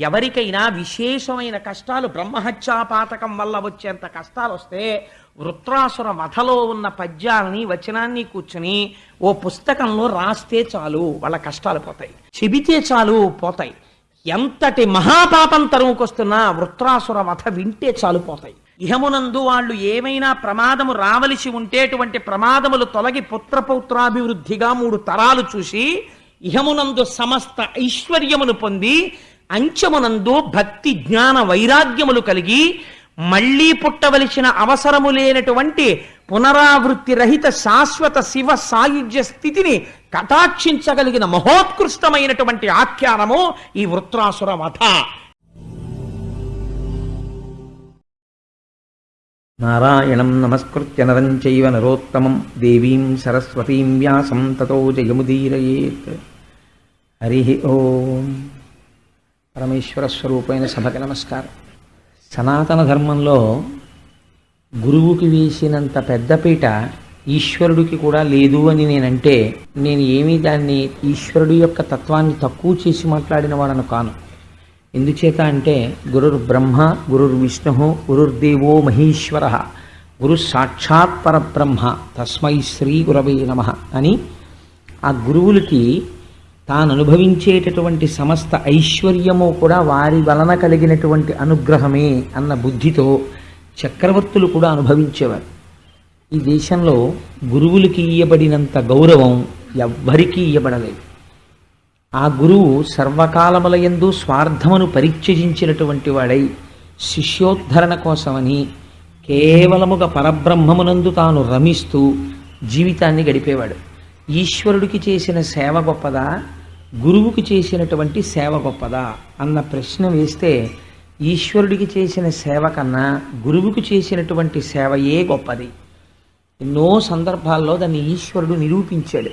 ఎవరికైనా విశేషమైన కష్టాలు బ్రహ్మహత్యాపాతకం వల్ల వచ్చేంత కష్టాలు వస్తే వృత్రాసుర వధలో ఉన్న పద్యాలని వచనాన్ని కూర్చుని ఓ పుస్తకంలో రాస్తే చాలు వాళ్ళ కష్టాలు పోతాయి. చెబితే చాలు పోతాయి. ఎంతటి మహాపాపం తరుముకొస్తున్నా వృత్రాసుర వధ వింటే చాలు పోతాయి. ఇహమునందు వాళ్ళు ఏమైనా ప్రమాదము రావలసి ఉంటేటువంటి ప్రమాదములు తొలగి పుత్రపౌత్రాభివృద్ధిగా మూడు తరాలు చూసి ఇహమునందు సమస్త ఐశ్వర్యమును పొంది అంచమునందు భక్తి జ్ఞాన వైరాగ్యములు కలిగి మళ్ళీ పుట్టవలసిన అవసరము లేనటువంటి పునరావృత్తి రహిత శాశ్వత శివ సాయుధ్య స్థితిని కటాక్షించగలిగిన మహోత్కృష్టమైనటువంటి ఆఖ్యానము ఈ వృత్రాసుర వధ. నారాయణం నమస్కృత్య నరం చైవ నరోత్తమం దేవీం సరస్వతీం వ్యాసం తతో జయముదీరయేత్. హరి ఓం. పరమేశ్వర స్వరూపమైన సభకి నమస్కారం. సనాతన ధర్మంలో గురువుకి వేసినంత పెద్దపీట ఈశ్వరుడికి కూడా లేదు అని నేనంటే నేను ఏమీ దాన్ని ఈశ్వరుడి యొక్క తత్వాన్ని తక్కువ చేసి మాట్లాడిన వాడను కాను. ఎందుచేత అంటే గురుర్ బ్రహ్మ గురుర్ విష్ణు గురుర్దేవో మహేశ్వర గురు సాక్షాత్ పరబ్రహ్మ తస్మై శ్రీ గురవే నమ అని ఆ గురువులకి తాను అనుభవించేటటువంటి సమస్త ఐశ్వర్యము కూడా వారి వలన కలిగినటువంటి అనుగ్రహమే అన్న బుద్ధితో చక్రవర్తులు కూడా అనుభవించేవారు. ఈ దేశంలో గురువులకి ఇయ్యబడినంత గౌరవం ఎవ్వరికీ ఇయ్యబడలేదు. ఆ గురువు సర్వకాలములయందు స్వార్థమును పరిత్యజించినటువంటి వాడై శిష్యోద్ధరణ కోసమని కేవలముగా పరబ్రహ్మమునందు తాను రమిస్తూ జీవితాన్ని గడిపేవాడు. ఈశ్వరుడికి చేసిన సేవ గొప్పదా? గురువుకి చేసినటువంటి సేవ గొప్పదా అన్న ప్రశ్న వేస్తే ఈశ్వరుడికి చేసిన సేవ కన్నా గురువుకు చేసినటువంటి సేవయే గొప్పది? ఎన్నో సందర్భాల్లో దాన్ని ఈశ్వరుడు నిరూపించాడు.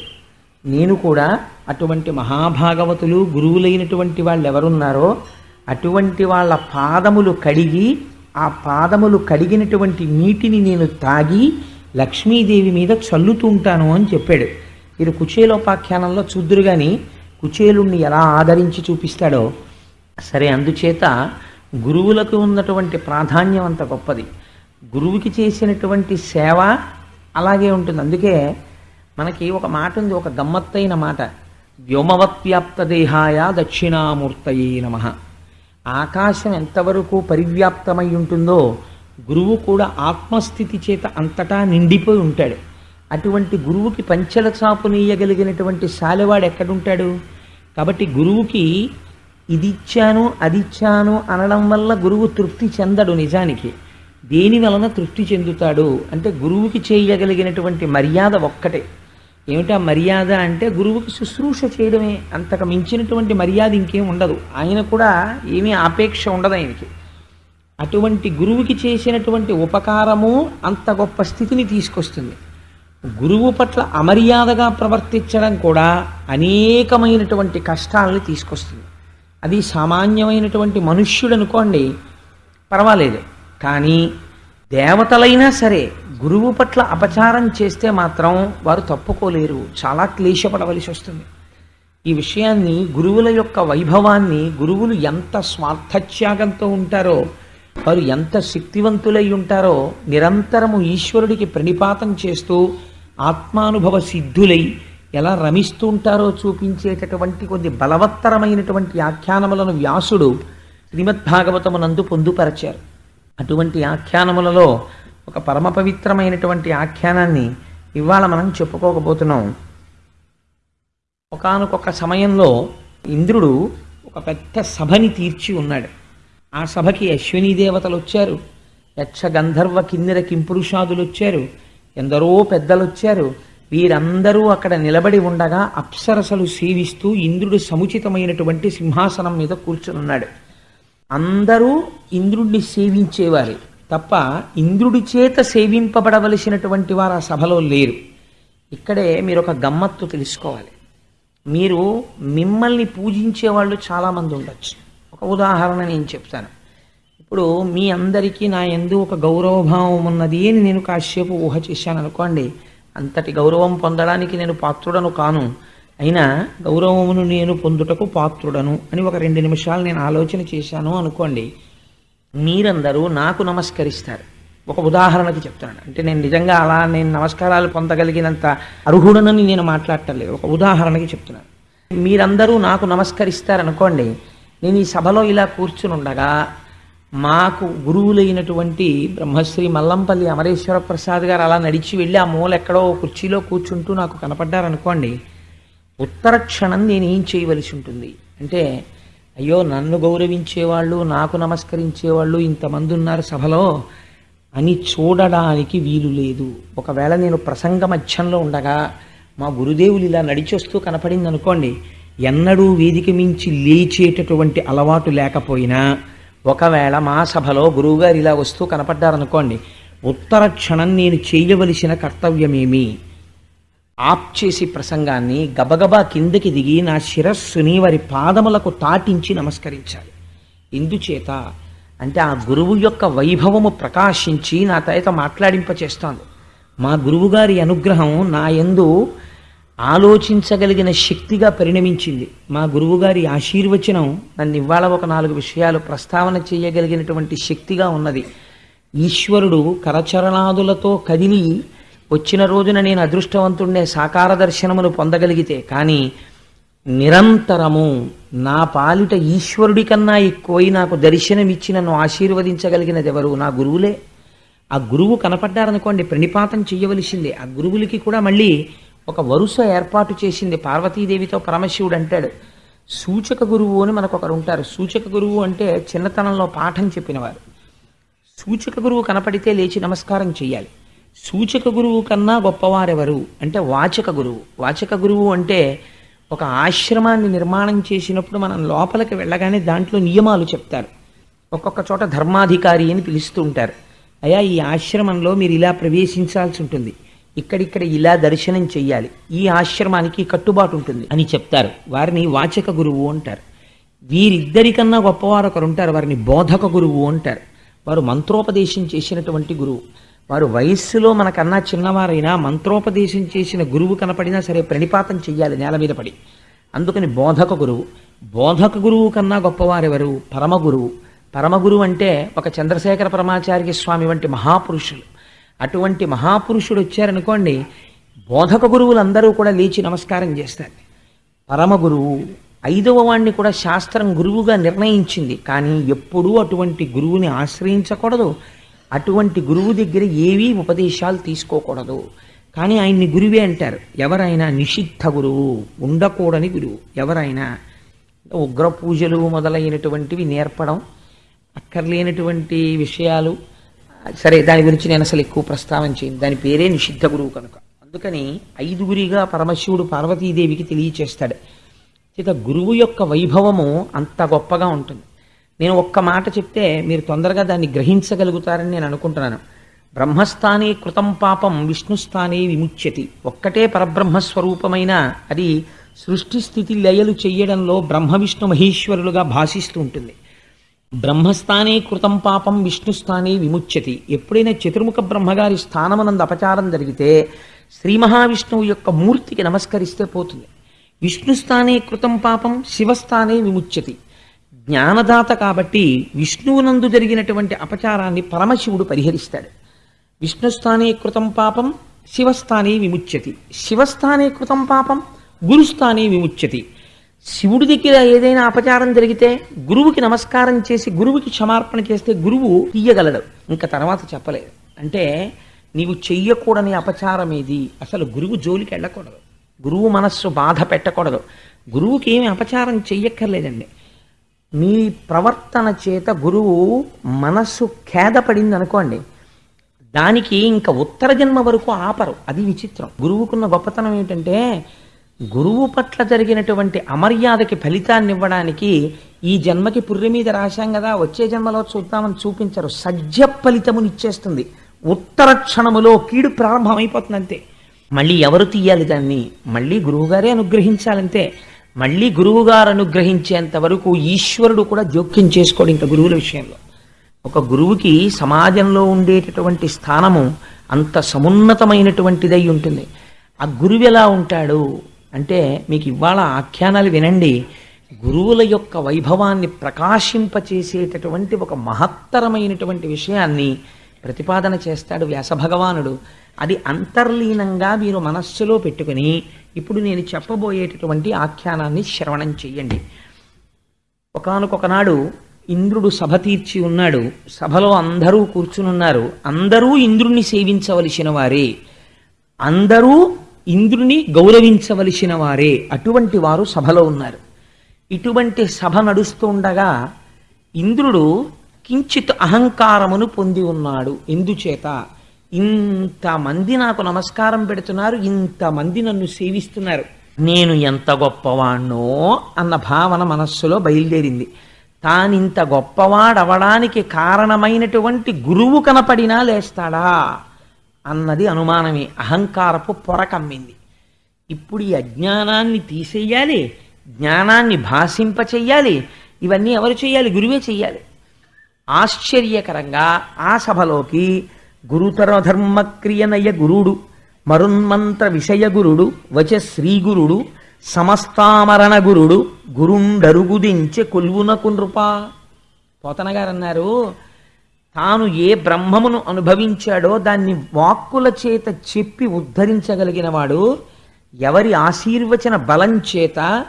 నేను కూడా అటువంటి మహాభాగవతులు గురువులైనటువంటి వాళ్ళు ఎవరున్నారో అటువంటి వాళ్ళ పాదములు కడిగి ఆ పాదములు కడిగినటువంటి నీటిని నేను తాగి లక్ష్మీదేవి మీద చల్లుతుంటాను అని చెప్పాడు. మీరు కుచేలోపాఖ్యానంలో చూద్దురు కానీ కుచేలుణ్ణి ఎలా ఆదరించి చూపిస్తాడో సరే అందుచేత గురువులకు ఉన్నటువంటి ప్రాధాన్యం అంత గొప్పది. గురువుకి చేసినటువంటి సేవ అలాగే ఉంటుంది. అందుకే మనకి ఒక మాట ఉంది ఒక గమ్మత్తైన మాట. వ్యోమవత్వ్యాప్త దేహాయ దక్షిణామూర్తయే నమ. ఆకాశం ఎంతవరకు పరివ్యాప్తమై ఉంటుందో గురువు కూడా ఆత్మస్థితి చేత అంతటా నిండిపోయి ఉంటాడు. అటువంటి గురువుకి పంచల చాపు నీయగలిగినటువంటి శాలివాడు ఎక్కడుంటాడు? కాబట్టి గురువుకి ఇది ఇచ్చాను అది ఇచ్చాను అనడం వల్ల గురువు తృప్తి చెందడు నిజానికి. దేని వలన తృప్తి చెందుతాడు? అంటే గురువుకి చేయగలిగినటువంటి మర్యాద ఒక్కటే. ఏమిటా మర్యాద అంటే గురువుకి శుశ్రూష చేయడమే. అంతకు మించినటువంటి మర్యాద ఇంకేం ఉండదు. ఆయన కూడా ఏమీ ఆపేక్ష ఉండదు ఆయనకి. అటువంటి గురువుకి చేసినటువంటి ఉపకారము అంత గొప్ప స్థితిని తీసుకొస్తుంది. గురువు పట్ల అమర్యాదగా ప్రవర్తించడం కూడా అనేకమైనటువంటి కష్టాలని తీసుకొస్తుంది. అది సామాన్యమైనటువంటి మనుష్యుడు అనుకోండి పర్వాలేదు. కానీ దేవతలైనా సరే గురువు పట్ల అపచారం చేస్తే మాత్రం వారు తప్పుకోలేరు. చాలా క్లేశపడవలసి వస్తుంది. ఈ విషయాన్ని గురువుల యొక్క వైభవాన్ని గురువులు ఎంత స్వార్థత్యాగంతో ఉంటారో వారు ఎంత శక్తివంతులై ఉంటారో నిరంతరము ఈశ్వరుడికి ప్రణిపాతం చేస్తూ ఆత్మానుభవ సిద్ధులై ఎలా రమిస్తూ ఉంటారో చూపించేటటువంటి కొన్ని బలవత్తరమైనటువంటి ఆఖ్యానములను వ్యాసుడు శ్రీమద్భాగవతమునందు పొందుపరచారు. అటువంటి ఆఖ్యానములలో ఒక పరమ పవిత్రమైనటువంటి ఆఖ్యానాన్ని ఇవాళ మనం చెప్పుకోకపోతున్నాం. ఒకానొక సమయంలో ఇంద్రుడు ఒక పెద్ద సభని తీర్చి ఉన్నాడు. ఆ సభకి అశ్విని దేవతలు వచ్చారు యక్ష గంధర్వ కిన్నెర కింపురుషాదులు వచ్చారు ఎందరో పెద్దలు వచ్చారు. వీరందరూ అక్కడ నిలబడి ఉండగా అప్సరసలు సేవిస్తూ ఇంద్రుడు సముచితమైనటువంటి సింహాసనం మీద కూర్చునున్నాడు. అందరూ ఇంద్రుడిని సేవించేవారే. తప్ప ఇంద్రుడి చేత సేవింపబడవలసినటువంటి వారు ఆ సభలో లేరు. ఇక్కడే మీరు ఒక గమ్మత్తు తెలుసుకోవాలి. మీరు మిమ్మల్ని పూజించే వాళ్ళు చాలామంది ఉండొచ్చు. ఒక ఉదాహరణ నేను చెప్తాను. ఇప్పుడు మీ అందరికీ నా ఎందు ఒక గౌరవభావం ఉన్నది అని నేను కాసేపు ఊహ చేశాను అనుకోండి. అంతటి గౌరవం పొందడానికి నేను పాత్రుడను కాను. అయినా గౌరవమును నేను పొందుటకు పాత్రుడను అని ఒక రెండు నిమిషాలు నేను ఆలోచన చేశాను అనుకోండి. మీరందరూ నాకు నమస్కరిస్తారు. ఒక ఉదాహరణకి చెప్తాను అంటే నేను నిజంగా అలా నేను నమస్కారాలు పొందగలిగినంత అర్హుడనని నేను మాట్లాడటలేదు ఒక ఉదాహరణకి చెప్తున్నాను. మీరందరూ నాకు నమస్కరిస్తారనుకోండి నేను ఈ సభలో ఇలా కూర్చుని ఉండగా మాకు గురువులైనటువంటి బ్రహ్మశ్రీ మల్లంపల్లి అమరేశ్వర ప్రసాద్ గారు అలా నడిచి వెళ్ళి ఆ మూల ఎక్కడో కుర్చీలో కూర్చుంటూ నాకు కనపడ్డారనుకోండి ఉత్తర క్షణం నేను ఏం చేయవలసి ఉంటుంది? అంటే అయ్యో నన్ను గౌరవించేవాళ్ళు నాకు నమస్కరించేవాళ్ళు ఇంతమంది ఉన్నారు సభలో అని చూడడానికి వీలు లేదు. ఒకవేళ నేను ప్రసంగ మధ్యంలో ఉండగా మా గురుదేవులు ఇలా నడిచొస్తూ కనపడింది అనుకోండి ఎన్నడూ వేదిక మించి లేచేటటువంటి అలవాటు లేకపోయినా ఒకవేళ మా సభలో గురువుగారు ఇలా వస్తూ కనపడ్డారనుకోండి ఉత్తర క్షణం నేను చేయవలసిన కర్తవ్యమేమి? ఆప్ చేసి ప్రసంగాన్ని గబగబా కిందకి దిగి నా శిరస్సుని వారి పాదములకు తాటించి నమస్కరించాలి. ఎందుచేత అంటే ఆ గురువు యొక్క వైభవము ప్రకాశించి నా తయత మాట్లాడింపచేస్తాను మా గురువుగారి అనుగ్రహం నా యందు ఆలోచించగలిగిన శక్తిగా పరిణమించింది. మా గురువుగారి ఆశీర్వచనం నన్ను ఇవాళ ఒక నాలుగు విషయాలు ప్రస్తావన చేయగలిగినటువంటి శక్తిగా ఉన్నది. ఈశ్వరుడు కరచరణాదులతో కదిలి వచ్చిన రోజున నేను అదృష్టవంతుడినే సాకార దర్శనమును పొందగలిగితే కానీ నిరంతరము నా పాలిట ఈశ్వరుడి కన్నా ఎక్కువై నాకు దర్శనమిచ్చి నన్ను ఆశీర్వదించగలిగినది ఎవరు నా గురువులే. ఆ గురువు కనపడ్డారనుకోండి ప్రణిపాతం చేయవలసిందే ఆ గురువులకి కూడా మళ్ళీ ఒక వరుస ఏర్పాటు చేసింది పార్వతీదేవితో పరమశివుడు అంటాడు. సూచక గురువు అని మనకు ఒకరు ఉంటారు. సూచక గురువు అంటే చిన్నతనంలో పాఠం చెప్పినవారు. సూచక గురువు కనపడితే లేచి నమస్కారం చేయాలి సూచక గురువు కన్నా గొప్పవారెవరు అంటే వాచక గురువు. వాచక గురువు అంటే ఒక ఆశ్రమాన్ని నిర్మాణం చేసినప్పుడు మనం లోపలికి వెళ్ళగానే దాంట్లో నియమాలు చెప్తారు. ఒక్కొక్క చోట ధర్మాధికారి అని పిలుస్తూ ఉంటారు అయ్యా ఈ ఆశ్రమంలో మీరు ఇలా ప్రవేశించాల్సి ఉంటుంది. ఇక్కడిక్కడ ఇలా దర్శనం చెయ్యాలి. ఈ ఆశ్రమానికి కట్టుబాటు ఉంటుంది అని చెప్తారు. వారిని వాచక గురువు అంటారు. వీరిద్దరికన్నా గొప్పవారు ఒకరు ఉంటారు వారిని బోధక గురువు అంటారు. వారు మంత్రోపదేశం చేసినటువంటి గురువు. వారు వయస్సులో మనకన్నా చిన్నవారైనా మంత్రోపదేశం చేసిన గురువు కనపడినా సరే ప్రణిపాతం చెయ్యాలి నేల మీద పడి. అందుకని బోధక గురువు. బోధక గురువు కన్నా గొప్పవారెవరు? పరమగురువు. పరమగురువు అంటే ఒక చంద్రశేఖర పరమాచార్య స్వామి వంటి మహాపురుషులు. అటువంటి మహాపురుషుడు వచ్చారనుకోండి బోధక గురువులందరూ కూడా లేచి నమస్కారం చేస్తారు. పరమ గురువు ఐదవ వాణ్ణి కూడా శాస్త్రం గురువుగా నిర్ణయించింది. కానీ ఎప్పుడూ అటువంటి గురువుని ఆశ్రయించకూడదు. అటువంటి గురువు దగ్గర ఏవీ ఉపదేశాలు తీసుకోకూడదు. కానీ ఆయన్ని గురువే అంటారు. ఎవరైనా నిషిద్ధ గురువు ఉండకూడని గురువు. ఎవరైనా ఉగ్ర పూజలు మొదలైనటువంటివి నేర్పడం అక్కర్లేనటువంటి విషయాలు సరే దాని గురించి నేను అసలు ఎక్కువ ప్రస్తావన చేయను. దాని పేరే నిషిద్ధ గురువు కనుక. అందుకని ఐదుగురిగా పరమశివుడు పార్వతీదేవికి తెలియచేస్తాడు. చేత గురువు యొక్క వైభవము అంత గొప్పగా ఉంటుంది. నేను ఒక్క మాట చెప్తే మీరు తొందరగా దాన్ని గ్రహించగలుగుతారని నేను అనుకుంటున్నాను. బ్రహ్మస్థానే కృతం పాపం విష్ణుస్థానే విముచ్యతి. ఒక్కటే పరబ్రహ్మస్వరూపమైన అది సృష్టి స్థితి లయలు చేయడంలో బ్రహ్మ విష్ణు మహేశ్వరులుగా భాషిస్తూ ఉంటుంది. బ్రహ్మస్థానే కృతం పాపం విష్ణుస్థానే విముచ్యతి. ఎప్పుడైనా చతుర్ముఖ బ్రహ్మగారి స్థానమనందు అపచారం జరిగితే శ్రీ మహావిష్ణువు యొక్క మూర్తికి నమస్కరిస్తే పోతుంది. విష్ణుస్థానే కృతం పాపం శివస్థానే విముచ్యతి. జ్ఞానదాత కాబట్టి విష్ణువునందు జరిగినటువంటి అపచారాన్ని పరమశివుడు పరిహరిస్తాడు. విష్ణుస్థానే కృతం పాపం శివస్థానే విముచ్యతి. శివస్థానే కృతం పాపం గురుస్థానే విముచ్యతి. శివుడి దగ్గర ఏదైనా అపచారం జరిగితే గురువుకి నమస్కారం చేసి గురువుకి క్షమార్పణ చేస్తే గురువు తీయగలడు. ఇంకా తర్వాత చెప్పలేదు. అంటే నీవు చెయ్యకూడని అపచారం ఏది? అసలు గురువు జోలికి వెళ్ళకూడదు. గురువు మనస్సు బాధ పెట్టకూడదు. గురువుకి ఏమి అపచారం చెయ్యక్కర్లేదండి. మీ ప్రవర్తన చేత గురువు మనస్సు ఖేదపడింది అనుకోండి దానికి ఇంకా ఉత్తర జన్మ వరకు ఆపరు. అది విచిత్రం. గురువుకున్న గొప్పతనం ఏమిటంటే గురువు పట్ల జరిగినటువంటి అమర్యాదకి ఫలితాన్ని ఇవ్వడానికి ఈ జన్మకి పుర్రె మీద రాశాం కదా వచ్చే జన్మలో చూద్దామని చూపించరు. సజ్జ ఫలితమునిచ్చేస్తుంది ఉత్తర క్షణములో కీడు ప్రారంభమైపోతుంది అంతే మళ్ళీ ఎవరు తీయాలి దాన్ని? మళ్ళీ గురువుగారే అనుగ్రహించాలంతే. మళ్ళీ గురువుగారు అనుగ్రహించేంత వరకు ఈశ్వరుడు కూడా జోక్యం చేసుకోడు ఇంకా గురువుల విషయంలో. ఒక గురువుకి సమాజంలో ఉండేటటువంటి స్థానము అంత సమున్నతమైనటువంటిదై ఉంటుంది. ఆ గురువు ఎలా ఉంటాడు? అంటే మీకు ఇవాళ ఆఖ్యానాలు వినండి. గురువుల యొక్క వైభవాన్ని ప్రకాశింపచేసేటటువంటి ఒక మహత్తరమైనటువంటి విషయాన్ని ప్రతిపాదన చేస్తాడు వ్యాసభగవానుడు. అది అంతర్లీనంగా మీరు మనస్సులో పెట్టుకుని ఇప్పుడు నేను చెప్పబోయేటటువంటి ఆఖ్యానాన్ని శ్రవణం చెయ్యండి. ఒకనకొకనాడు ఇంద్రుడు సభ తీర్చి ఉన్నాడు. సభలో అందరూ కూర్చునున్నారు. అందరూ ఇంద్రుణ్ణి సేవించవలసిన వారే. అందరూ ఇంద్రుని గౌరవించవలసిన వారే అటువంటి వారు సభలో ఉన్నారు. ఇటువంటి సభ నడుస్తుండగా ఇంద్రుడు కించిత్ అహంకారమును పొంది ఉన్నాడు. ఎందుచేత? ఇంతమంది నాకు నమస్కారం పెడుతున్నారు ఇంతమంది నన్ను సేవిస్తున్నారు. నేను ఎంత గొప్పవాణ్ణో అన్న భావన మనస్సులో బయలుదేరింది. తానింత గొప్పవాడవడానికి కారణమైనటువంటి గురువు కనపడినా లేస్తాడా? అన్నది అనుమానమే. అహంకారపు పొర కమ్మింది. ఇప్పుడు ఈ అజ్ఞానాన్ని తీసేయాలి జ్ఞానాన్ని భాషింప చెయ్యాలి ఇవన్నీ ఎవరు చేయాలి గురువే చెయ్యాలి. ఆశ్చర్యకరంగా ఆ సభలోకి గురుతర ధర్మక్రియనయ గురుడు మరున్మంత్ర విషయ గురుడు వచ శ్రీగురుడు సమస్తామరణ గురుడు గురుండరుగుదించె కొల్వునకు నృప పోతనగారు అన్నారు తాను ఏ బ్రహ్మమును అనుభవించాడో దాన్ని వాక్కుల చేత చెప్పి ఉద్ధరించగలిగిన వాడు ఎవరి ఆశీర్వచన బలం చేత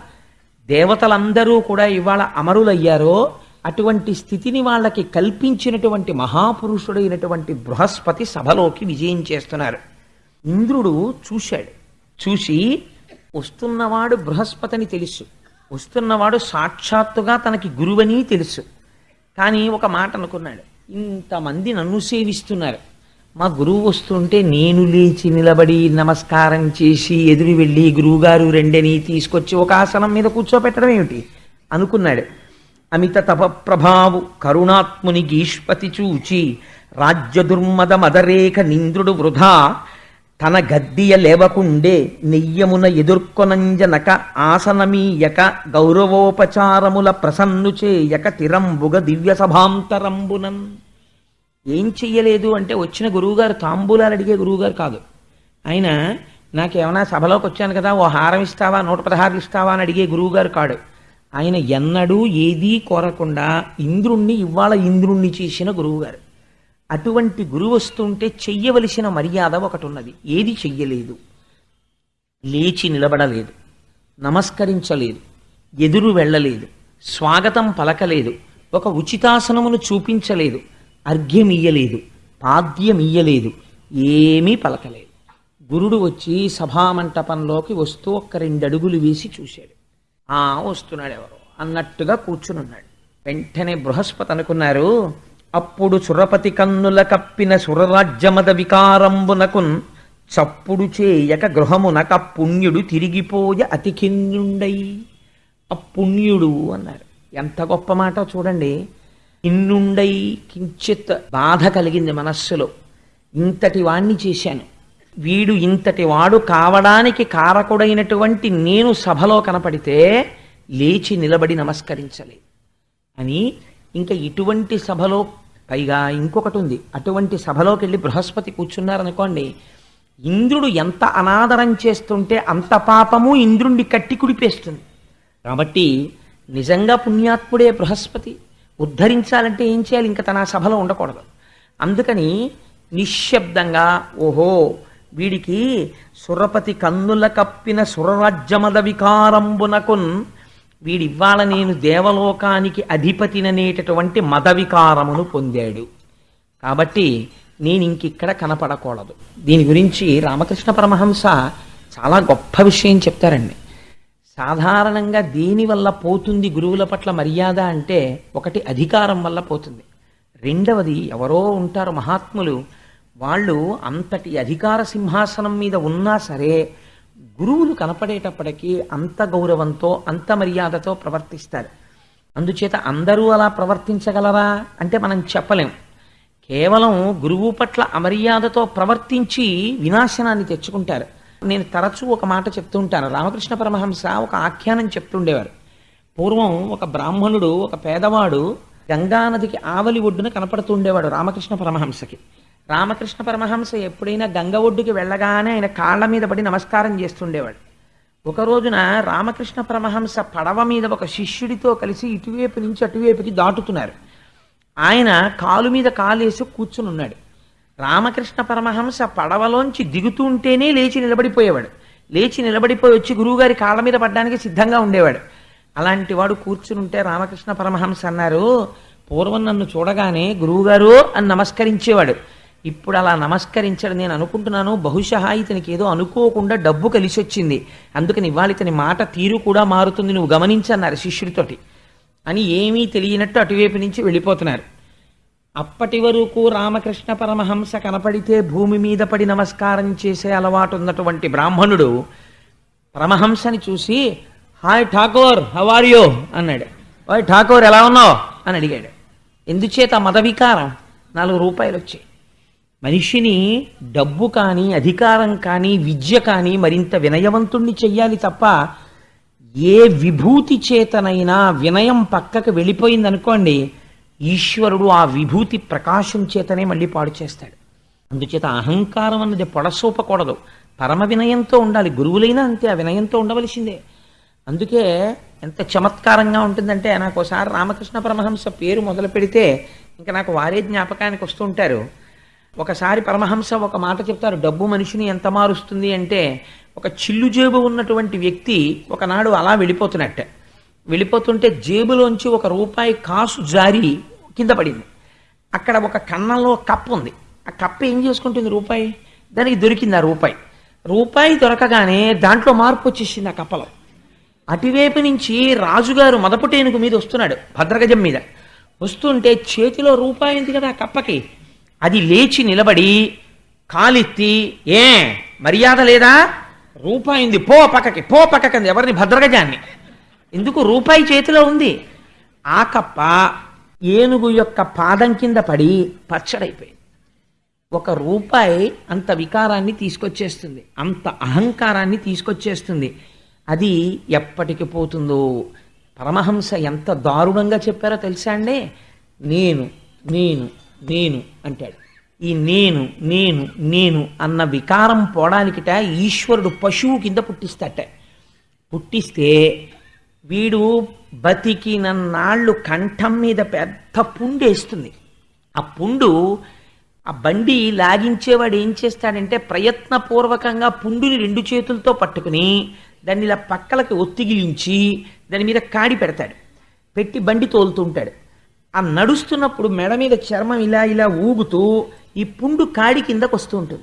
దేవతలందరూ కూడా ఇవాళ అమరులయ్యారో అటువంటి స్థితిని వాళ్ళకి కల్పించినటువంటి మహాపురుషుడైనటువంటి బృహస్పతి సభలోకి విజయం చేస్తున్నారు. ఇంద్రుడు చూశాడు. చూసి వస్తున్నవాడు బృహస్పతిని తెలుసు. వస్తున్నవాడు సాక్షాత్తుగా తనకి గురువని తెలుసు. కానీ ఒక మాట అనుకున్నాడు. ఇంతమంది నన్ను సేవిస్తున్నారు. మా గురువు వస్తుంటే నేను లేచి నిలబడి నమస్కారం చేసి ఎదురు వెళ్ళి గురువుగారు రెండని తీసుకొచ్చి ఒక ఆసనం మీద కూర్చోపెట్టడం ఏమిటి? అనుకున్నాడు. అమిత తప ప్రభావు కరుణాత్ముని గీష్పతి చూచి రాజ్య దుర్మద మదరేఖ నింద్రుడు వృధా తన గద్దియ లేవకుండే నెయ్యమున ఎదుర్కొనంజనక ఆసనమీయక గౌరవోపచారముల ప్రసన్ను చేయక తిరంబుగ దివ్య సభాంతరంబునన్ ఏం చెయ్యలేదు అంటే వచ్చిన గురువుగారు తాంబూలాలు అడిగే గురువుగారు కాదు. ఆయన నాకేమైనా సభలోకి వచ్చాను కదా ఓ హారం ఇస్తావా నూట పదహారులు ఇస్తావా అని అడిగే గురువుగారు కాడు. ఆయన ఎన్నడూ ఏదీ కోరకుండా ఇంద్రుణ్ణి ఇవాళ ఇంద్రుణ్ణి చేసిన గురువుగారు. అటువంటి గురువు వస్తుంటే చెయ్యవలసిన మర్యాద ఒకటి ఉన్నది ఏది చెయ్యలేదు. లేచి నిలబడలేదు. నమస్కరించలేదు. ఎదురు వెళ్ళలేదు. స్వాగతం పలకలేదు. ఒక ఉచితాసనమును చూపించలేదు. అర్ఘ్యమియ్యలేదు. పాద్యమియ్యలేదు. ఏమీ పలకలేదు. గురుడు వచ్చి సభామంటపంలోకి వస్తూ ఒక్క రెండు అడుగులు వేసి చూశాడు. ఆ వస్తున్నాడు ఎవరు అన్నట్టుగా కూర్చునున్నాడు. వెంటనే బృహస్పతి అనుకున్నారు అప్పుడు సురపతి కన్నుల కప్పిన సురరాజ్యమద వికారంబునకున్ చప్పుడు చేయక గృహమునక పుణ్యుడు తిరిగిపోయ అతికిన్నుండై అపుణ్యుడు అన్నారు. ఎంత గొప్ప మాట చూడండి. ఇన్నుండై కించిత్ బాధ కలిగింది మనస్సులో. ఇంతటి వాణ్ణి చేశాను. వీడు ఇంతటి వాడు కావడానికి కారకుడైనటువంటి నేను సభలో కనపడితే లేచి నిలబడి నమస్కరించలేదు అని ఇంకా ఇటువంటి సభలో పైగా ఇంకొకటి ఉంది అటువంటి సభలోకి వెళ్ళి బృహస్పతి కూర్చున్నారనుకోండి ఇంద్రుడు ఎంత అనాదరం చేస్తుంటే అంత పాపము ఇంద్రుణ్ణి కట్టి కుడిపేస్తుంది. కాబట్టి నిజంగా పుణ్యాత్ముడే బృహస్పతి ఉద్ధరించాలంటే ఏం చేయాలి? ఇంకా తన సభలో ఉండకూడదు. అందుకని నిశ్శబ్దంగా ఓహో వీడికి సురపతి కన్నుల కప్పిన సురరాజ్యమద వికారంబునకున్ వీడివ్వాల నేను దేవలోకానికి అధిపతిననేటటువంటి మద వికారమును పొందాడు. కాబట్టి నేను ఇంకిక్కడ కనపడకూడదు. దీని గురించి రామకృష్ణ పరమహంస చాలా గొప్ప విషయం చెప్తారండి. సాధారణంగా దేని వల్ల పోతుంది గురువుల పట్ల మర్యాద అంటే ఒకటి అధికారం వల్ల పోతుంది. రెండవది ఎవరో ఉంటారు మహాత్ములు వాళ్ళు అంతటి అధికార సింహాసనం మీద ఉన్నా సరే గురువులు కనపడేటప్పటికీ అంత గౌరవంతో అంత మర్యాదతో ప్రవర్తిస్తారు. అందుచేత అందరూ అలా ప్రవర్తించగలరా అంటే మనం చెప్పలేం. కేవలం గురువు పట్ల అమర్యాదతో ప్రవర్తించి వినాశనాన్ని తెచ్చుకుంటారు. నేను తరచూ ఒక మాట చెప్తూ ఉంటాను. రామకృష్ణ పరమహంస ఒక ఆఖ్యానం చెప్తుండేవారు పూర్వం ఒక బ్రాహ్మణుడు ఒక పేదవాడు గంగానదికి ఆవలి ఒడ్డున కనపడుతుండేవాడు రామకృష్ణ పరమహంసకి. రామకృష్ణ పరమహంస ఎప్పుడైనా గంగ ఒడ్డుకి వెళ్ళగానే ఆయన కాళ్ళ మీద పడి నమస్కారం చేస్తుండేవాడు. ఒక రోజున రామకృష్ణ పరమహంస పడవ మీద ఒక శిష్యుడితో కలిసి ఇటువైపు నుంచి అటువైపుకి దాటుతున్నారు. ఆయన కాలు మీద కాలేసి కూర్చుని ఉన్నాడు. రామకృష్ణ పరమహంస పడవలోంచి దిగుతుంటేనే లేచి నిలబడిపోయేవాడు. లేచి నిలబడిపోయి వచ్చి గురువుగారి కాళ్ళ మీద పడ్డానికి సిద్ధంగా ఉండేవాడు. అలాంటి వాడు కూర్చుని ఉంటే రామకృష్ణ పరమహంస అన్నారు పూర్వం నన్ను చూడగానే గురువుగారు అని నమస్కరించేవాడు. ఇప్పుడు అలా నమస్కరించడం నేను అనుకుంటున్నాను. బహుశా ఇతనికి ఏదో అనుకోకుండా డబ్బు కలిసి వచ్చింది అందుకని ఇవాళ ఇతని మాట తీరు కూడా మారుతుంది. నువ్వు గమనించన్నారు శిష్యుడితోటి. అని ఏమీ తెలియనట్టు అటువైపు నుంచి వెళ్ళిపోతున్నారు. అప్పటి వరకు రామకృష్ణ పరమహంస కనపడితే భూమి మీద పడి నమస్కారం చేసే అలవాటు ఉన్నటువంటి బ్రాహ్మణుడు పరమహంసని చూసి హాయ్ ఠాకూర్ హవారియో అన్నాడు. హాయ్ ఠాకూర్ ఎలా ఉన్నావు? అని అడిగాడు. ఎందుచేత మత వికారం నాలుగు రూపాయలు వచ్చాయి మనిషిని డబ్బు కానీ అధికారం కానీ విద్య కానీ మరింత వినయవంతుణ్ణి చెయ్యాలి తప్ప ఏ విభూతి చేతనైనా వినయం పక్కకు వెళ్ళిపోయిందనుకోండి ఈశ్వరుడు ఆ విభూతి ప్రకాశం చేతనే మళ్ళీ పాడు చేస్తాడు. అందుచేత అహంకారం అన్నది పొడసూపకూడదు. పరమ వినయంతో ఉండాలి. గురువులైనా అంతే ఆ వినయంతో ఉండవలసిందే. అందుకే ఎంత చమత్కారంగా ఉంటుందంటే నాకు ఒకసారి రామకృష్ణ పరమహంస పేరు మొదలు పెడితే ఇంకా నాకు వారే జ్ఞాపకానికి వస్తుంటారు ఒకసారి పరమహంస ఒక మాట చెప్తారు డబ్బు మనిషిని ఎంత మారుస్తుంది అంటే ఒక చిల్లు జేబు ఉన్నటువంటి వ్యక్తి ఒకనాడు అలా వెళ్ళిపోతున్నట్టే. వెళ్ళిపోతుంటే జేబులోంచి ఒక రూపాయి కాసు జారి కింద పడింది. అక్కడ ఒక కన్నంలో కప్పు ఉంది. ఆ కప్పు ఏం చేసుకుంటుంది రూపాయి? దానికి దొరికింది ఆ రూపాయి. రూపాయి దొరకగానే దాంట్లో మార్పు వచ్చేసింది ఆ కప్పలో. అటువైపు నుంచి రాజుగారు మదపుటేనుగు మీద వస్తున్నాడు భద్రగజం మీద. వస్తుంటే చేతిలో రూపాయి ఉంది కదా ఆ కప్పకి. అది లేచి నిలబడి కాలెత్తి ఏ మర్యాద లేదా? రూపాయి ఉంది పో పక్కకి పో పక్కకి ఎవరిని? భద్రగజాన్ని. ఎందుకు? రూపాయి చేతిలో ఉంది. ఆ కప్ప ఏనుగు యొక్క పాదం కింద పడి పచ్చడైపోయింది. ఒక రూపాయి అంత వికారాన్ని తీసుకొచ్చేస్తుంది. అంత అహంకారాన్ని తీసుకొచ్చేస్తుంది. అది ఎప్పటికి పోతుందో? పరమహంస ఎంత దారుణంగా చెప్పారో తెలుసా అండి? నేను నేను నేను అంటాడు. ఈ నేను నేను నేను అన్న వికారం పోవడానికిట ఈశ్వరుడు పశువు కింద పుట్టిస్తాట. పుట్టిస్తే వీడు బతికినన్నాళ్ళు కంఠం మీద పెద్ద పుండు వేస్తుంది. ఆ పుండు ఆ బండి లాగించేవాడు ఏం చేస్తాడంటే ప్రయత్నపూర్వకంగా పుండుని రెండు చేతులతో పట్టుకుని దాన్ని ఇలా పక్కలకి ఒత్తిగిలించి దాని మీద కాడి పెడతాడు. పెట్టి బండి తోలుతుంటాడు ఆ నడుస్తున్నప్పుడు మెడ మీద చర్మం ఇలా ఇలా ఊగుతూ ఈ పుండు కాడి కిందకు వస్తూ ఉంటుంది.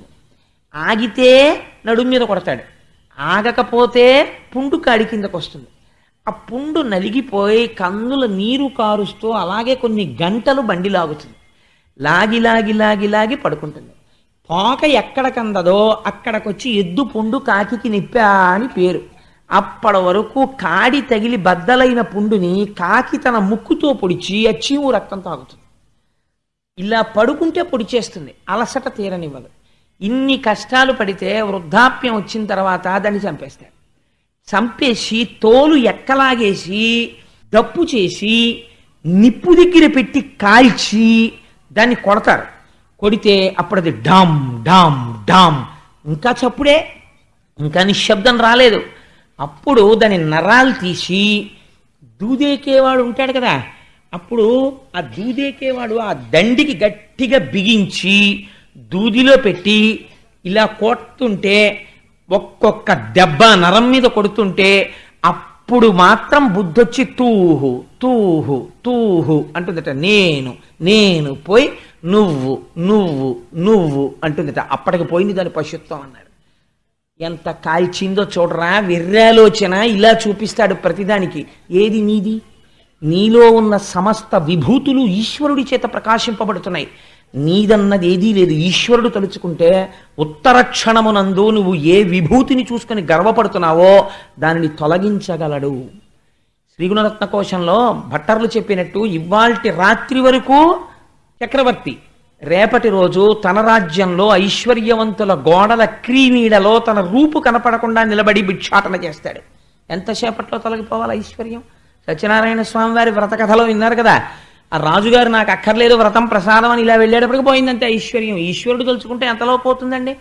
ఆగితే నడుము మీద కొడతాడు. ఆగకపోతే పుండు కాడి కిందకు వస్తుంది. ఆ పుండు నలిగిపోయి కన్నుల నీరు కారుస్తూ అలాగే కొన్ని గంటలు బండి లాగుతుంది. లాగి లాగి లాగి లాగి పడుకుంటుంది. పోక ఎక్కడ కందదో అక్కడికొచ్చి ఎద్దు పుండు కాకికి నిప్పా అని పేరు. అప్పటి వరకు కాడి తగిలి బద్దలైన పుండుని కాకి తన ముక్కుతో పొడిచి అచ్చీము రక్తం తాగుతుంది. ఇలా పడుకుంటే పొడిచేస్తుంది. అలసట తీరనివ్వదు. ఇన్ని కష్టాలు పడితే వృద్ధాప్యం వచ్చిన తర్వాత దాన్ని చంపేస్తాడు చంపేసి తోలు ఎక్కలాగేసి దప్పు చేసి నిప్పు దగ్గర పెట్టి కాల్చి దాన్ని కొడతారు. కొడితే అప్పుడు అది డామ్ డామ్ డామ్. ఇంకా చప్పుడే. ఇంకా నిశ్శబ్దం రాలేదు. అప్పుడు దాని నరాలు తీసి దూదేకేవాడు ఉంటాడు కదా. అప్పుడు ఆ దూదేకేవాడు ఆ దండికి గట్టిగా బిగించి దూదిలో పెట్టి ఇలా కొడుతుంటే ఒక్కొక్క దెబ్బ నరం మీద కొడుతుంటే అప్పుడు మాత్రం బుద్ధొచ్చి తూహు తూహు తూహు అంటుందట. నేను నేను పోయి నువ్వు నువ్వు నువ్వు అంటుందట. అప్పటికి పోయింది దాని పశుత్వం అన్నారు ఎంత కాల్చిందో చూడరా విర్రాలోచన ఇలా చూపిస్తాడు ప్రతిదానికి. ఏది నీది? నీలో ఉన్న సమస్త విభూతులు ఈశ్వరుడి చేత ప్రకాశింపబడుతున్నాయి. నీదన్నది ఏదీ లేదు. ఈశ్వరుడు తలుచుకుంటే ఉత్తర క్షణమునందు నువ్వు ఏ విభూతిని చూసుకొని గర్వపడుతున్నావో దానిని తొలగించగలడు. శ్రీగుణరత్న కోశంలో భట్టర్లు చెప్పినట్టు ఇవాల్టి రాత్రి వరకు చక్రవర్తి రేపటి రోజు తన రాజ్యంలో ఐశ్వర్యవంతుల గోడల క్రీనీడలో తన రూపు కనపడకుండా నిలబడి భిక్షాటన చేస్తాడు. ఎంతసేపట్లో తొలగిపోవాలి ఐశ్వర్యం? సత్యనారాయణ స్వామి వారి వ్రత కథలో విన్నారు కదా. ఆ రాజుగారు నాకు అక్కర్లేదు వ్రతం ప్రసాదం అని ఇలా వెళ్ళేటప్పటికి పోయిందంటే ఐశ్వర్యం. ఈశ్వరుడు తలుచుకుంటే ఎంతలో పోతుందండి?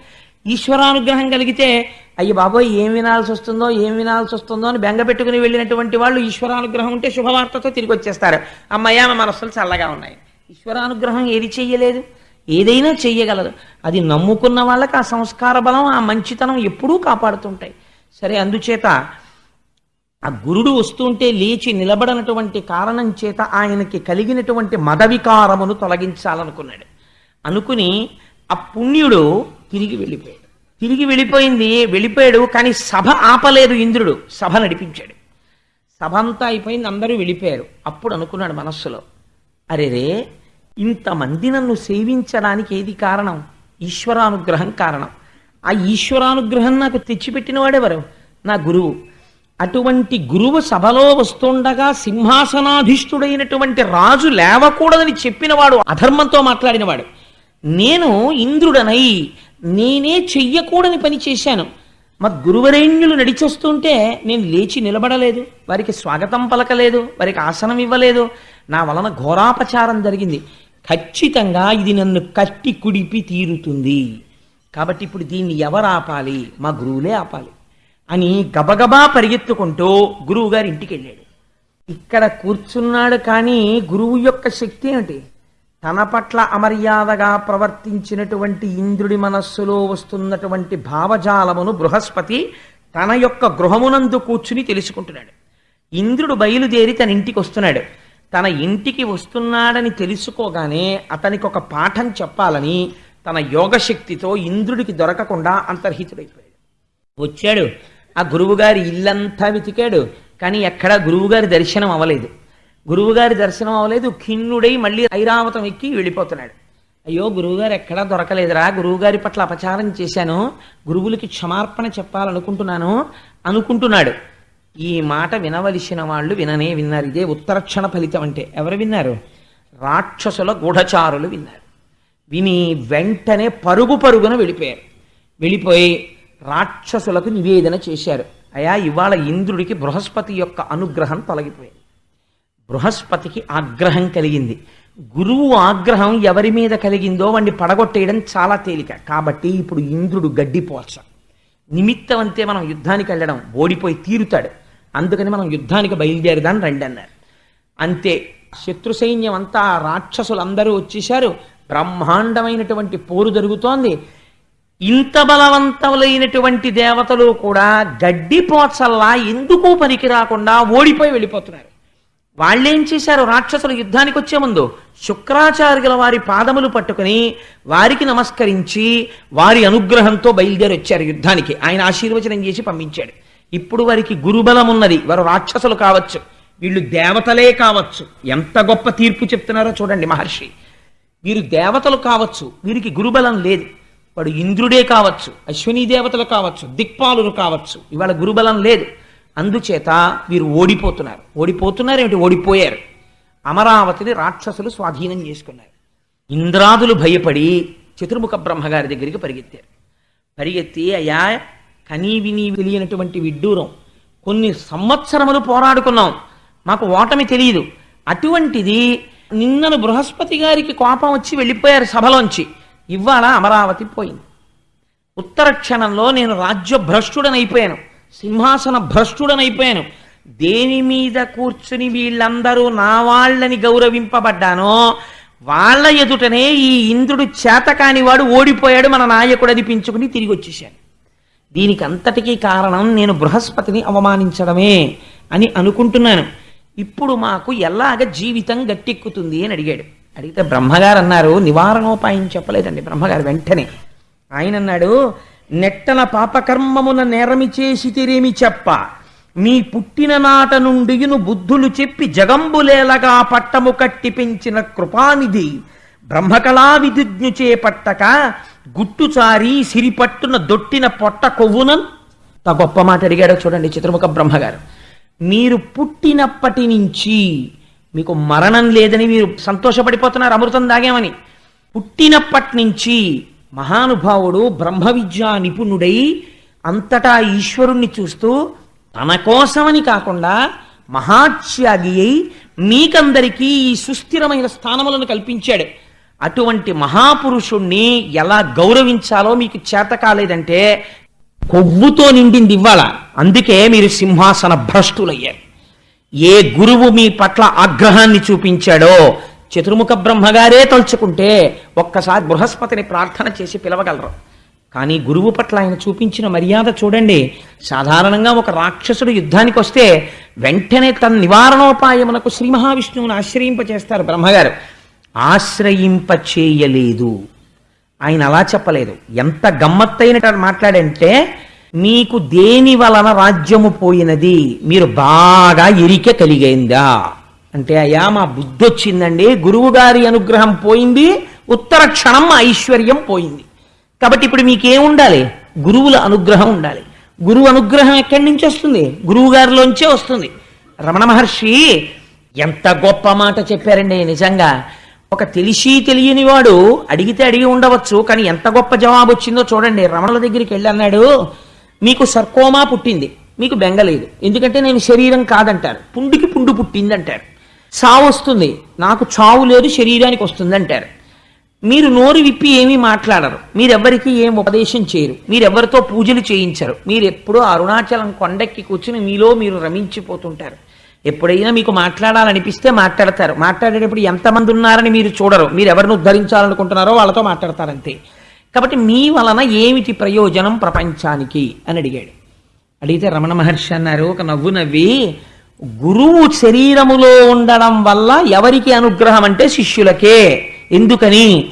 ఈశ్వరానుగ్రహం కలిగితే అయ్యి బాబోయ్ ఏం వినాల్సి వస్తుందో ఏం వినాల్సి వస్తుందో అని బెంగ పెట్టుకుని వెళ్ళినటువంటి వాళ్ళు ఈశ్వరానుగ్రహం ఉంటే శుభవార్తతో తిరిగి వచ్చేస్తారు. అమ్మయ్య మా మనస్సులు చల్లగా ఉన్నాయి. ఈశ్వరానుగ్రహం ఏది చెయ్యలేదు? ఏదైనా చెయ్యగలదు అది నమ్ముకున్న వాళ్ళకి ఆ సంస్కార బలం ఆ మంచితనం ఎప్పుడూ కాపాడుతుంటాయి. సరే అందుచేత ఆ గురుడు వస్తుంటే లేచి నిలబడనటువంటి కారణం చేత ఆయనకి కలిగినటువంటి మదవికారమును తొలగించాలనుకున్నాడు. అనుకుని ఆ పుణ్యుడు తిరిగి వెళ్ళిపోయాడు. తిరిగి వెళ్ళిపోయింది వెళ్ళిపోయాడు కానీ సభ ఆపలేదు ఇంద్రుడు. సభ నడిపించాడు. సభ అంతా అయిపోయింది అందరూ వెళ్ళిపోయారు. అప్పుడు అనుకున్నాడు మనస్సులో అరెరే ఇంతమంది నన్ను సేవించడానికి ఏది కారణం? ఈశ్వరానుగ్రహం కారణం. ఆ ఈశ్వరానుగ్రహం నాకు తెచ్చిపెట్టినవాడెవరు? నా గురువు. అటువంటి గురువు సభలో వస్తుండగా సింహాసనాధిష్ఠుడైనటువంటి రాజు లేవకూడదని చెప్పినవాడు అధర్మంతో మాట్లాడినవాడు. నేను ఇంద్రుడనై నేనే చెయ్యకూడని పని చేశాను. మా గురువరేణ్యులు నడిచొస్తుంటే నేను లేచి నిలబడలేదు. వారికి స్వాగతం పలకలేదు. వారికి ఆసనం ఇవ్వలేదు. నా వలన ఘోరాపచారం జరిగింది. ఖచ్చితంగా ఇది నన్ను కట్టి కుడిపి తీరుతుంది. కాబట్టి ఇప్పుడు దీన్ని ఎవరు ఆపాలి? మా గురువులే ఆపాలి. అని గబగబా పరిగెత్తుకుంటూ గురువుగారి ఇంటికి వెళ్ళాడు ఇక్కడ కూర్చున్నాడు కానీ గురువు యొక్క శక్తి ఏమిటి? తన పట్ల అమర్యాదగా ప్రవర్తించినటువంటి ఇంద్రుడి మనస్సులో వస్తున్నటువంటి భావజాలమును బృహస్పతి తన యొక్క గృహమునందు కూర్చుని తెలుసుకుంటున్నాడు. ఇంద్రుడు బయలుదేరి తన ఇంటికి వస్తున్నాడు. తన ఇంటికి వస్తున్నాడని తెలుసుకోగానే అతనికి ఒక పాఠం చెప్పాలని తన యోగశక్తితో ఇంద్రుడికి దొరకకుండా అంతర్హితుడైపోయాడు. వచ్చాడు. ఆ గురువుగారి ఇల్లంతా వెతికాడు. కానీ ఎక్కడా గురువుగారి దర్శనం అవ్వలేదు. గురువుగారి దర్శనం అవ్వలేదు. ఖిన్నుడై మళ్ళీ ఐరావతం ఎక్కి వెళ్ళిపోతున్నాడు. అయ్యో గురువుగారు ఎక్కడా దొరకలేదురా. గురువుగారి పట్ల అపచారం చేశాను. గురువులకి క్షమార్పణ చెప్పాలనుకుంటున్నాను అనుకుంటున్నాడు. ఈ మాట వినవలసిన వాళ్ళు విననే విన్నారు. ఇదే ఉత్తరక్షణ ఫలితం అంటే. ఎవరు విన్నారు? రాక్షసుల గూఢచారులు విన్నారు. విని వెంటనే పరుగు పరుగున వెళ్ళిపోయారు. వెళ్ళిపోయి రాక్షసులకు నివేదన చేశారు. అయా ఇవాళ ఇంద్రుడికి బృహస్పతి యొక్క అనుగ్రహం తొలగిపోయింది. బృహస్పతికి ఆగ్రహం కలిగింది. గురువు ఆగ్రహం ఎవరి మీద కలిగిందో వాడిని పడగొట్టేయడం చాలా తేలిక. కాబట్టి ఇప్పుడు ఇంద్రుడు గడ్డిపోల్చ నిమిత్తం అంతే మనం యుద్ధానికి వెళ్ళడం. ఓడిపోయి తీరుతాడు. అందుకని మనం యుద్ధానికి బయలుదేరదాని రండి అన్నారు. అంతే శత్రు సైన్యం అంతా రాక్షసులందరూ వచ్చేశారు. బ్రహ్మాండమైనటువంటి పోరు జరుగుతోంది. ఇంత బలవంతములైనటువంటి దేవతలు కూడా గడ్డి పోచల్లా ఎందుకు పనికి రాకుండా ఓడిపోయి వెళ్ళిపోతున్నారు. వాళ్ళేం చేశారు? రాక్షసులు యుద్ధానికి వచ్చే ముందు శుక్రాచార్యుల వారి పాదములు పట్టుకుని వారికి నమస్కరించి వారి అనుగ్రహంతో బయలుదేరి వచ్చారు యుద్ధానికి. ఆయన ఆశీర్వచనం చేసి పంపించాడు. ఇప్పుడు వారికి గురుబలం ఉన్నది. వారు రాక్షసులు కావచ్చు. వీళ్ళు దేవతలే కావచ్చు. ఎంత గొప్ప తీర్పు చెప్తున్నారో చూడండి మహర్షి. వీరు దేవతలు కావచ్చు. వీరికి గురుబలం లేదు. వాడు ఇంద్రుడే కావచ్చు. అశ్విని దేవతలు కావచ్చు. దిక్పాలులు కావచ్చు. ఇవాళ గురుబలం లేదు. అందుచేత వీరు ఓడిపోతున్నారు. ఓడిపోతున్నారు ఏమిటి? ఓడిపోయారు. అమరావతిని రాక్షసులు స్వాధీనం చేసుకున్నారు. ఇంద్రాదులు భయపడి చతుర్ముఖ బ్రహ్మగారి దగ్గరికి పరిగెత్తారు. పరిగెత్తి అయ్యా కనీవిని తెలియనటువంటి విడ్డూరం. కొన్ని సంవత్సరములు పోరాడుకున్నాం. మాకు ఓటమి తెలియదు అటువంటిది నిన్నను బృహస్పతి గారికి కోపం వచ్చి వెళ్ళిపోయారు సభలోంచి. ఇవాళ అమరావతి పోయింది. ఉత్తర క్షణంలో నేను రాజ్య భ్రష్టుడనైపోయాను సింహాసన భ్రష్టుడనైపోయాను. దేని మీద కూర్చుని వీళ్ళందరూ నా వాళ్ళని గౌరవింపబడ్డానో వాళ్ళ ఎదుటనే ఈ ఇంద్రుడు చేతకానివాడు ఓడిపోయాడు మన నాయకుడు అనిపించుకుని తిరిగి వచ్చేసాను దీనికి అంతటికీ కారణం నేను బృహస్పతిని అవమానించడమే అని అనుకుంటున్నాను. ఇప్పుడు మాకు ఎలాగ జీవితం గట్టెక్కుతుంది అని అడిగాడు. అడిగితే బ్రహ్మగారు అన్నారు నివారణోపాయం చెప్పలేదండి బ్రహ్మగారు వెంటనే. ఆయన అన్నాడు నెట్టన పాపకర్మమున నేరమి చేసి తిరేమి చెప్ప. మీ పుట్టిన నాట నుండి బుద్ధులు చెప్పి జగంబులేలగా పట్టము కట్టి పెంచిన కృపానిధి బ్రహ్మకళా విధిజ్ఞు చేపట్టక గుట్టుచారి సిరిపట్టున దొట్టిన పొట్ట కొవ్వునన్? తా గొప్ప మాట అడిగాడో చూడండి చిత్రముఖ బ్రహ్మగారు. మీరు పుట్టినప్పటి నుంచి మీకు మరణం లేదని మీరు సంతోషపడిపోతున్నారు అమృతం దాగామని. పుట్టినప్పటి నుంచి మహానుభావుడు బ్రహ్మ విద్యా నిపుణుడై అంతటా ఈశ్వరుణ్ణి చూస్తూ తన కోసమని కాకుండా మహాత్యాగి అయి మీకందరికీ ఈ సుస్థిరమైన స్థానములను కల్పించాడు. అటువంటి మహాపురుషుణ్ణి ఎలా గౌరవించాలో మీకు చేత కాలేదంటే కొవ్వుతో నిండింది ఇవ్వాల. అందుకే మీరు సింహాసన భ్రష్టులయ్యారు. ఏ గురువు మీ పట్ల ఆగ్రహాన్ని చూపించాడో చతుర్ముఖ బ్రహ్మగారే తలుచుకుంటే ఒక్కసారి బృహస్పతిని ప్రార్థన చేసి పిలవగలరు. కానీ గురువు పట్ల ఆయన చూపించిన మర్యాద చూడండి. సాధారణంగా ఒక రాక్షసుడు యుద్ధానికి వస్తే వెంటనే తన నివారణోపాయమునకు శ్రీ మహావిష్ణువుని ఆశ్రయింపచేస్తారు బ్రహ్మగారు. ఆశ్రయింపచేయలేదు. ఆయన అలా చెప్పలేదు. ఎంత గమ్మత్తైన మాట్లాడంటే మీకు దేని వలన రాజ్యము పోయినది? మీరు బాగా ఎరిక కలిగైందా? అంటే అయ్యా మా బుద్ధి వచ్చిందండి గురువు గారి అనుగ్రహం పోయింది. ఉత్తర క్షణం మా ఐశ్వర్యం పోయింది. కాబట్టి ఇప్పుడు మీకేం ఉండాలి? గురువుల అనుగ్రహం ఉండాలి. గురువు అనుగ్రహం ఎక్కడి నుంచి వస్తుంది? గురువు గారిలోంచే వస్తుంది. రమణ మహర్షి ఎంత గొప్ప మాట చెప్పారండి నిజంగా. ఒక తెలిసి తెలియనివాడు అడిగితే అడిగి ఉండవచ్చు కానీ ఎంత గొప్ప జవాబు వచ్చిందో చూడండి. రమణుల దగ్గరికి వెళ్ళి అన్నాడు మీకు సర్కోమా పుట్టింది. మీకు బెంగలేదు ఎందుకంటే నేను శరీరం కాదంటారు. పుండుకి పుండు పుట్టింది అంటారు చావు వస్తుంది. నాకు చావు లేదు శరీరానికి వస్తుంది అంటారు మీరు నోరు విప్పి ఏమీ మాట్లాడరు. మీరెవ్వరికి ఏం ఉపదేశం చేయరు. మీరెవ్వరితో పూజలు చేయించరు. మీరు ఎప్పుడూ అరుణాచలం కొండెక్కి కూర్చుని మీలో మీరు రమించిపోతుంటారు. ఎప్పుడైనా మీకు మాట్లాడాలనిపిస్తే మాట్లాడతారు. మాట్లాడేటప్పుడు ఎంతమంది ఉన్నారని మీరు చూడరు. మీరు ఎవరిని ఉద్ధరించాలనుకుంటున్నారో వాళ్ళతో మాట్లాడతారంతే. కాబట్టి మీ వలన ఏమిటి ప్రయోజనం ప్రపంచానికి? అని అడిగాడు. అడిగితే రమణ మహర్షి అన్నారు ఒక నవ్వు నవ్వి గురువు శరీరములో ఉండడం వల్ల ఎవరికి అనుగ్రహం అంటే శిష్యులకే. ఎందుకని?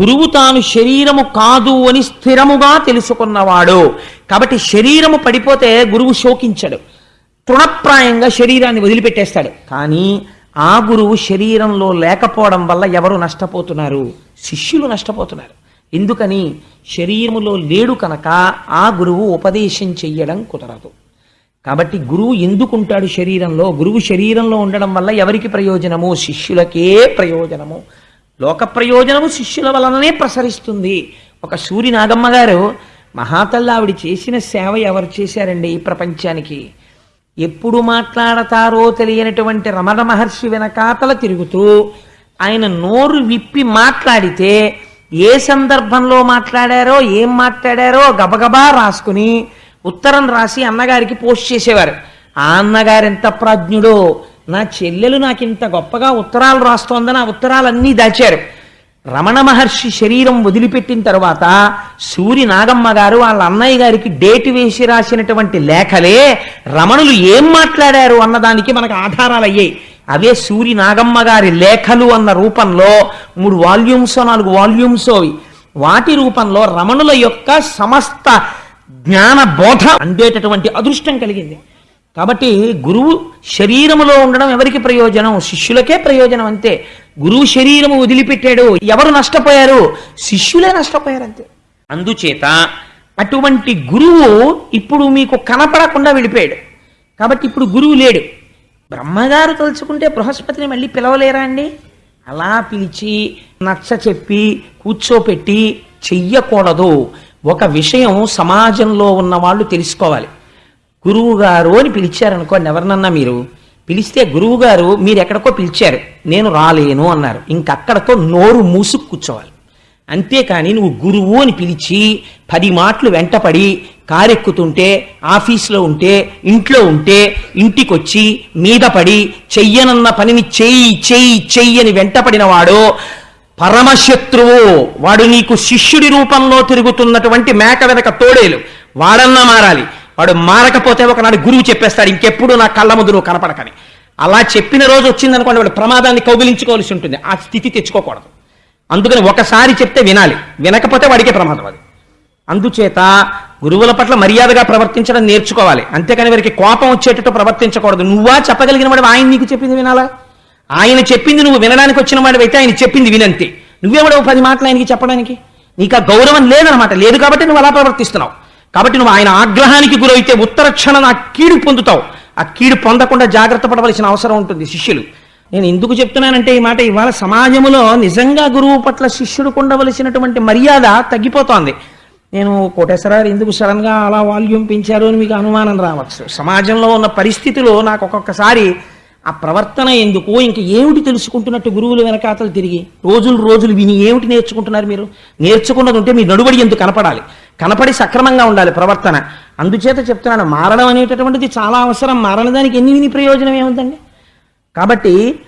గురువు తాను శరీరము కాదు అని స్థిరముగా తెలుసుకున్నవాడు. కాబట్టి శరీరము పడిపోతే గురువు శోకించడు. తృణప్రాయంగా శరీరాన్ని వదిలిపెట్టేస్తాడు. కానీ ఆ గురువు శరీరంలో లేకపోవడం వల్ల ఎవరు నష్టపోతున్నారు? శిష్యులు నష్టపోతున్నారు. ఎందుకని? శరీరములో లేడు కనుక ఆ గురువు ఉపదేశం చెయ్యడం కుదరదు. కాబట్టి గురువు ఎందుకుంటాడు శరీరంలో? గురువు శరీరంలో ఉండడం వల్ల ఎవరికి ప్రయోజనము? శిష్యులకే ప్రయోజనము. లోక ప్రయోజనము శిష్యుల వలననే ప్రసరిస్తుంది. ఒక సూరి నాగమ్మ గారు మహాతల్లావిడి చేసిన సేవ ఎవరు చేశారండి ఈ ప్రపంచానికి? ఎప్పుడు మాట్లాడతారో తెలియనటువంటి రమణ మహర్షి వెనకాతల తిరుగుతూ ఆయన నోరు విప్పి మాట్లాడితే ఏ సందర్భంలో మాట్లాడారో ఏం మాట్లాడారో గబగబా రాసుకుని ఉత్తరం రాసి అన్నగారికి పోస్ట్ చేసేవారు. ఆ అన్నగారు ఎంత ప్రాజ్ఞుడో నా చెల్లెలు నాకు ఇంత గొప్పగా ఉత్తరాలు రాస్తోందని ఆ ఉత్తరాలన్నీ దాచారు. రమణ మహర్షి శరీరం వదిలిపెట్టిన తర్వాత సూరి నాగమ్మ గారు వాళ్ళ అన్నయ్య గారికి డేట్ వేసి రాసినటువంటి లేఖలే రమణులు ఏం మాట్లాడారు అన్నదానికి మనకు ఆధారాలు అయ్యాయి అవే సూరి నాగమ్మ గారి లేఖలు అన్న రూపంలో మూడు వాల్యూమ్స్ నాలుగు వాల్యూమ్స్ అవి. వాటి రూపంలో రమణుల యొక్క సమస్త జ్ఞాన బోధ అందేటటువంటి అదృష్టం కలిగింది. కాబట్టి గురువు శరీరములో ఉండడం ఎవరికి ప్రయోజనం? శిష్యులకే ప్రయోజనం అంతే. గురువు శరీరము వదిలిపెట్టాడు ఎవరు నష్టపోయారు? శిష్యులే నష్టపోయారు అంతే అందుచేత అటువంటి గురువు ఇప్పుడు మీకు కనపడకుండా వెళ్ళిపోయాడు కాబట్టి ఇప్పుడు గురువు లేడు. బ్రహ్మగారు తలుచుకుంటే బృహస్పతిని మళ్ళీ పిలవలేరా అండి? అలా పిలిచి నచ్చ చెప్పి కూర్చోపెట్టి చెయ్యకూడదు. ఒక విషయం సమాజంలో ఉన్న వాళ్ళు తెలుసుకోవాలి. గురువు గారు అని పిలిచారనుకోండి ఎవరినన్నా మీరు? పిలిస్తే గురువు గారు మీరు ఎక్కడికో పిలిచారు నేను రాలేను అన్నారు. ఇంకక్కడతో నోరు మూసుకు కూర్చోవాలి. అంతేకాని నువ్వు గురువు అని పిలిచి పది మాటలు వెంటపడి కారెక్కుతుంటే ఆఫీస్లో ఉంటే ఇంట్లో ఉంటే ఇంటికొచ్చి మీద పడి చెయ్యనన్న పనిని చెయ్యి చెయ్యి చెయ్యి అని వెంటపడిన వాడు పరమశత్రువు. వాడు నీకు శిష్యుడి రూపంలో తిరుగుతున్నటువంటి మేక వెనక తోడేలు. వాడన్నా మారాలి. వాడు మారకపోతే ఒకనాడు గురువు చెప్పేస్తాడు ఇంకెప్పుడు నా కళ్ళ ముందు నువ్వు కనపడకని. అలా చెప్పిన రోజు వచ్చిందనుకోండి వాడు ప్రమాదాన్ని కౌగిలించుకోవాల్సి ఉంటుంది. ఆ స్థితి తెచ్చుకోకూడదు. అందుకని ఒకసారి చెప్తే వినాలి. వినకపోతే వాడికే ప్రమాదం అది. అందుచేత గురువుల పట్ల మర్యాదగా ప్రవర్తించడం నేర్చుకోవాలి. అంతేకాని వారికి కోపం వచ్చేటట్టు ప్రవర్తించకూడదు. నువ్వా చెప్పగలిగిన వాడు ఆయన నీకు చెప్పింది వినాలా? ఆయన చెప్పింది నువ్వు వినడానికి వచ్చిన వాడివైతే ఆయన చెప్పింది వినంతే. నువ్వెవడవు పది మాటలు ఆయనకి చెప్పడానికి? నీకు ఆ గౌరవం లేదనమాట లేదు కాబట్టి నువ్వు అలా ప్రవర్తిస్తున్నావు. కాబట్టి నువ్వు ఆయన ఆగ్రహానికి గురైతే ఉత్తర క్షణం ఆ కీడు పొందుతావు. ఆ కీడు పొందకుండా జాగ్రత్త పడవలసిన అవసరం ఉంటుంది శిష్యులు. నేను ఎందుకు చెప్తున్నానంటే ఈ మాట ఇవాళ సమాజంలో నిజంగా గురువు పట్ల శిష్యుడికి ఉండవలసినటువంటి మర్యాద తగ్గిపోతోంది. నేను కోటేశ్వరారు ఎందుకు సడన్గా అలా వాల్యూమ్ పెంచారు అని మీకు అనుమానం రావచ్చు. సమాజంలో ఉన్న పరిస్థితిలో నాకు ఒక్కొక్కసారి ఆ ప్రవర్తన ఎందుకు ఇంక ఏమిటి తెలుసుకుంటున్నట్టు గురువులు వెనకాతలు తిరిగి? రోజులు రోజులు విని ఏమిటి నేర్చుకుంటున్నారు మీరు? నేర్చుకున్నది ఉంటే మీ నడుబడి ఎందుకు కనపడాలి? కనపడి సక్రమంగా ఉండాలి ప్రవర్తన. అందుచేత చెప్తున్నాను మారడం అనేటటువంటిది చాలా అవసరం. మారనదానికి ఎన్ని విని ప్రయోజనం ఏముందండి? కాబట్టి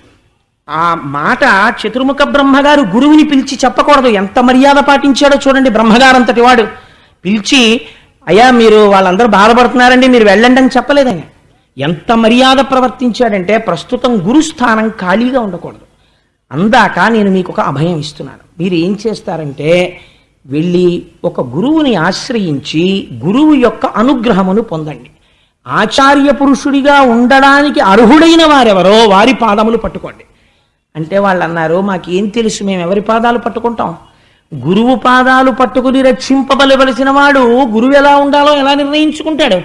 ఆ మాట చతుర్ముఖ బ్రహ్మగారు గురువుని పిలిచి చెప్పకూడదు. ఎంత మర్యాద పాటించాడో చూడండి బ్రహ్మగారంతటి వాడు. పిలిచి అయ్యా మీరు వాళ్ళందరూ బాధపడుతున్నారండి మీరు వెళ్ళండి అని చెప్పలేదని ఎంత మర్యాద ప్రవర్తించాడంటే ప్రస్తుతం గురుస్థానం ఖాళీగా ఉండకూడదు. అందాక నేను మీకు ఒక అభయం ఇస్తున్నాను. మీరు ఏం చేస్తారంటే వెళ్ళి ఒక గురువుని ఆశ్రయించి గురువు యొక్క అనుగ్రహమును పొందండి. ఆచార్య పురుషుడిగా ఉండడానికి అర్హుడైన వారెవరో వారి పాదములు పట్టుకోండి. అంటే వాళ్ళు అన్నారు మాకేం తెలుసు మేము ఎవరి పాదాలు పట్టుకుంటాం? గురువు పాదాలు పట్టుకుని రక్షింపబలవలసిన వాడు గురువు ఎలా ఉండాలో ఎలా నిర్ణయించుకుంటాడు?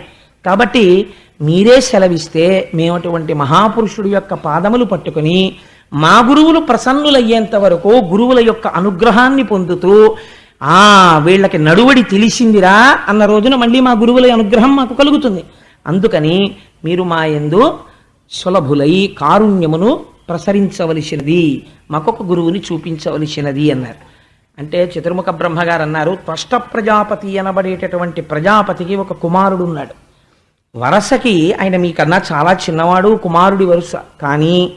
కాబట్టి మీరే సెలవిస్తే మేము అటువంటి మహాపురుషుడి యొక్క పాదములు పట్టుకుని మా గురువులు ప్రసన్నులయ్యేంత వరకు గురువుల యొక్క అనుగ్రహాన్ని పొందుతూ ఆ వీళ్ళకి నడువడి తెలిసిందిరా అన్న రోజున మళ్ళీ మా గురువుల అనుగ్రహం మాకు కలుగుతుంది. అందుకని మీరు మా ఎందు సులభులై కారుణ్యమును ప్రసరించవలసినది మాకొక గురువుని చూపించవలసినది అన్నారు. అంటే చతుర్ముఖ బ్రహ్మగారు అన్నారు త్వష్ట ప్రజాపతి అనబడేటటువంటి ప్రజాపతికి ఒక కుమారుడు ఉన్నాడు వరసకి ఆయన మీకన్నా చాలా చిన్నవాడు కుమారుడి వరుస. కానీ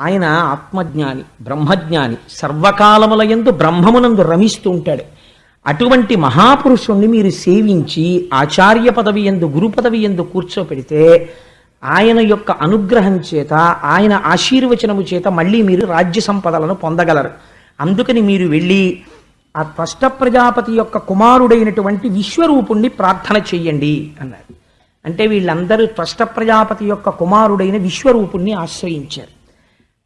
ఆయన ఆత్మజ్ఞాని బ్రహ్మజ్ఞాని సర్వకాలముల ఎందు బ్రహ్మమునందు రమిస్తూ ఉంటాడు. అటువంటి మహాపురుషుణ్ణి మీరు సేవించి ఆచార్య పదవి ఎందు గురు పదవి ఎందు కూర్చోపెడితే ఆయన యొక్క అనుగ్రహం చేత ఆయన ఆశీర్వచనము చేత మళ్ళీ మీరు రాజ్య సంపదలను పొందగలరు. అందుకని మీరు వెళ్ళి ఆ త్వష్ట ప్రజాపతి యొక్క కుమారుడైనటువంటి విశ్వరూపుణ్ణి ప్రార్థన చెయ్యండి అన్నారు. అంటే వీళ్ళందరూ త్వష్ట ప్రజాపతి యొక్క కుమారుడైన విశ్వరూపుణ్ణి ఆశ్రయించారు.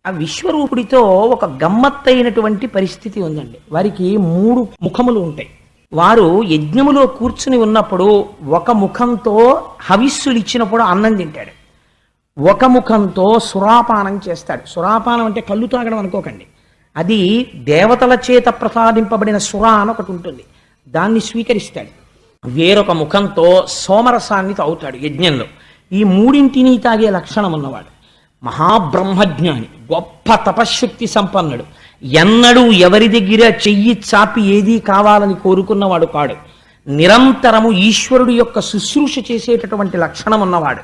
ఆ విశ్వరూపుడితో ఒక గమ్మత్తైనటువంటి పరిస్థితి ఉందండి. వారికి మూడు ముఖములు ఉంటాయి. వారు యజ్ఞములో కూర్చుని ఉన్నప్పుడు ఒక ముఖంతో హవిస్సులు ఇచ్చినప్పుడు అన్నం తింటాడు. ఒక ముఖంతో సురాపానం చేస్తాడు. సురాపానం అంటే కళ్ళు తాగడం అనుకోకండి. అది దేవతల చేత ప్రసాదింపబడిన సురా అని ఒకటి ఉంటుంది. దాన్ని స్వీకరిస్తాడు. వేరొక ముఖంతో సోమరసాన్ని తాగుతాడు యజ్ఞంలో. ఈ మూడింటిని తాగే లక్షణం ఉన్నవాడు. మహాబ్రహ్మజ్ఞాని గొప్ప తపశ్శక్తి సంపన్నుడు. ఎన్నడూ ఎవరి దగ్గర చెయ్యి చాపి ఏదీ కావాలని కోరుకున్నవాడు కాడు. నిరంతరము ఈశ్వరుడు యొక్క శుశ్రూష చేసేటటువంటి లక్షణం ఉన్నవాడు.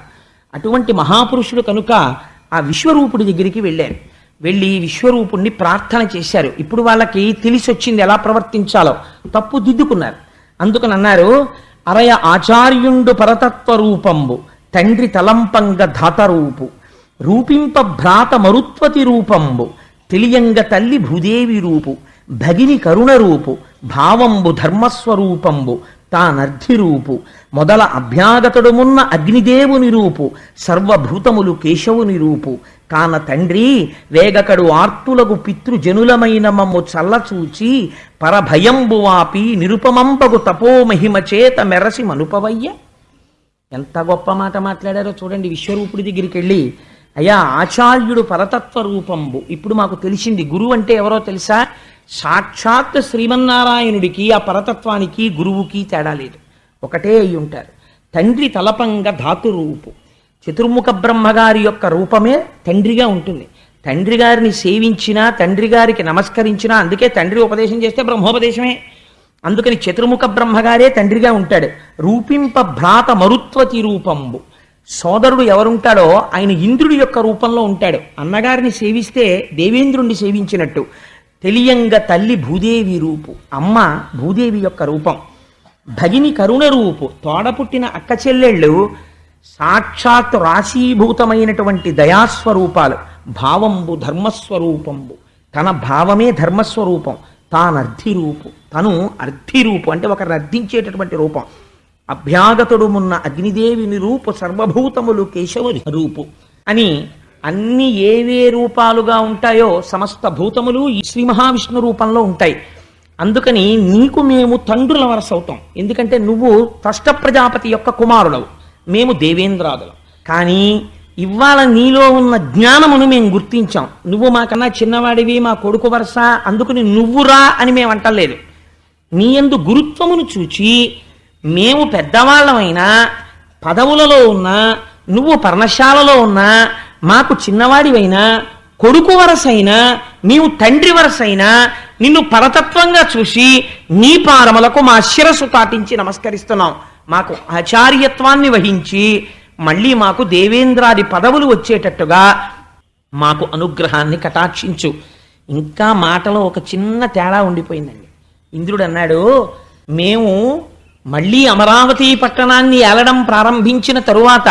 అటువంటి మహాపురుషుడు కనుక ఆ విశ్వరూపుడి దగ్గరికి వెళ్ళారు. వెళ్ళి విశ్వరూపుణ్ణి ప్రార్థన చేశారు. ఇప్పుడు వాళ్ళకి తెలిసి వచ్చింది ఎలా ప్రవర్తించాలో తప్పు దిద్దుకున్నారు. అందుకని అన్నారు అరయ ఆచార్యుండు పరతత్వ రూపంబు తండ్రి తలంపంగ ధాతరూపు రూపింప భ్రాత మరుత్వతి రూపంబు తెలియంగ తల్లి భూదేవి రూపు భగిని కరుణ రూపు భావంబు ధర్మస్వరూపంబు తానర్ధి రూపు మొదల అభ్యాగతుడుమున్న అగ్నిదేవుని రూపు సర్వభూతములు కేశవుని రూపు కాన తండ్రి వేగకడు ఆర్తులకు పితృజనులమైన మమ్ము చల్లచూచి పరభయంబు వాపి నిరుపమంబగు తపోమహిమ చేత మెరసి మనుపవయ్య. ఎంత గొప్ప మాట మాట్లాడారో చూడండి విశ్వరూపుడి దగ్గరికి వెళ్ళి అయ్యా ఆచార్యుడు పరతత్వ రూపంబు ఇప్పుడు మాకు తెలిసింది గురువు అంటే ఎవరో తెలుసా? సాక్షాత్ శ్రీమన్నారాయణుడికి ఆ పరతత్వానికి గురువుకి తేడా లేదు. ఒకటే అయి ఉంటారు. తండ్రి తలపంగ ధాతు రూపు చతుర్ముఖ బ్రహ్మగారి యొక్క రూపమే తండ్రిగా ఉంటుంది. తండ్రి గారిని సేవించినా తండ్రి గారికి నమస్కరించినా అందుకే తండ్రి ఉపదేశం చేస్తే బ్రహ్మోపదేశమే. అందుకని చతుర్ముఖ బ్రహ్మగారే తండ్రిగా ఉంటాడు. రూపింప భ్రాత మరుత్వతి రూపంబు. సోదరుడు ఎవరుంటాడో ఆయన ఇంద్రుడి యొక్క రూపంలో ఉంటాడు. అన్నగారిని సేవిస్తే దేవేంద్రుణ్ణి సేవించినట్టు. తెలియంగ తల్లి భూదేవి రూపు. అమ్మ భూదేవి యొక్క రూపం. భగిని కరుణ రూపు. తోడపుట్టిన అక్క చెల్లెళ్ళు సాక్షాత్ రాశీభూతమైనటువంటి దయాస్వరూపాలు. భావంబు ధర్మస్వరూపంబు. తన భావమే ధర్మస్వరూపం. తానర్థి రూపు తను అర్థి రూపు అంటే ఒకరిని అర్థించేటటువంటి రూపం. అభ్యాగతుడు మున్న అగ్నిదేవిని రూపు సర్వభూతములు కేశవుని రూపు. అని అన్ని ఏవే రూపాలుగా ఉంటాయో సమస్త భూతములు ఈ శ్రీ మహావిష్ణు రూపంలో ఉంటాయి. అందుకని నీకు మేము తండ్రుల వరసవుతాం ఎందుకంటే నువ్వు తష్ట ప్రజాపతి యొక్క కుమారుడవు. మేము దేవేంద్రాదులం. కానీ ఇవాళ నీలో ఉన్న జ్ఞానమును మేము గుర్తించాం. నువ్వు మాకన్నా చిన్నవాడివి మా కొడుకు వరస అందుకని నువ్వురా అని మేము అంటలేదు నీ యందు గురుత్వమును చూచి మేము పెద్దవాళ్ళమైనా పదవులలో ఉన్నా నువ్వు పర్ణశాలలో ఉన్నా మాకు చిన్నవాడివైనా కొడుకు వరసైనా నీవు తండ్రి వరసైనా నిన్ను పరతత్వంగా చూసి నీ పారములకు మా శిరస్సు తాటించి నమస్కరిస్తున్నాం. మాకు ఆచార్యత్వాన్ని వహించి మళ్ళీ మాకు దేవేంద్రాది పదవులు వచ్చేటట్టుగా మాకు అనుగ్రహాన్ని కటాక్షించు. ఇంకా మాటలో ఒక చిన్న తేడా ఉండిపోయిందండి. ఇంద్రుడు అన్నాడు మేము మళ్ళీ అమరావతి పట్టణాన్ని ఏలడం ప్రారంభించిన తరువాత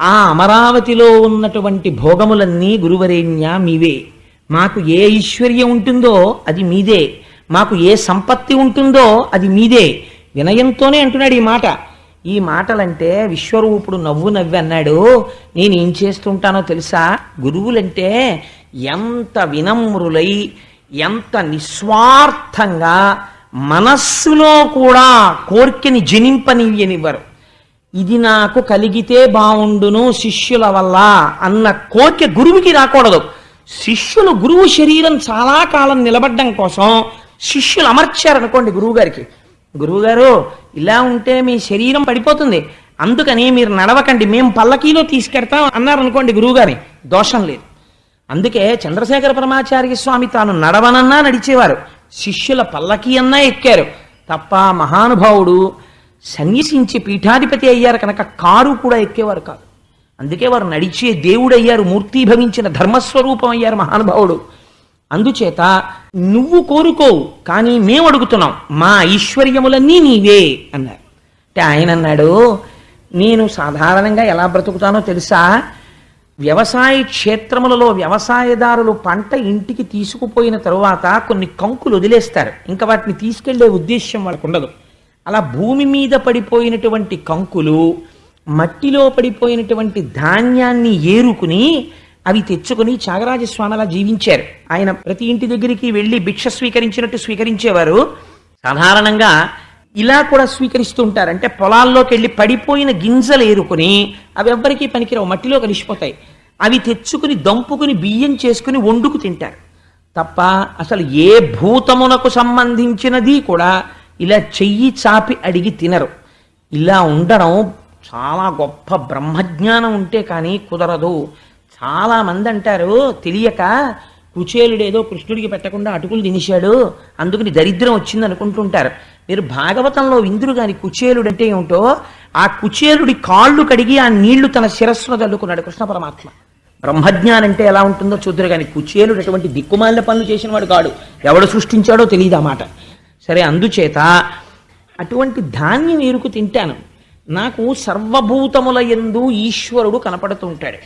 ఆ అమరావతిలో ఉన్నటువంటి భోగములన్నీ గురువరేణ్య మీవే. మాకు ఏ ఐశ్వర్యం ఉంటుందో అది మీదే. మాకు ఏ సంపత్తి ఉంటుందో అది మీదే. వినయంతోనే అంటున్నాడు ఈ మాట. ఈ మాటలంటే విశ్వరూపుడు నవ్వు నవ్వి అన్నాడు. నేను ఏం చేస్తుంటానో తెలుసా? గురువులంటే ఎంత వినమ్రులై ఎంత నిస్వార్థంగా మనస్సులో కూడా కోర్కెని జనింపనివ్వనివ్వరు ఇది నాకు కలిగితే బాగుండును శిష్యుల వల్ల అన్న కోరిక గురువుకి రాకూడదు. శిష్యులు గురువు శరీరం చాలా కాలం నిలబడ్డం కోసం శిష్యులు అమర్చారనుకోండి గురువుగారికి. గురువుగారు ఇలా ఉంటే మీ శరీరం పడిపోతుంది. అందుకని మీరు నడవకండి మేము పల్లకీలో తీసుకెడతాం అన్నారు అనుకోండి గురువుగారి. దోషం లేదు. అందుకే చంద్రశేఖర పరమాచార్య స్వామి తాను నడవనన్నా నడిచేవారు. శిష్యుల పల్లకి అన్నా ఎక్కారు. తప్ప మహానుభావుడు సన్యసించి పీఠాధిపతి అయ్యారు కనుక కారు కూడా ఎక్కేవారు కాదు. అందుకే వారు నడిచే దేవుడయ్యారు మూర్తీభవించిన ధర్మస్వరూపం అయ్యారు మహానుభావుడు. అందుచేత నువ్వు కోరుకోవు కానీ మేము అడుగుతున్నాం మా ఐశ్వర్యములన్నీ నీవే అన్నారు. అంటే ఆయన అన్నాడు నేను సాధారణంగా ఎలా బ్రతుకుతానో తెలుసా? వ్యవసాయ క్షేత్రములలో వ్యవసాయదారులు పంట ఇంటికి తీసుకుపోయిన తరువాత కొన్ని కంకులు వదిలేస్తారు. ఇంకా వాటిని తీసుకెళ్ళే ఉద్దేశ్యం వాళ్ళకు ఉండదు. అలా భూమి మీద పడిపోయినటువంటి కంకులు మట్టిలో పడిపోయినటువంటి ధాన్యాన్ని ఏరుకుని అవి తెచ్చుకుని త్యాగరాజస్వామి అలా జీవించారు. ఆయన ప్రతి ఇంటి దగ్గరికి వెళ్ళి భిక్ష స్వీకరించినట్టు స్వీకరించేవారు. సాధారణంగా ఇలా కూడా స్వీకరిస్తూ ఉంటారు అంటే పొలాల్లోకి వెళ్ళి పడిపోయిన గింజలు ఏరుకుని అవి ఎవ్వరికీ పనికిరావు మట్టిలో కలిసిపోతాయి. అవి తెచ్చుకుని దంపుకుని బియ్యం చేసుకుని వండుకు తింటారు. తప్ప అసలు ఏ భూతమునకు సంబంధించినది కూడా ఇలా చెయ్యి చాపి అడిగి తినరు. ఇలా ఉండడం చాలా గొప్ప బ్రహ్మజ్ఞానం ఉంటే కానీ కుదరదు. చాలా మంది అంటారు తెలియక కుచేలుడేదో కృష్ణుడికి పెట్టకుండా అటుకులు తినేశాడు అందుకని దరిద్రం వచ్చింది అనుకుంటుంటారు మీరు భాగవతంలో ఇంద్రుడు గాని కుచేలుడు అంటే ఏమిటో ఆ కుచేలుడి కాళ్ళు కడిగి ఆ నీళ్ళు తన శిరస్సును చల్లుకున్నాడు కృష్ణ పరమాత్మ. బ్రహ్మజ్ఞానం అంటే ఎలా ఉంటుందో చూద్దరు కానీ కుచేలుడు అటువంటి దిక్కుమాలిన పనులు చేసిన వాడు కాడు. ఎవడు సృష్టించాడో తెలియదు ఆ మాట. సరే అందుచేత అటువంటి ధాన్యం ఎరుకు తింటాను. నాకు సర్వభూతముల ఎందు ఈశ్వరుడు కనపడుతూ ఉంటాడు.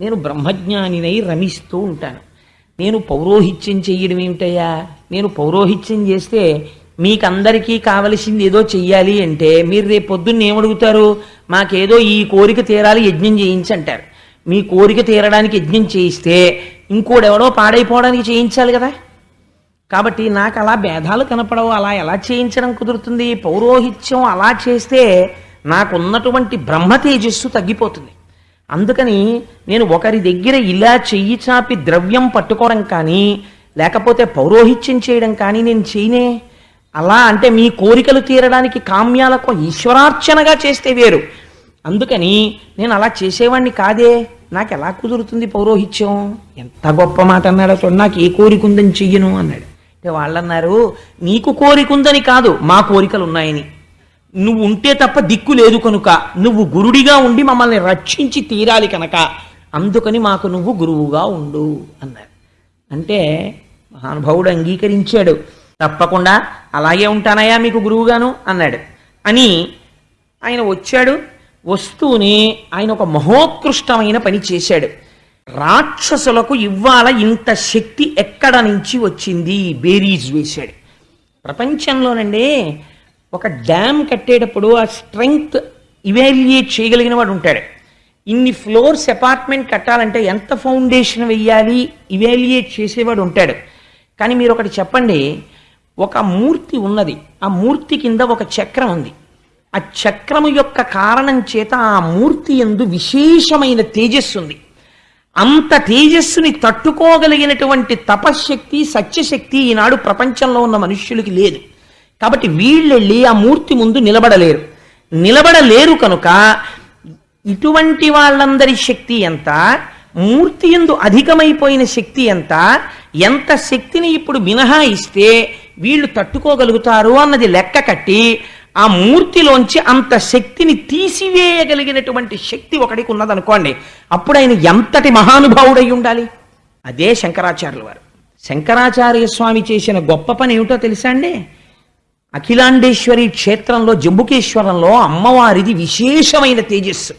నేను బ్రహ్మజ్ఞానినై రమిస్తూ ఉంటాను. నేను పౌరోహిత్యం చెయ్యడం ఏమిటయ్యా నేను పౌరోహిత్యం చేస్తే మీకందరికీ కావలసింది ఏదో చెయ్యాలి అంటే మీరు రేపు పొద్దున్న ఏమడుగుతారు? మాకేదో ఈ కోరిక తీరాలి యజ్ఞం చేయించి అంటారు మీ కోరిక తీరడానికి యజ్ఞం చేయిస్తే ఇంకోడెవడో పాడైపోవడానికి చేయించాలి కదా? కాబట్టి నాకు అలా భేదాలు కనపడవు అలా ఎలా చేయించడం కుదురుతుంది? పౌరోహిత్యం అలా చేస్తే నాకున్నటువంటి బ్రహ్మ తేజస్సు తగ్గిపోతుంది. అందుకని నేను ఒకరి దగ్గర ఇలా చెయ్యి చాపి ద్రవ్యం పట్టుకోవడం కానీ లేకపోతే పౌరోహిత్యం చేయడం కానీ నేను చేయనే అలా అంటే మీ కోరికలు తీరడానికి కామ్యాలకు ఈశ్వరార్చనగా చేస్తే వేరు. అందుకని నేను అలా చేసేవాడిని కాదే. నాకు ఎలా కుదురుతుంది పౌరోహిత్యం? ఎంత గొప్ప మాట అన్నాడు అసలు నాకు ఏ కోరిక ఉందని చెయ్యను అన్నాడు. అంటే వాళ్ళన్నారు నీకు కోరిక ఉందని కాదు మా కోరికలు ఉన్నాయని నువ్వు ఉంటే తప్ప దిక్కు లేదు కనుక నువ్వు గురుడిగా ఉండి మమ్మల్ని రక్షించి తీరాలి కనుక. అందుకని మాకు నువ్వు గురువుగా ఉండు అన్నారు. అంటే మహానుభావుడు అంగీకరించాడు. తప్పకుండా అలాగే ఉంటానయ్యా మీకు గురువుగాను అన్నాడు. అని ఆయన వచ్చాడు. వస్తూనే ఆయన ఒక మహోత్కృష్టమైన పని చేశాడు. రాక్షసులకు ఇవ్వాల ఇంత శక్తి ఎక్కడ నుంచి వచ్చింది? బేరీజ్ వేశాడు. ప్రపంచంలోనండి ఒక డ్యామ్ కట్టేటప్పుడు ఆ స్ట్రెంగ్త్ ఇవాల్యుయేట్ చేయగలిగిన వాడు ఉంటాడు. ఇన్ని ఫ్లోర్స్ అపార్ట్మెంట్ కట్టాలంటే ఎంత ఫౌండేషన్ వెయ్యాలి? ఇవాల్యుయేట్ చేసేవాడు ఉంటాడు. కానీ మీరు ఒకటి చెప్పండి ఒక మూర్తి ఉన్నది. ఆ మూర్తి కింద ఒక చక్రం ఉంది. ఆ చక్రము యొక్క కారణం చేత ఆ మూర్తి ఎందు విశేషమైన తేజస్సు ఉంది. అంత తేజస్సుని తట్టుకోగలిగినటువంటి తపశ్శక్తి సత్యశక్తి ఈనాడు ప్రపంచంలో ఉన్న మనుష్యులకి లేదు. కాబట్టి వీళ్ళెళ్ళి ఆ మూర్తి ముందు నిలబడలేరు. నిలబడలేరు కనుక ఇటువంటి వాళ్ళందరి శక్తి ఎంత? మూర్తి ఎందు అధికమైపోయిన శక్తి ఎంత? ఎంత శక్తిని ఇప్పుడు మినహాయిస్తే వీళ్ళు తట్టుకోగలుగుతారు అన్నది లెక్క కట్టి ఆ మూర్తిలోంచి అంత శక్తిని తీసివేయగలిగినటువంటి శక్తి ఒకటికి ఉన్నదనుకోండి అప్పుడు ఆయన ఎంతటి మహానుభావుడై ఉండాలి? అదే శంకరాచార్యుల వారు. శంకరాచార్య స్వామి చేసిన గొప్ప పని ఏమిటో తెలుసా అండి? అఖిలాండేశ్వరి క్షేత్రంలో జంబుకేశ్వరంలో అమ్మవారిది విశేషమైన తేజస్సు.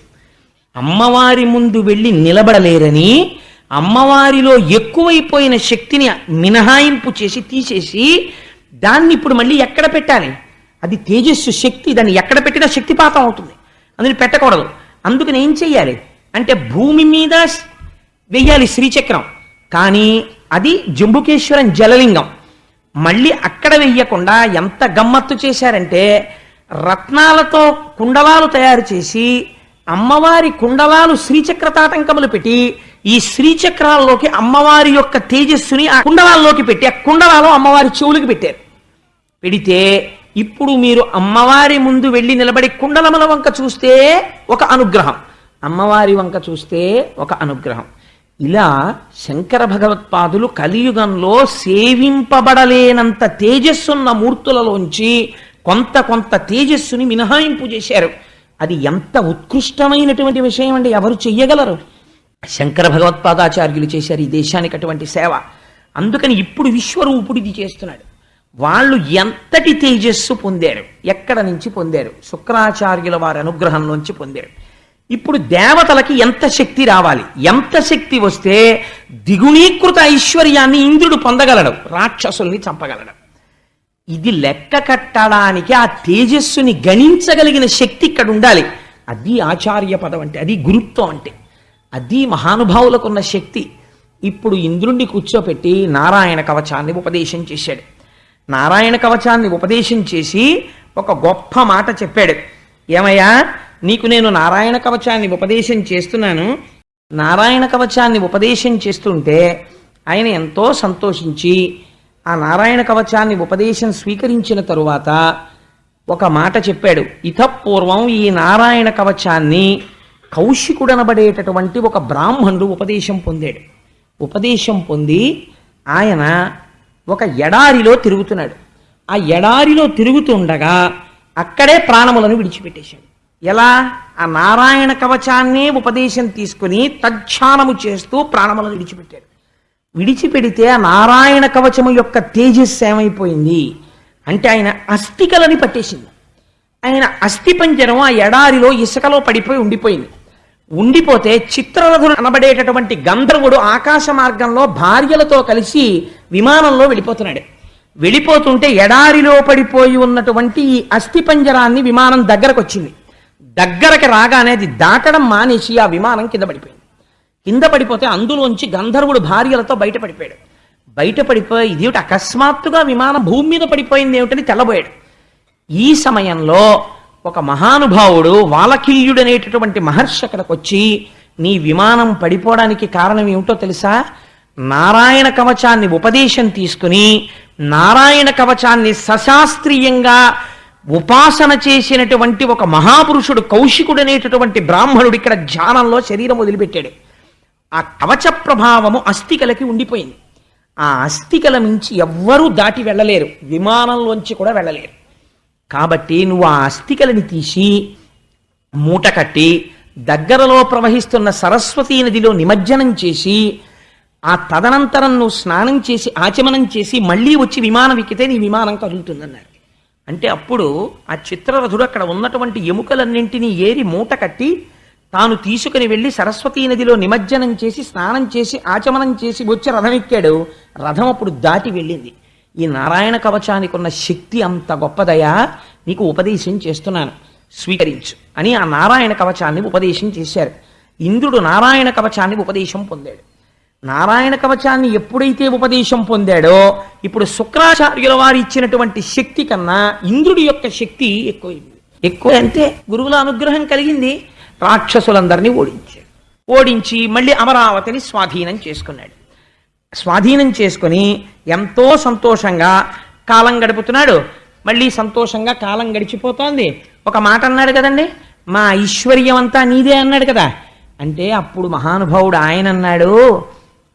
అమ్మవారి ముందు వెళ్ళి నిలబడలేరని అమ్మవారిలో ఎక్కువైపోయిన శక్తిని మినహాయింపు చేసి తీసేసి దాన్ని ఇప్పుడు మళ్ళీ ఎక్కడ పెట్టాలి? అది తేజస్సు శక్తి దాన్ని ఎక్కడ పెట్టినా శక్తిపాతం అవుతుంది. అందుని పెట్టకూడదు. అందుకని ఏం చెయ్యాలి? అంటే భూమి మీద వెయ్యాలి శ్రీచక్రం. కానీ అది జంబుకేశ్వరం జలలింగం. మళ్ళీ అక్కడ వెయ్యకుండా ఎంత గమ్మత్తు చేశారంటే రత్నాలతో కుండలాలు తయారు చేసి అమ్మవారి కుండలాలు శ్రీచక్ర తాటంకములు పెట్టి ఈ శ్రీచక్రాల్లోకి అమ్మవారి యొక్క తేజస్సుని ఆ కుండలాల్లోకి పెట్టి ఆ కుండలాలు అమ్మవారి చెవులకి పెట్టారు. పెడితే ఇప్పుడు మీరు అమ్మవారి ముందు వెళ్ళి నిలబడి కుండలముల వంక చూస్తే ఒక అనుగ్రహం. అమ్మవారి వంక చూస్తే ఒక అనుగ్రహం. ఇలా శంకర భగవత్పాదులు కలియుగంలో సేవింపబడలేనంత తేజస్సున్న మూర్తులలోంచి కొంత కొంత తేజస్సుని మినహాయింపు చేశారు. అది ఎంత ఉత్కృష్టమైనటువంటి విషయం అండి ఎవరు చెయ్యగలరు? శంకర భగవత్పాదాచార్యులు చేశారు ఈ దేశానికి అటువంటి సేవ. అందుకని ఇప్పుడు విశ్వరూపుడిది చేస్తున్నాడు. వాళ్ళు ఎంతటి తేజస్సు పొందారు? ఎక్కడ నుంచి పొందారు? శుక్రాచార్యుల వారి అనుగ్రహం నుంచి పొందారు. ఇప్పుడు దేవతలకి ఎంత శక్తి రావాలి? ఎంత శక్తి వస్తే దిగుణీకృత ఐశ్వర్యాన్ని ఇంద్రుడు పొందగలడు రాక్షసుల్ని చంపగలడు. ఇది లెక్క కట్టడానికి ఆ తేజస్సుని గణించగలిగిన శక్తి ఇక్కడ ఉండాలి. అది ఆచార్య పదం అంటే అది గురుత్వం అంటే. అది మహానుభావులకు ఉన్న శక్తి. ఇప్పుడు ఇంద్రుణ్ణి కూర్చోపెట్టి నారాయణ కవచాన్ని ఉపదేశం చేశాడు. నారాయణ కవచాన్ని ఉపదేశం చేసి ఒక గొప్ప మాట చెప్పాడు. ఏమయ్యా నీకు నేను నారాయణ కవచాన్ని ఉపదేశం చేస్తున్నాను. నారాయణ కవచాన్ని ఉపదేశం చేస్తుంటే ఆయన ఎంతో సంతోషించి ఆ నారాయణ కవచాన్ని ఉపదేశం స్వీకరించిన తరువాత ఒక మాట చెప్పాడు. ఇతపూర్వం ఈ నారాయణ కవచాన్ని కౌశికుడనబడేటటువంటి ఒక బ్రాహ్మణుడు ఉపదేశం పొందాడు. ఉపదేశం పొంది ఆయన ఒక ఎడారిలో తిరుగుతున్నాడు. ఆ ఎడారిలో తిరుగుతుండగా అక్కడే ప్రాణములను విడిచిపెట్టేశాడు. ఎలా? ఆ నారాయణ కవచాన్నే ఉపదేశం తీసుకుని తజ్ఞానము చేస్తూ ప్రాణములను విడిచిపెట్టాడు. విడిచిపెడితే ఆ నారాయణ కవచము యొక్క తేజస్సు ఏమైపోయింది? అంటే ఆయన అస్థికలని పట్టేసింది. ఆయన అస్థిపంజరం ఆ ఎడారిలో ఇసుకలో పడిపోయి ఉండిపోయింది. ఉండిపోతే చిత్రరథుడు అనబడేటటువంటి గంధర్వుడు ఆకాశ మార్గంలో భార్యలతో కలిసి విమానంలో వెళ్ళిపోతున్నాడు. వెళ్ళిపోతుంటే ఎడారిలో పడిపోయి ఉన్నటువంటి ఈ అస్థి పంజరాన్ని విమానం దగ్గరకు వచ్చింది దగ్గరకు రాగానే అది దాటడం మానేసి ఆ విమానం కింద పడిపోయింది. కింద పడిపోతే అందులోంచి గంధర్వుడు భార్యలతో బయట పడిపోయాడు బయట పడిపోయి ఇదేమిటి అకస్మాత్తుగా విమానం భూమి మీద పడిపోయింది ఏమిటని తెల్లబోయాడు. ఈ సమయంలో ఒక మహానుభావుడు వాలకిల్యుడనేటటువంటి మహర్షి అక్కడికి వచ్చి నీ విమానం పడిపోవడానికి కారణం ఏమిటో తెలుసా? నారాయణ కవచాన్ని ఉపదేశం తీసుకుని నారాయణ కవచాన్ని సశాస్త్రీయంగా ఉపాసన చేసినటువంటి ఒక మహాపురుషుడు కౌశికుడనేటటువంటి బ్రాహ్మణుడు ఇక్కడ ధ్యానంలో శరీరం వదిలిపెట్టాడు. ఆ కవచ ప్రభావము అస్థికలకి ఉండిపోయింది. ఆ అస్థికల మించి ఎవ్వరూ దాటి వెళ్ళలేరు. విమానంలోంచి కూడా వెళ్ళలేరు. కాబట్టి నువ్వు ఆ అస్థికలని తీసి మూట కట్టి దగ్గరలో ప్రవహిస్తున్న సరస్వతీ నదిలో నిమజ్జనం చేసి ఆ తదనంతరం నువ్వు స్నానం చేసి ఆచమనం చేసి మళ్ళీ వచ్చి విమానం ఎక్కితే నీ విమానం కదులుతుందన్నారు. అంటే అప్పుడు ఆ చిత్రరథుడు అక్కడ ఉన్నటువంటి ఎముకలన్నింటినీ ఏరి మూట కట్టి తాను తీసుకుని వెళ్ళి సరస్వతీ నదిలో నిమజ్జనం చేసి స్నానం చేసి ఆచమనం చేసి వచ్చి రథం ఎక్కాడు. రథం అప్పుడు దాటి వెళ్ళింది. ఈ నారాయణ కవచానికి ఉన్న శక్తి అంత గొప్పదయా? నీకు ఉపదేశం చేస్తున్నాను. స్వీకరించు అని ఆ నారాయణ కవచాన్ని ఉపదేశం చేశారు. ఇంద్రుడు నారాయణ కవచాన్ని ఉపదేశం పొందాడు. నారాయణ కవచాన్ని ఎప్పుడైతే ఉపదేశం పొందాడో ఇప్పుడు శుక్రాచార్యుల వారు ఇచ్చినటువంటి శక్తి కన్నా ఇంద్రుడి యొక్క శక్తి ఎక్కువైంది. ఎక్కువ అంటే గురువుల అనుగ్రహం కలిగింది. రాక్షసులందరినీ ఓడించాడు. ఓడించి మళ్ళీ అమరావతిని స్వాధీనం చేసుకున్నాడు. స్వాధీనం చేసుకుని ఎంతో సంతోషంగా కాలం గడుపుతున్నాడు. మళ్ళీ సంతోషంగా కాలం గడిచిపోతోంది. ఒక మాట అన్నాడు కదండి? మా ఐశ్వర్యం అంతా నీదే అన్నాడు కదా. అంటే అప్పుడు మహానుభావుడు ఆయన అన్నాడు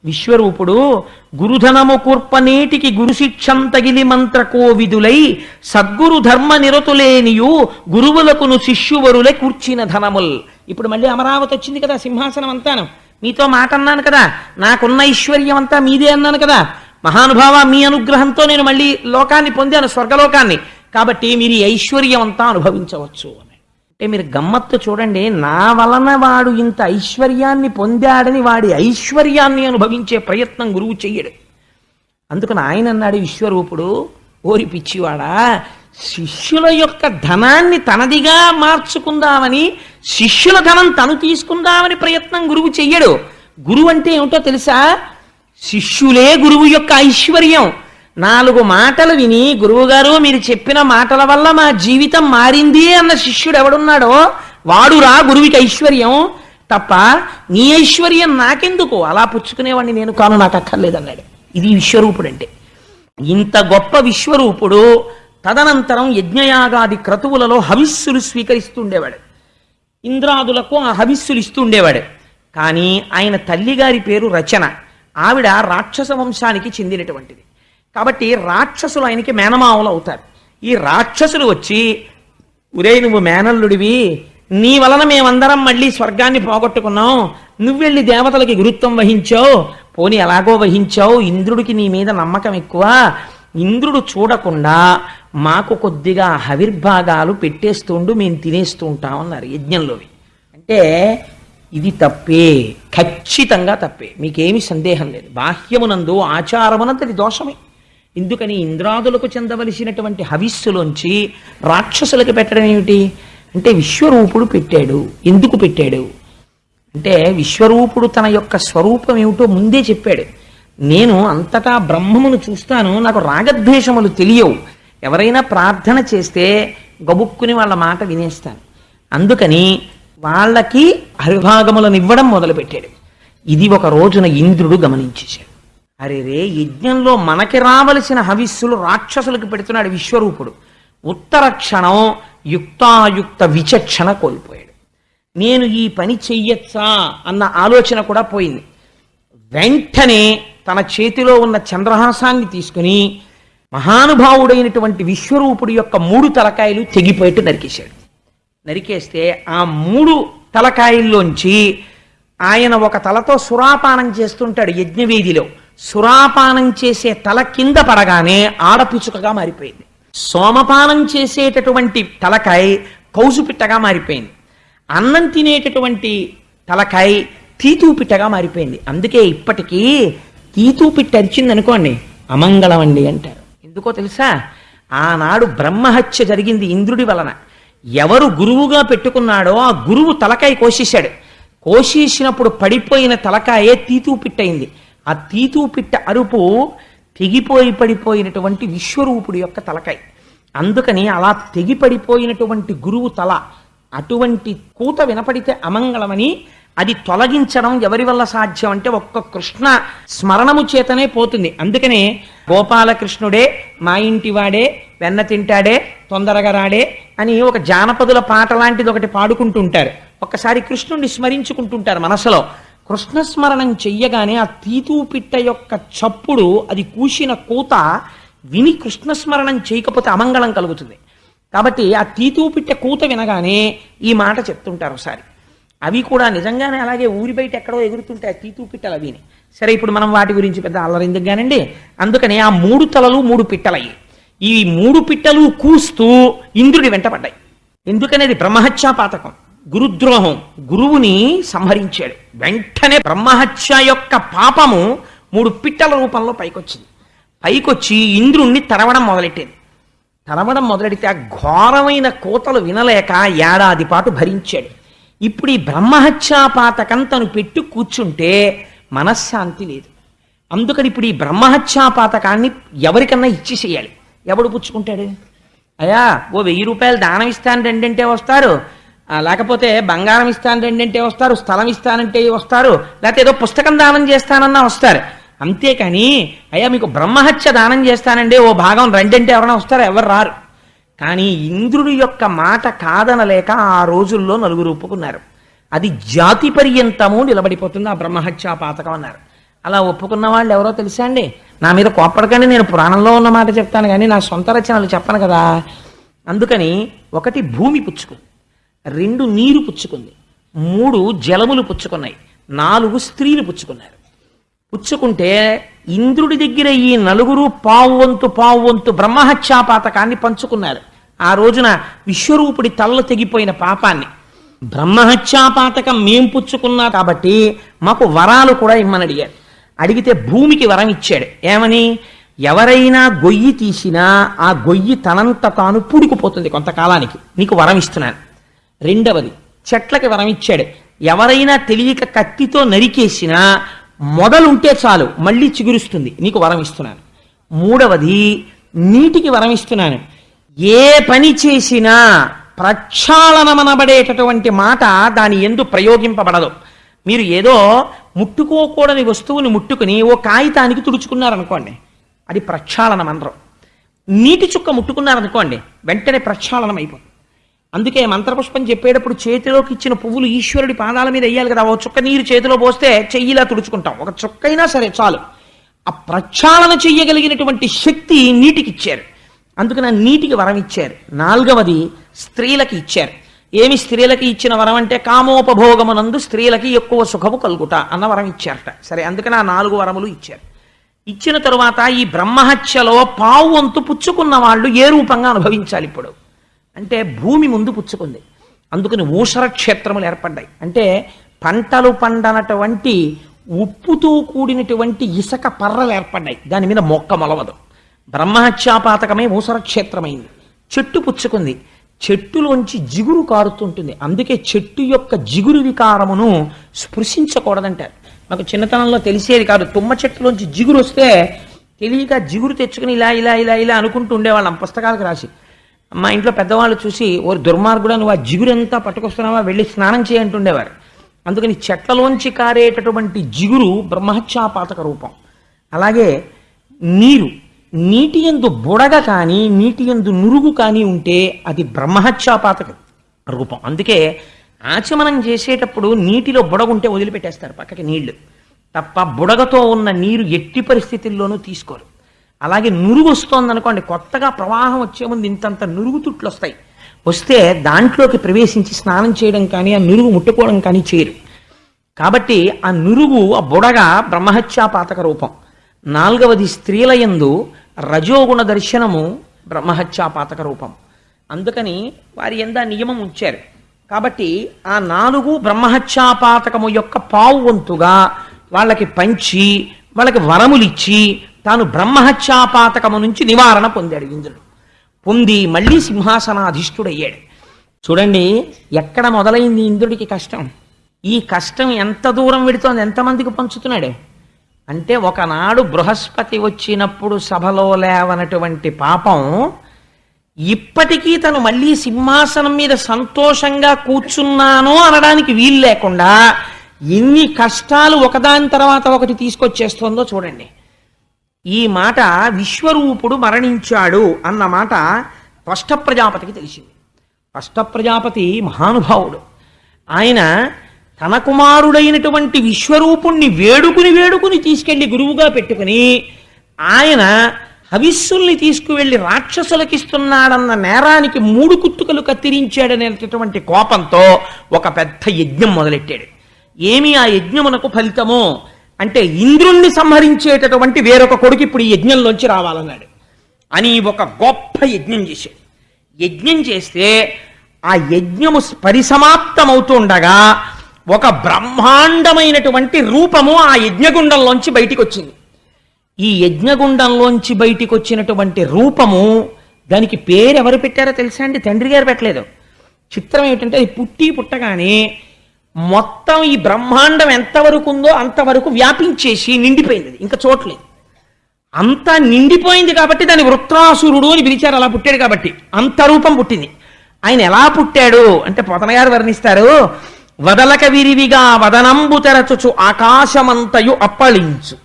విశ్వరూపుడు గురుధనము కూర్పనేటికి గురుశిక్షం తగిలి మంత్ర కోవిదులై సద్గురు ధర్మ నిరతులేనియు గురువులకును శిష్యువరులే కూర్చిన ధనముల్. ఇప్పుడు మళ్ళీ అమరావతి వచ్చింది కదా సింహాసనం అంతాను మీతో మాట అన్నాను కదా. నాకున్న ఐశ్వర్యం అంతా మీదే అన్నాను కదా. మహానుభావ మీ అనుగ్రహంతో నేను మళ్ళీ లోకాన్ని పొందాను స్వర్గలోకాన్ని. కాబట్టి మీరు ఈ ఐశ్వర్యం అంతా అనుభవించవచ్చు అని. అంటే మీరు గమ్మత్తు చూడండి నా వలన వాడు ఇంత ఐశ్వర్యాన్ని పొందాడని వాడి ఐశ్వర్యాన్ని అనుభవించే ప్రయత్నం గురువు చెయ్యడు. అందుకని ఆయన అన్నాడు విశ్వరూపుడు ఓరి పిచ్చివాడా శిష్యుల యొక్క ధనాన్ని తనదిగా మార్చుకుందామని శిష్యుల ధనం తను తీసుకుందామని ప్రయత్నం గురువు చెయ్యడు. గురువు అంటే ఏమిటో తెలుసా? శిష్యులే గురువు యొక్క ఐశ్వర్యం. నాలుగు మాటలు విని గురువుగారు మీరు చెప్పిన మాటల వల్ల మా జీవితం మారింది అన్న శిష్యుడు ఎవడున్నాడో వాడురా గురువుకి ఐశ్వర్యం. తప్ప నీ ఐశ్వర్యం నాకెందుకు? అలా పుచ్చుకునేవాడిని నేను కాను నాకు అక్కర్లేదన్నాడు ఇది విశ్వరూపుడు అంటే ఇంత గొప్ప విశ్వరూపుడు తదనంతరం యజ్ఞయాగాది క్రతువులలో హవిస్సులు స్వీకరిస్తుండేవాడు. ఇంద్రాదులకు ఆ హవిస్సులు ఇస్తుండేవాడు. కానీ ఆయన తల్లిగారి పేరు రచన. ఆవిడ రాక్షస వంశానికి చెందినటువంటిది. కాబట్టి రాక్షసులు ఆయనకి మేనమావులు అవుతారు. ఈ రాక్షసులు వచ్చి ఉరే నువ్వు మేనల్లుడివి. నీ వలన మేమందరం మళ్ళీ స్వర్గాన్ని పోగొట్టుకున్నాం. నువ్వెళ్ళి దేవతలకి గురుత్వం వహించావు. పోని ఎలాగో వహించావు. ఇంద్రుడికి నీ మీద నమ్మకం ఎక్కువ. ఇంద్రుడు చూడకుండా మాకు కొద్దిగా హవిర్భాగాలు పెట్టేస్తుండు మేము తినేస్తూ ఉంటాం అన్నారు యజ్ఞంలోవి. అంటే ఇది తప్పే ఖచ్చితంగా తప్పే. మీకేమి సందేహం లేదు. బాహ్యమునందు ఆచారమునంతటి దోషమే. ఎందుకని ఇంద్రాదులకు చెందవలసినటువంటి హవిస్సులోంచి రాక్షసులకు పెట్టడం ఏమిటి? అంటే విశ్వరూపుడు పెట్టాడు. ఎందుకు పెట్టాడు? అంటే విశ్వరూపుడు తన యొక్క స్వరూపం ఏమిటో ముందే చెప్పాడు. నేను అంతటా బ్రహ్మమును చూస్తాను నాకు రాగద్వేషములు తెలియవు. ఎవరైనా ప్రార్థన చేస్తే గబుక్కుని వాళ్ళ మాట వినేస్తాను. అందుకని వాళ్ళకి హరిభాగములను ఇవ్వడం మొదలుపెట్టాడు. ఇది ఒక రోజున ఇంద్రుడు గమనించేశాడు. అరే రే యజ్ఞంలో మనకి రావలసిన హవిస్సులు రాక్షసులకు పెడుతున్నాడు విశ్వరూపుడు. ఉత్తర క్షణం యుక్తాయుక్త విచక్షణ కోల్పోయాడు. నేను ఈ పని చెయ్యొచ్చా అన్న ఆలోచన కూడా పోయింది. వెంటనే తన చేతిలో ఉన్న చంద్రహాసాన్ని తీసుకుని మహానుభావుడైనటువంటి విశ్వరూపుడి యొక్క మూడు తలకాయలు తెగిపోయేట్టు నరికేశాడు. నరికేస్తే ఆ మూడు తలకాయల్లోంచి ఆయన ఒక తలతో సురాపానం చేస్తుంటాడు యజ్ఞవేదిలో. సురాపానం చేసే తల కింద పడగానే ఆడపిచుకగా మారిపోయింది. సోమపానం చేసేటటువంటి తలకాయ కౌసుపిట్టగా మారిపోయింది. అన్నం తినేటటువంటి తలకాయ తీతూపిట్టగా మారిపోయింది. అందుకే ఇప్పటికీ తీతూపిట్ట అరిచింది అనుకోండి అమంగళం అండి అంటారు. ఎందుకో తెలుసా? ఆనాడు బ్రహ్మహత్య జరిగింది ఇంద్రుడి వలన. ఎవరు గురువుగా పెట్టుకున్నాడో ఆ గురువు తలకాయ కోసేశాడు. కోసేసినప్పుడు పడిపోయిన తలకాయే తీతూ పిట్టయింది ఆ తీతూ పిట్ట అరుపు తెగిపోయి పడిపోయినటువంటి విశ్వరూపుడి యొక్క తలకాయ. అందుకని అలా తెగి పడిపోయినటువంటి గురువు తల అటువంటి కూత వినపడితే అమంగళమని అది తొలగించడం ఎవరి వల్ల సాధ్యం అంటే ఒక్క కృష్ణ స్మరణము చేతనే పోతుంది. అందుకనే గోపాలకృష్ణుడే మా ఇంటి వాడే వెన్న తింటాడే తొందరగా రాడే అని ఒక జానపదుల పాట లాంటిది ఒకటి పాడుకుంటుంటారు. ఒక్కసారి కృష్ణుణ్ణి స్మరించుకుంటుంటారు మనసులో. కృష్ణ స్మరణం చెయ్యగానే ఆ తీతూ పిట్ట యొక్క చప్పుడు అది కూసిన కూత విని కృష్ణ స్మరణం చేయకపోతే అమంగళం కలుగుతుంది. కాబట్టి ఆ తీతూ పిట్ట కూత వినగానే ఈ మాట చెప్తుంటారు ఒకసారి. అవి కూడా నిజంగానే అలాగే ఊరి బయట ఎక్కడో ఎగురుతుంటాయి తీతూ పిట్టలు అవిని. సరే ఇప్పుడు మనం వాటి గురించి పెద్ద అల్లరెందుకు కానండి అందుకని ఆ మూడు తలలు మూడు పిట్టలయ్యి. ఈ మూడు పిట్టలు కూస్తూ ఇంద్రుడి వెంటపడ్డాయి ఎందుకనేది? బ్రహ్మహత్యా పాతకం గురుద్రోహం. గురువుని సంహరించాడు. వెంటనే బ్రహ్మహత్య యొక్క పాపము మూడు పిట్టల రూపంలో పైకొచ్చింది. పైకొచ్చి ఇంద్రుణ్ణి తరవడం మొదలెట్టింది. తరవడం మొదలెడితే ఆ ఘోరమైన కోతలు వినలేక ఏడాది పాటు భరించాడు. ఇప్పుడు ఈ బ్రహ్మహత్యాపాతకం తను పెట్టు కూర్చుంటే మనశ్శాంతి లేదు. అందుకని ఇప్పుడు ఈ బ్రహ్మహత్యాపాతకాన్ని ఎవరికన్నా ఇచ్చేసేయాలి ఎవడు పుచ్చుకుంటాడు? అయ్యా ఓ వెయ్యి రూపాయలు దానం ఇస్తాను రెండింటే వస్తారు. లేకపోతే బంగారం ఇస్తాను రెండింటే వస్తారు స్థలం ఇస్తానంటే వస్తారు లేకపోతే ఏదో పుస్తకం దానం చేస్తానన్నా వస్తారు. అంతేకాని అయ్యా మీకు బ్రహ్మహత్య దానం చేస్తానండి ఓ భాగం రెండంటే ఎవరైనా వస్తారు? ఎవరు రారు. కానీ ఇంద్రుడి యొక్క మాట కాదనలేక ఆ రోజుల్లో నలుగురు ఒప్పుకున్నారు. అది జాతి పర్యంతము నిలబడిపోతుంది ఆ బ్రహ్మహత్యా పాతకం అన్నారు. అలా ఒప్పుకున్న వాళ్ళు ఎవరో తెలుసా అండి? నా మీద కోప్పడకండి నేను పురాణంలో ఉన్న మాట చెప్తాను కానీ నా సొంత రచనలు చెప్పను కదా. అందుకని ఒకటి భూమి పుచ్చుకుంది రెండు నీరు పుచ్చుకుంది మూడు జలములు పుచ్చుకున్నాయి నాలుగు స్త్రీలు పుచ్చుకున్నారు. పుచ్చుకుంటే ఇంద్రుడి దగ్గర ఈ నలుగురు పావు వంతు పావు వంతు బ్రహ్మహత్యా పాతకాన్ని పంచుకున్నారు. ఆ రోజున విశ్వరూపుడి తలలు తెగిపోయిన పాపాన్ని. బ్రహ్మహత్యాపాతకం మేం పుచ్చుకున్నా కాబట్టి మాకు వరాలు కూడా ఇమ్మని అడిగారు అడిగితే భూమికి వరం ఇచ్చాడు. ఏమని? ఎవరైనా గొయ్యి తీసినా ఆ గొయ్యి తనంత తాను పూడుకుపోతుంది కొంతకాలానికి. నీకు వరం ఇస్తున్నాను. రెండవది చెట్లకి వరం ఇచ్చాడు. ఎవరైనా తెలియక కత్తితో నరికేసినా మొదలుంటే చాలు మళ్ళీ చిగురుస్తుంది. నీకు వరం ఇస్తున్నాను. మూడవది నీటికి వరం ఇస్తున్నాను. ఏ పని చేసినా ప్రక్షాళనమనబడేటటువంటి మాట దాని ఎందు ప్రయోగింపబడదు. మీరు ఏదో ముట్టుకోకూడని వస్తువుని ముట్టుకుని ఓ కాగితానికి తుడుచుకున్నారనుకోండి అది ప్రక్షాళనం అందరం నీటి చుక్క ముట్టుకున్నారనుకోండి వెంటనే ప్రక్షాళనం అయిపోతుంది అందుకే మంత్రపుష్పం చెప్పేటప్పుడు చేతిలోకి ఇచ్చిన పువ్వులు ఈశ్వరుడి పాదాల మీద వేయాలి కదా ఓ చుక్క నీరు చేతిలో పోస్తే చెయ్యిలా తుడుచుకుంటాం. ఒక చుక్కైనా అయినా సరే చాలు. ఆ ప్రక్షాళన చెయ్యగలిగినటువంటి శక్తి నీటికి ఇచ్చారు అందుకని నీటికి వరం ఇచ్చారు. నాలుగవది స్త్రీలకి ఇచ్చారు. ఏమి స్త్రీలకి ఇచ్చిన వరం అంటే కామోపభోగమునందు స్త్రీలకి ఎక్కువ సుఖము కలుగుట అన్న వరం ఇచ్చారట. సరే అందుకని ఆ నాలుగు వరములు ఇచ్చారు. ఇచ్చిన తరువాత ఈ బ్రహ్మహత్యలో పావు వంతు పుచ్చుకున్న వాళ్ళు ఏ రూపంగా అనుభవించాలి ఇప్పుడు? అంటే భూమి ముందు పుచ్చుకుంది. అందుకని ఊషర క్షేత్రములు ఏర్పడ్డాయి. అంటే పంటలు పండనటువంటి ఉప్పుతో కూడినటువంటి ఇసక పర్రలు ఏర్పడ్డాయి. దాని మీద మొక్క మొలవదు. బ్రహ్మహత్యాపాతకమే మూసరక్షేత్రమైంది చెట్టు పుచ్చుకుంది. చెట్టులోంచి జిగురు కారుతుంటుంది. అందుకే చెట్టు యొక్క జిగురు వికారమును స్పృశించకూడదంటారు. నాకు చిన్నతనంలో తెలిసేది కాదు. తుమ్మ చెట్టులోంచి జిగురు వస్తే తెలియక జిగురు తెచ్చుకుని ఇలా ఇలా ఇలా ఇలా అనుకుంటూ ఉండేవాళ్ళం పుస్తకాలకు రాసి. మా ఇంట్లో పెద్దవాళ్ళు చూసి ఓ దుర్మార్గుడా నువ్వు ఆ జిగురంతా పట్టుకొస్తున్నావా? వెళ్ళి స్నానం చేయంటుండేవారు అందుకని చెట్లలోంచి కారేటటువంటి జిగురు బ్రహ్మహత్యాపాతక రూపం. అలాగే నీరు నీటి ఎందు బుడగ కానీ నీటి ఎందు నురుగు కానీ ఉంటే అది బ్రహ్మహత్యాపాతక రూపం. అందుకే ఆచమనం చేసేటప్పుడు నీటిలో బుడగ ఉంటే వదిలిపెట్టేస్తారు పక్కకి నీళ్ళు. తప్ప బుడగతో ఉన్న నీరు ఎట్టి పరిస్థితుల్లోనూ తీసుకోరు. అలాగే నురుగు వస్తోందనుకోండి కొత్తగా ప్రవాహం వచ్చే ముందు ఇంతంత నురుగు తుట్లు వస్తాయి. వస్తే దాంట్లోకి ప్రవేశించి స్నానం చేయడం కానీ ఆ నురుగు ముట్టుకోవడం కానీ చేయరు. కాబట్టి ఆ నురుగు ఆ బుడగ బ్రహ్మహత్యాపాతక రూపం. నాలుగవది స్త్రీల యందు రజోగుణ దర్శనము బ్రహ్మహత్యాపాతక రూపం. అందుకని వారి ఎంద నియమం ఉంచారు. కాబట్టి ఆ నాలుగు బ్రహ్మహత్యాపాతకము యొక్క పావు వంతుగా వాళ్ళకి పంచి వాళ్ళకి వరములిచ్చి తాను బ్రహ్మహత్యాపాతకము నుంచి నివారణ పొందాడు ఇంద్రుడు. పొంది మళ్ళీ సింహాసనాధిష్ఠుడయ్యాడు. చూడండి ఎక్కడ మొదలైంది ఇంద్రుడికి కష్టం? ఈ కష్టం ఎంత దూరం వెడుతోంది ఎంతమందికి పంచుతున్నాడే? అంటే ఒకనాడు బృహస్పతి వచ్చినప్పుడు సభలో లేవనటువంటి పాపం ఇప్పటికీ తను మళ్ళీ సింహాసనం మీద సంతోషంగా కూర్చున్నాను అనడానికి వీలు లేకుండా ఎన్ని కష్టాలు ఒకదాని తర్వాత ఒకటి తీసుకొచ్చేస్తుందో చూడండి. ఈ మాట విశ్వరూపుడు మరణించాడు అన్న మాట త్వష్ట ప్రజాపతికి తెలిసింది. త్వష్ట ప్రజాపతి మహానుభావుడు. ఆయన తన కుమారుడైనటువంటి విశ్వరూపుణ్ణి వేడుకుని వేడుకుని తీసుకెళ్ళి గురువుగా పెట్టుకుని ఆయన హవిస్సుల్ని తీసుకువెళ్ళి రాక్షసులకిస్తున్నాడన్న నేరానికి మూడు కుత్తుకలు కత్తిరించాడనేటటువంటి కోపంతో ఒక పెద్ద యజ్ఞం మొదలెట్టాడు. ఏమి ఆ యజ్ఞమునకు ఫలితము? అంటే ఇంద్రుణ్ణి సంహరించేటటువంటి వేరొక కొడుకు ఇప్పుడు ఈ యజ్ఞంలోంచి రావాలన్నాడు. అని ఒక గొప్ప యజ్ఞం చేశాడు. యజ్ఞం చేస్తే ఆ యజ్ఞము పరిసమాప్తమవుతుండగా ఒక బ్రహ్మాండమైనటువంటి రూపము ఆ యజ్ఞగుండంలోంచి బయటికి వచ్చింది ఈ యజ్ఞగుండంలోంచి బయటికి వచ్చినటువంటి రూపము దానికి పేరు ఎవరు పెట్టారో తెలుసా అండి? తండ్రి గారు పెట్టలేదు. చిత్రం ఏమిటంటే అది పుట్టి పుట్టగానే మొత్తం ఈ బ్రహ్మాండం ఎంతవరకు ఉందో అంతవరకు వ్యాపించేసి నిండిపోయింది. ఇంకా చోట్లేదు అంతా నిండిపోయింది కాబట్టి దాని వృత్రాసురుడు అని పిలిచారు. అలా పుట్టాడు కాబట్టి అంత రూపం పుట్టింది. ఆయన ఎలా పుట్టాడు అంటే పొతన గారు వర్ణిస్తారు. వదలక విరివిగా వదనంబు తెరచుచు ఆకాశమంతయు అప్పళించు.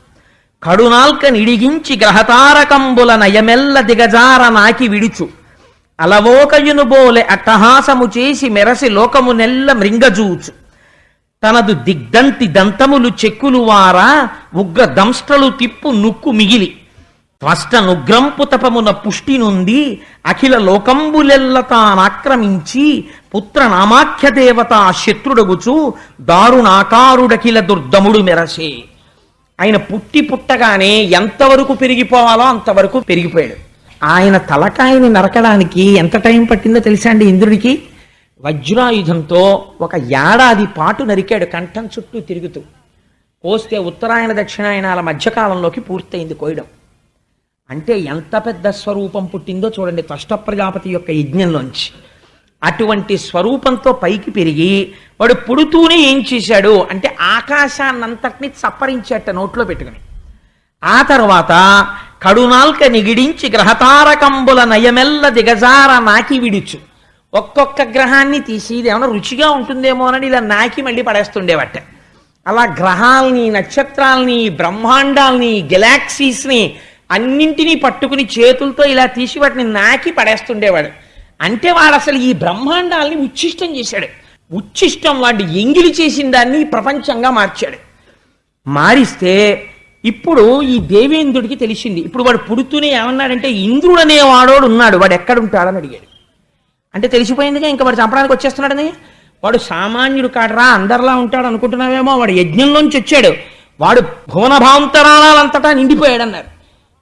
కడునాల్క నిడిగించి గ్రహతారకంబుల నయమెల్ల దిగజార నాకి విడుచు. అలవోకయును బోలె అట్టహాసము చేసి మెరసి లోకము నెల్ల మృంగజూచు. తనదు దిగ్దంతి దంతములు చెక్కులు వారా ఉగ్ర దంష్ట్రలు తిప్పు నుక్కు మిగిలి. త్వష్ట తపమున పుష్టి నుండి అఖిల లోకంబులెల్ల తానాక్రమించి పుత్ర నామాఖ్య దేవత శత్రుడగుచు దారుణాకారుడఖిల దుర్దముడు మెరసే. ఆయన పుట్టి పుట్టగానే ఎంతవరకు పెరిగిపోవాలో అంతవరకు పెరిగిపోయాడు. ఆయన తలకాయని నరకడానికి ఎంత టైం పట్టిందో తెలుసా అండి ఇంద్రుడికి? వజ్రాయుధంతో ఒక ఏడాది పాటు నరికాడు కంఠం చుట్టూ తిరుగుతూ. కోస్తే ఉత్తరాయణ దక్షిణాయనాల మధ్యకాలంలోకి పూర్తయింది కోయడం. అంటే ఎంత పెద్ద స్వరూపం పుట్టిందో చూడండి త్వష్ట ప్రజాపతి యొక్క యజ్ఞంలోంచి. అటువంటి స్వరూపంతో పైకి పెరిగి వాడు పుడుతూనే ఏం చేశాడు అంటే ఆకాశాన్నంతటిని చప్పరించేట నోట్లో పెట్టుకుని. ఆ తర్వాత కడునాల్క నిగిడించి గ్రహతారకంబుల నయమెల్ల దిగజార నాకి విడుచు. ఒక్కొక్క గ్రహాన్ని తీసి ఇది ఏమైనా రుచిగా ఉంటుందేమోనని ఇలా నాకి మళ్ళీ పడేస్తుండేవట. అలా గ్రహాల్ని నక్షత్రాల్ని బ్రహ్మాండాల్ని గెలాక్సీస్ని అన్నింటినీ పట్టుకుని చేతులతో ఇలా తీసి వాటిని నాకి పడేస్తుండేవాడు. అంటే వాడు అసలు ఈ బ్రహ్మాండాల్ని ఉచ్ఛిష్టం చేశాడు. ఉచ్ఛిష్టం వాడు ఎంగిలి చేసిన దాన్ని ప్రపంచంగా మార్చాడు. మారిస్తే ఇప్పుడు ఈ దేవేంద్రుడికి తెలిసింది. ఇప్పుడు వాడు పుడుతూనే ఏమన్నాడంటే ఇంద్రుడు అనేవాడోడు ఉన్నాడు. వాడు ఎక్కడుంటాడని అడిగాడు. అంటే తెలిసిపోయిందిగా ఇంకా వాడు చంపడానికి వచ్చేస్తున్నాడని? వాడు సామాన్యుడు కాడరా అందరిలా ఉంటాడు అనుకుంటున్నావేమో. వాడు యజ్ఞంలోంచి వచ్చాడు. వాడు భువనభాంతరాలంతటా నిండిపోయాడు అన్నారు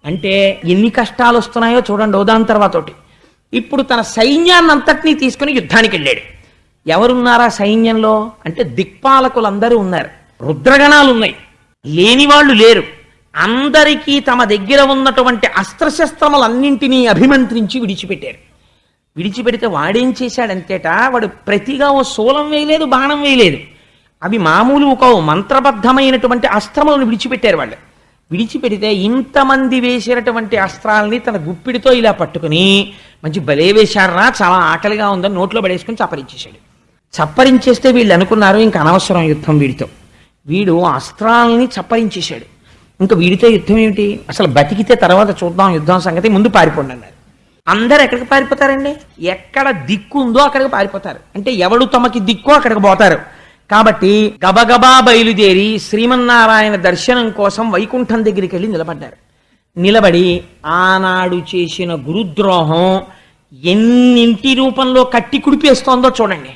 అంటే ఎన్ని కష్టాలు వస్తున్నాయో చూడండి ఉదాహరణ తర్వాతోటి. ఇప్పుడు తన సైన్యాన్నంతటినీ తీసుకుని యుద్ధానికి వెళ్ళాడు ఎవరున్నారా సైన్యంలో? అంటే దిక్పాలకులందరూ ఉన్నారు. రుద్రగణాలు ఉన్నాయి లేని వాళ్ళు లేరు. అందరికీ తమ దగ్గర ఉన్నటువంటి అస్త్రశస్త్రములన్నింటినీ అభిమంత్రించి విడిచిపెట్టారు. విడిచిపెడితే వాడేం చేశాడంతేట వాడు ప్రతిగా ఓ శూలం వేయలేదు బాణం వేయలేదు. అవి మామూలు ఒక మంత్రబద్ధమైనటువంటి అస్త్రములను విడిచిపెట్టారు వాళ్ళు. విడిచిపెడితే ఇంతమంది వేసినటువంటి అస్త్రాలని తన గుప్పిడితో ఇలా పట్టుకుని మంచి బలే వేశారా? చాలా ఆకలిగా ఉందని నోట్లో పడేసుకుని చప్పరించేశాడు. చప్పరించేస్తే వీళ్ళు అనుకున్నారు ఇంక అనవసరం యుద్ధం వీడితో. వీడు అస్త్రాలని చప్పరించేశాడు. ఇంకా వీడితో యుద్ధం ఏమిటి? అసలు బతికితే తర్వాత చూద్దాం యుద్ధం సంగతి ముందు పారిపోండి అన్నారు. అందరు ఎక్కడికి పారిపోతారండి? ఎక్కడ దిక్కు ఉందో అక్కడికి పారిపోతారు. అంటే ఎవడు తమకి దిక్కో అక్కడికి పోతారు. కాబట్టి గబగబా బయలుదేరి శ్రీమన్నారాయణ దర్శనం కోసం వైకుంఠం దగ్గరికి వెళ్ళి నిలబడ్డారు. నిలబడి ఆనాడు చేసిన గురుద్రోహం ఎన్నింటి రూపంలో కట్టి కుడిపేస్తోందో చూడండి.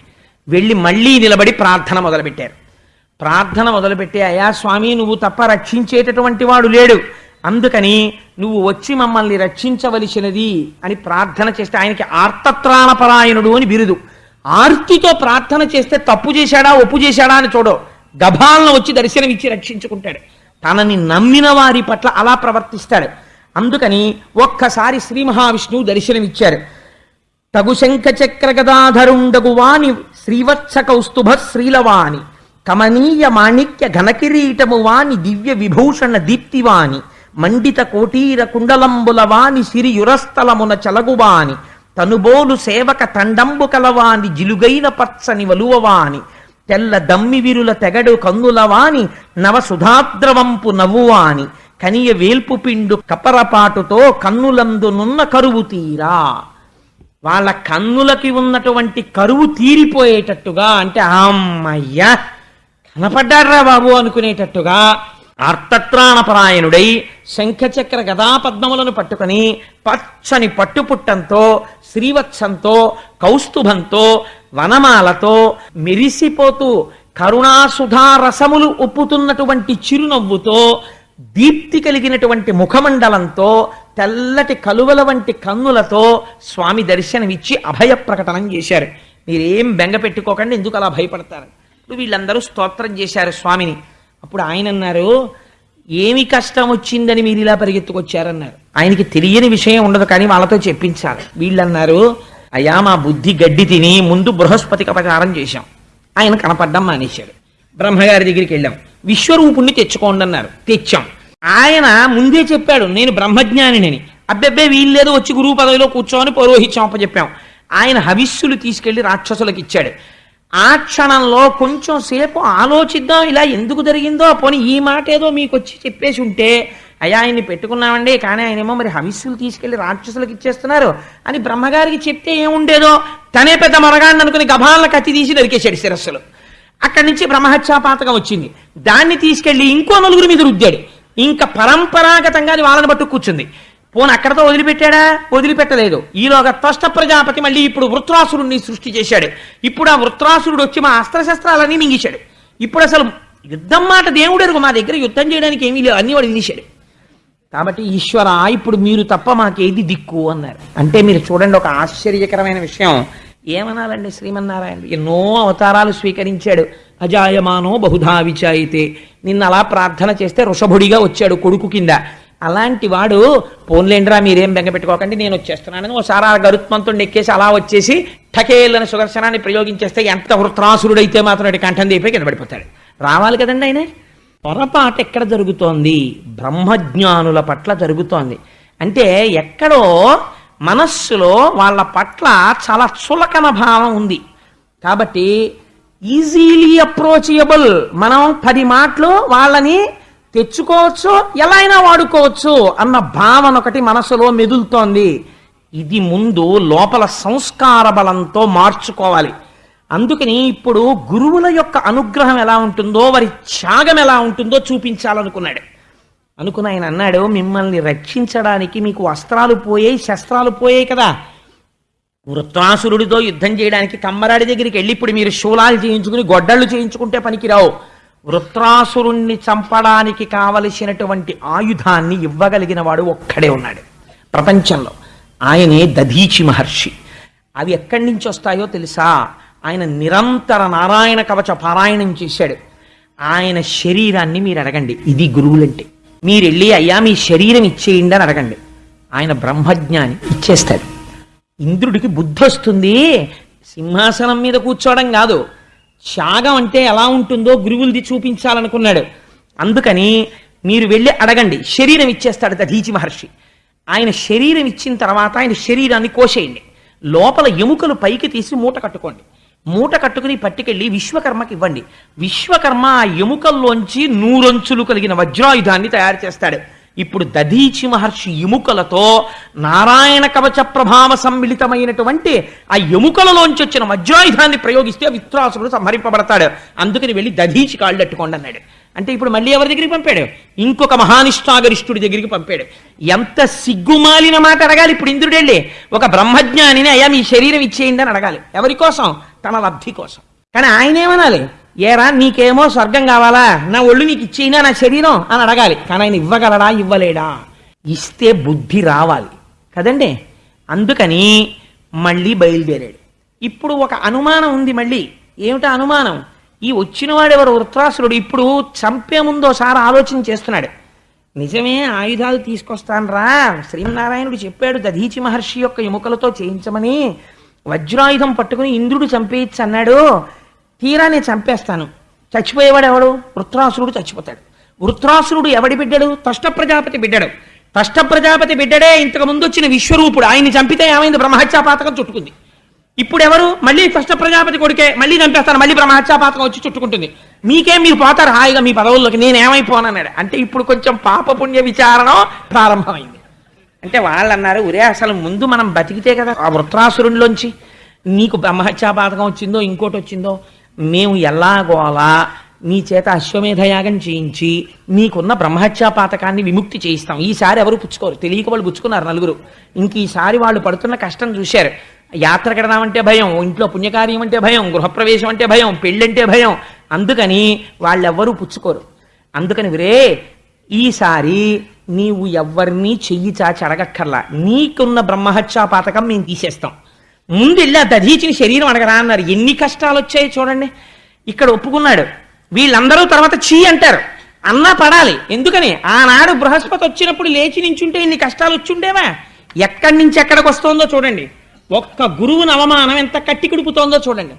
వెళ్ళి మళ్ళీ నిలబడి ప్రార్థన మొదలుపెట్టారు. ప్రార్థన మొదలుపెట్టి అయా స్వామి నువ్వు తప్ప రక్షించేటటువంటి వాడు లేడు. అందుకని నువ్వు వచ్చి మమ్మల్ని రక్షించవలసినది అని ప్రార్థన చేస్తే ఆయనకి ఆర్తత్రాణపరాయణుడు అని బిరుదు. ఆర్తితో ప్రార్థన చేస్తే తప్పు చేశాడా ఒప్పు చేశాడా అని చూడో. గభాలను వచ్చి దర్శనమిచ్చి రక్షించుకుంటాడు. తనని నమ్మిన వారి పట్ల అలా ప్రవర్తిస్తాడు. అందుకని ఒక్కసారి శ్రీ మహావిష్ణువు దర్శనమిచ్చారు. తగు శంఖ చక్ర గదాధరుండగువాని శ్రీవత్స కౌస్తుభ శ్రీలవాణి కమనీయ మాణిక్య ఘనకిరీటము వాని దివ్య విభూషణ దీప్తివాని మండిత కోటీర కుండలంబుల వాని సిరియురస్థలమున చలగువాని తనుబోలు సేవక తండంబు కలవాని జిలుగైన పచ్చని వలువవాని తెల్ల దమ్మి విరుల తెగడు కందులవాని నవ సుధాద్రవంపు నవ్వువాని కనియ వేల్పు పిండు కపరపాటుతో కన్నులందునున్న కరువు తీరా. వాళ్ళ కన్నులకి ఉన్నటువంటి కరువు తీరిపోయేటట్టుగా అంటే అమ్మయ్యా కనపడ్డారా బాబు అనుకునేటట్టుగా అర్థత్రాణపరాయణుడై శంఖచక్ర గదాపద్మములను పట్టుకొని పచ్చని పట్టుపుట్టంతో శ్రీవత్సంతో కౌస్తుభంతో వనమాలతో మెరిసిపోతూ కరుణాసుధారసములు ఉప్పుతున్నటువంటి చిరునవ్వుతో దీప్తి కలిగినటువంటి ముఖమండలంతో తెల్లటి కలువల వంటి కన్నులతో స్వామి దర్శనమిచ్చి అభయ ప్రకటనం చేశారు. మీరేం బెంగ పెట్టుకోకండి ఎందుకు అలా భయపడతారు? వీళ్ళందరూ స్తోత్రం చేశారు స్వామిని. అప్పుడు ఆయన అన్నారు ఏమి కష్టం వచ్చిందని మీరు ఇలా పరిగెత్తుకొచ్చారన్నారు? ఆయనకి తెలియని విషయం ఉండదు కానీ వాళ్ళతో చెప్పించాలి. వీళ్ళన్నారు అయ్యా మా బుద్ధి గడ్డి తిని ముందు బృహస్పతికి అపచారం చేశాం. ఆయన కనపడ్డం మానేశాడు. బ్రహ్మగారి దగ్గరికి వెళ్ళాం. విశ్వరూపుణ్ణి తెచ్చుకోండి అన్నారు తెచ్చాం. ఆయన ముందే చెప్పాడు నేను బ్రహ్మజ్ఞానిని. అబ్బెబ్బే వీల్లేదు వచ్చి గురువు పదవిలో కూర్చోమని పౌరోహిత్యం చెప్పాం ఆయన హవిస్సులు తీసుకెళ్ళి రాక్షసులకు ఇచ్చాడు ఆ క్షణంలో కొంచెం సేపు ఆలోచిద్దాం ఇలా ఎందుకు జరిగిందో పోనీ ఈ మాట ఏదో మీకు వచ్చి చెప్పేసి ఉంటే అయ్యా ఆయన్ని పెట్టుకున్నామండి కానీ ఆయన ఏమో మరి హవిస్సులు తీసుకెళ్ళి రాక్షసులకు ఇచ్చేస్తున్నారు అని బ్రహ్మగారికి చెప్తే ఏముండేదో తనే పెద్ద మరగాన్ని అనుకుని గభాలను కత్తి తీసి నరికేశాడు శిరస్సులు. అక్కడి నుంచి బ్రహ్మహత్యాపాతకం వచ్చింది. దాన్ని తీసుకెళ్ళి ఇంకో నలుగురి మీద రుద్దాడు. ఇంకా పరంపరాగతంగా అది వాళ్ళని పట్టు కూర్చుంది. పోను అక్కడతో వదిలిపెట్టాడా? వదిలిపెట్టలేదు. ఈలోగా త్వష్ట ప్రజాపతి మళ్ళీ ఇప్పుడు వృత్రాసురుణ్ణి సృష్టి చేశాడు. ఇప్పుడు ఆ వృత్రాసురుడు వచ్చి మా అస్త్రశస్త్రాలన్నీ మింగిశాడు. ఇప్పుడు అసలు యుద్ధం మాట దేవుడు మా దగ్గర యుద్ధం చేయడానికి ఏమీ లేవు అన్ని వాడు వినిశాడు. కాబట్టి ఈశ్వర ఇప్పుడు మీరు తప్ప మాకేది దిక్కు అన్నారు. అంటే మీరు చూడండి ఒక ఆశ్చర్యకరమైన విషయం. ఏమనాలండి శ్రీమన్నారాయణ? ఎన్నో అవతారాలు స్వీకరించాడు. అజాయమానో బహుధా విచాయితే. నిన్న అలా ప్రార్థన చేస్తే ఋషభుడిగా వచ్చాడు కొడుకు కింద. అలాంటి వాడు పోన్లేండ్రా మీరేం బెంగ పెట్టుకోకండి నేను వచ్చేస్తున్నానని ఒకసారి ఆ గరుత్మంతుడిని ఎక్కేసి అలా వచ్చేసి ఠకేళ్ళని సుదర్శనాన్ని ప్రయోగించేస్తే ఎంత వృత్రాసురుడైతే మాత్రం అటు కంఠం దీపే కింద పడిపోతాడు. రావాలి కదండి ఆయన? పొరపాటు ఎక్కడ జరుగుతోంది? బ్రహ్మజ్ఞానుల పట్ల జరుగుతోంది. అంటే ఎక్కడో మనస్సులో వాళ్ళ పట్ల చాలా చులకన భావం ఉంది. కాబట్టి ఈజీలీ అప్రోచబుల్. మనం పది మాటలు వాళ్ళని తెచ్చుకోవచ్చు ఎలా అయినా వాడుకోవచ్చు అన్న భావన ఒకటి మనసులో మెదులుతోంది. ఇది ముందు లోపల సంస్కార బలంతో మార్చుకోవాలి. అందుకని ఇప్పుడు గురువుల యొక్క అనుగ్రహం ఎలా ఉంటుందో వారి త్యాగం ఎలా ఉంటుందో చూపించాలనుకున్నాడు. అనుకుని ఆయన అన్నాడు మిమ్మల్ని రక్షించడానికి మీకు వస్త్రాలు పోయాయి శస్త్రాలు పోయాయి కదా. వృత్రాసురుడితో యుద్ధం చేయడానికి కమ్మరాడి దగ్గరికి వెళ్ళి ఇప్పుడు మీరు శూలాలు చేయించుకుని గొడ్డళ్ళు చేయించుకుంటే పనికిరావు. వృత్రాసురుణ్ణి చంపడానికి కావలసినటువంటి ఆయుధాన్ని ఇవ్వగలిగిన వాడు ఒక్కడే ఉన్నాడు. ప్రపంచంలో ఆయనే దధీచి మహర్షి. అవి ఎక్కడి నుంచి వస్తాయో తెలుసా? ఆయన నిరంతర నారాయణ కవచ పారాయణం చేశాడు. ఆయన శరీరాన్ని మీరు అడగండి. ఇది గురువులంటే. మీరు వెళ్ళి అయ్యా మీ శరీరం ఇచ్చేయండి అని అడగండి. ఆయన బ్రహ్మజ్ఞాని ఇచ్చేస్తాడు. ఇంద్రుడికి బుద్ధి వస్తుంది. సింహాసనం మీద కూర్చోవడం కాదు. త్యాగం అంటే ఎలా ఉంటుందో గురువులది చూపించాలనుకున్నాడు. అందుకని మీరు వెళ్ళి అడగండి. శరీరం ఇచ్చేస్తాడు దధీచి మహర్షి. ఆయన శరీరం ఇచ్చిన తర్వాత ఆయన శరీరాన్ని కోసేయండి. లోపల ఎముకలు పైకి తీసి మూట కట్టుకోండి. మూట కట్టుకుని పట్టుకెళ్ళి విశ్వకర్మకి ఇవ్వండి. విశ్వకర్మ ఆ ఎముకల్లోంచి నూరొంచులు కలిగిన వజ్రాయుధాన్ని తయారు చేస్తాడు. ఇప్పుడు దధీచి మహర్షి ఎముకలతో నారాయణ కవచ ప్రభావ సమ్మిళితమైనటువంటి ఆ ఎముకలలోంచి వచ్చిన వజ్రాయుధాన్ని ప్రయోగిస్తే విత్రాసుడు సంహరింపబడతాడు. అందుకని వెళ్ళి దధీచి కాళ్ళు అన్నాడు. అంటే ఇప్పుడు మళ్ళీ ఎవరి దగ్గరికి పంపాడు? ఇంకొక మహానిష్ఠాగరిష్ఠుడి దగ్గరికి పంపాడు. ఎంత సిగ్గుమాలిన మాట అడగాలి ఇప్పుడు ఇంద్రుడు వెళ్ళి ఒక బ్రహ్మజ్ఞానిని అయ్యా మీ శరీరం ఇచ్చేయండి అని అడగాలి. ఎవరి కోసం? తన లబ్ధి కోసం. కానీ ఆయన ఏమనాలి ఏరా నీకేమో స్వర్గం కావాలా? నా ఒళ్ళు నీకు ఇచ్చేయినా నా శరీరం? అని అడగాలి. కానీ ఆయన ఇవ్వగలడా? ఇవ్వలేడా? ఇస్తే బుద్ధి రావాలి. కదండి? అందుకని మళ్ళీ బయలుదేరాడు. ఇప్పుడు ఒక అనుమానం ఉంది మళ్ళీ. ఏమిటా అనుమానం? ఈ వచ్చినవాడెవరు? వృత్రాసురుడు. ఇప్పుడు చంపే ముందు ఒకసారి ఆలోచన చేస్తున్నాడు. నిజమే ఆయుధాలు తీసుకొస్తాను రా శ్రీనారాయణుడు చెప్పాడు దధీచి మహర్షి యొక్క ఎముకలతో చేయించమని. వజ్రాయుధం పట్టుకుని ఇంద్రుడు చంపేయచ్చు అన్నాడు. తీరా నేను చంపేస్తాను. చచ్చిపోయేవాడు ఎవడు వృత్రాసురుడు చచ్చిపోతాడు. వృత్రాసురుడు ఎవడి బిడ్డడు? తష్ట ప్రజాపతి బిడ్డడు. తష్ట ప్రజాపతి బిడ్డడే ఇంతకు ముందు వచ్చిన విశ్వరూపుడు. ఆయన్ని చంపితే ఏమైంది? బ్రహ్మహత్యాపాతకం చుట్టుకుంది. ఇప్పుడు ఎవరు మళ్ళీ కష్ట ప్రజాపతి కొడుకే మళ్ళీ చంపేస్తాను. మళ్ళీ బ్రహ్మహత్యాపాతకం వచ్చి చుట్టుకుంటుంది. మీకేం? మీరు పోతారు హాయిగా మీ పదవుల్లోకి. నేను ఏమైపోనన్నాడు అంటే ఇప్పుడు కొంచెం పాపపుణ్య విచారణ ప్రారంభమైంది. అంటే వాళ్ళు అన్నారు ఒరే అసలు ముందు మనం బతికితే కదా ఆ వృత్రాసురుడిలోంచి నీకు బ్రహ్మహత్యాపాతకం వచ్చిందో ఇంకోటి వచ్చిందో మేము ఎలాగోలా నీ చేత అశ్వమేధయాగం చేయించి నీకున్న బ్రహ్మహత్యా పాతకాన్ని విముక్తి చేయిస్తాం. ఈసారి ఎవరు పుచ్చుకోరు. తెలియక వాళ్ళు పుచ్చుకున్నారు నలుగురు. ఇంక ఈసారి వాళ్ళు పడుతున్న కష్టం చూశారు. యాత్ర కడదామంటే భయం ఇంట్లో పుణ్యకార్యం అంటే భయం గృహప్రవేశం అంటే భయం పెళ్ళంటే భయం. అందుకని వాళ్ళెవ్వరూ పుచ్చుకోరు. అందుకని విరే ఈసారి నీవు ఎవరినీ చెయ్యి చాచి అడగక్కర్లా. నీకున్న బ్రహ్మహత్యా పాతకం మేము తీసేస్తాం. ముందు వెళ్ళి ఆ దధీచిన శరీరం అడగరా అన్నారు. ఎన్ని కష్టాలు వచ్చాయి చూడండి. ఇక్కడ ఒప్పుకున్నాడు. వీళ్ళందరూ తర్వాత చీ అంటారు. అన్నా పడాలి. ఎందుకని? ఆనాడు బృహస్పతి వచ్చినప్పుడు లేచి నించుంటే ఇన్ని కష్టాలు వచ్చుండేవా ఎక్కడి నుంచి ఎక్కడికి వస్తోందో చూడండి. ఒక్క గురువుని అవమానం ఎంత కట్టి కుడుపుతోందో చూడండి.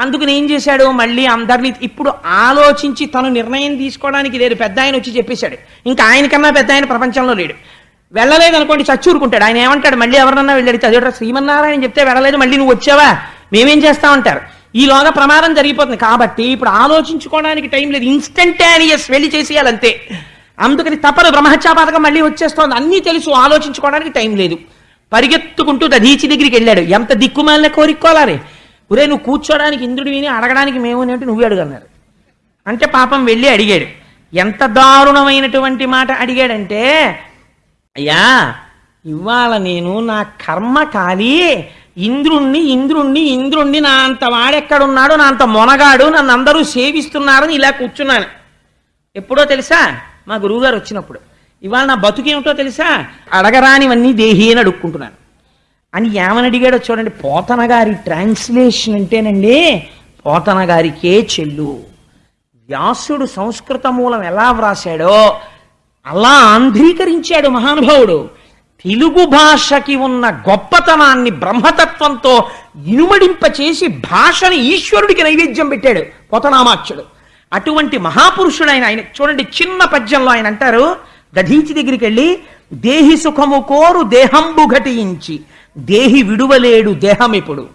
అందుకని ఏం చేశాడు? మళ్ళీ అందరినీ ఇప్పుడు ఆలోచించి తను నిర్ణయం తీసుకోవడానికి లేదు పెద్ద ఆయన వచ్చి చెప్పేశాడు. ఇంకా ఆయనకన్నా పెద్ద ఆయన ప్రపంచంలో లేడు. వెళ్ళలేదు అనుకోండి చచ్చూరుకుంటాడు ఆయన ఏమంటాడు? మళ్ళీ ఎవరన్నా వెళ్ళాడు. చదివట శ్రీమన్నారాయణ చెప్తే వెళ్ళలేదు మళ్ళీ నువ్వు వచ్చావా? మేమేం చేస్తామంటారు ఈలోగా ప్రమాదం జరిగిపోతుంది. కాబట్టి ఇప్పుడు ఆలోచించుకోవడానికి టైం లేదు. ఇన్స్టంటానియస్ వెళ్ళి చేసేయాలంతే. అందుకని తప్పదు. బ్రహ్మహత్యాపాతకం మళ్ళీ వచ్చేస్తోంది. అన్నీ తెలుసు. ఆలోచించుకోవడానికి టైం లేదు. పరిగెత్తుకుంటూ దధీచి దగ్గరికి వెళ్ళాడు. ఎంత దిక్కుమాలిన కోరికోలాలి ఒరే నువ్వు కూర్చోడానికి ఇంద్రుడు విని అడగడానికి మేము అంటే నువ్వే అడుగన్నారు. అంటే పాపం వెళ్ళి అడిగాడు. ఎంత దారుణమైనటువంటి మాట అడిగాడంటే అయ్యా ఇవాళ నేను నా కర్మ కాలి. ఇంద్రుణ్ణి ఇంద్రుణ్ణి ఇంద్రుణ్ణి నా అంత వాడెక్కడున్నాడు నా అంత మొనగాడు నన్ను అందరూ సేవిస్తున్నారని ఇలా కూర్చున్నాను. ఎప్పుడో తెలుసా? మా గురువుగారు వచ్చినప్పుడు. ఇవాళ నా బతుకేమిటో తెలుసా? అడగరానివన్నీ దేహి అని అడుక్కుంటున్నాను. అని ఏమని అడిగాడో చూడండి పోతన గారి ట్రాన్స్లేషన్ అంటేనండి పోతన గారికే చెల్లు. వ్యాసుడు సంస్కృత మూలం ఎలా వ్రాసాడో అలా ఆంధ్రీకరించాడు మహానుభావుడు. తెలుగు భాషకి ఉన్న గొప్పతనాన్ని బ్రహ్మతత్వంతో ఇనుమడింపచేసి భాషని ఈశ్వరుడికి నైవేద్యం పెట్టాడు పోతనామాక్షుడు. అటువంటి మహాపురుషుడైన ఆయన చూడండి చిన్న పద్యంలో ఆయన అంటారు దధీచి దగ్గరికి వెళ్ళి దేహి సుఖము కోరు దేహంబు ఘటించి దేహి విడువలేడు దేహమిప్పుడు.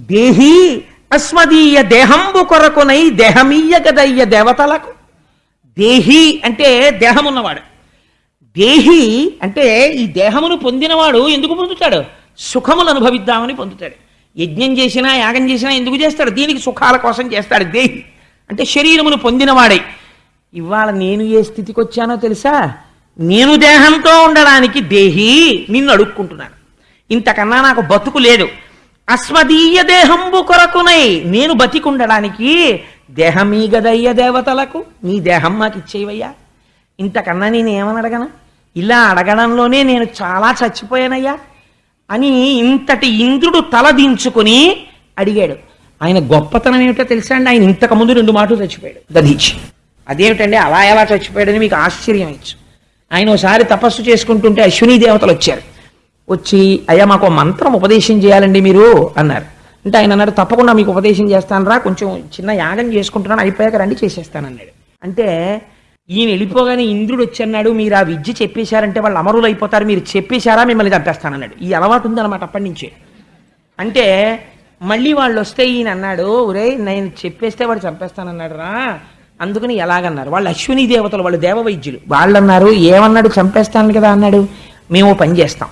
దేహి అస్మదీయ దేహంబు కొరకునై దేహమీయ గదయ్య దేవతలకు. దేహి అంటే దేహం ఉన్నవాడు దేహి అంటే ఈ దేహమును పొందినవాడు ఎందుకు పొందుతాడు? సుఖములు అనుభవిద్దామని పొందుతాడు. యజ్ఞం చేసినా యాగం చేసినా ఎందుకు చేస్తాడు? దీనికి సుఖాల కోసం చేస్తాడు దేహి. అంటే శరీరమును పొందినవాడై. ఇవాళ నేను ఏ స్థితికి వచ్చానో తెలుసా? నేను దేహంతో ఉండడానికి దేహి నిన్ను అడుక్కుంటున్నాను ఇంతకన్నా నాకు బతుకు లేదు. అస్మదీయ దేహంబు కొరకునై నేను బతికుండడానికి దేహమీ గదయ్య దేవతలకు నీ దేహం మాకు ఇచ్చేవయ్యా. ఇంతకన్నా నేను ఏమని అడగను? ఇలా అడగడంలోనే నేను చాలా చచ్చిపోయానయ్యా అని ఇంతటి ఇంద్రుడు తలదించుకుని అడిగాడు. ఆయన గొప్పతనం ఏమిటో తెలుసా అండి? ఆయన ఇంతకుముందు రెండు మాటలు చచ్చిపోయాడు. దధీచి అదేమిటండి అలా ఎలా చచ్చిపోయాడని మీకు ఆశ్చర్యం ఇచ్చు. ఆయన ఒకసారి తపస్సు చేసుకుంటుంటే అశ్విని దేవతలు వచ్చారు. వచ్చి అయ్యా మాకు మంత్రం ఉపదేశం చేయాలండి మీరు అన్నారు. అంటే ఆయన అన్నాడు తప్పకుండా మీకు ఉపదేశం చేస్తాను రా కొంచెం చిన్న యాగం చేసుకుంటున్నాను అయిపోయాక రండి చేసేస్తానన్నాడు అంటే ఈయన వెళ్ళిపోగానే ఇంద్రుడు వచ్చి అన్నాడు మీరు ఆ విద్య చెప్పేశారంటే వాళ్ళు అమరులు అయిపోతారు మీరు చెప్పేశారా మిమ్మల్ని చంపేస్తానన్నాడు ఈ అలవాటు ఉందన్నమాట అప్పటి నుంచే. అంటే మళ్ళీ వాళ్ళు వస్తే ఈయన అన్నాడు ఒరే నేను చెప్పేస్తే వాడు చంపేస్తానన్నాడు రా. అందుకని ఎలాగన్నారు? వాళ్ళు అశ్విని దేవతలు వాళ్ళు దేవ వైద్యులు. వాళ్ళు అన్నారు ఏమన్నాడు? చంపేస్తాను కదా అన్నాడు. మేము పని చేస్తాం.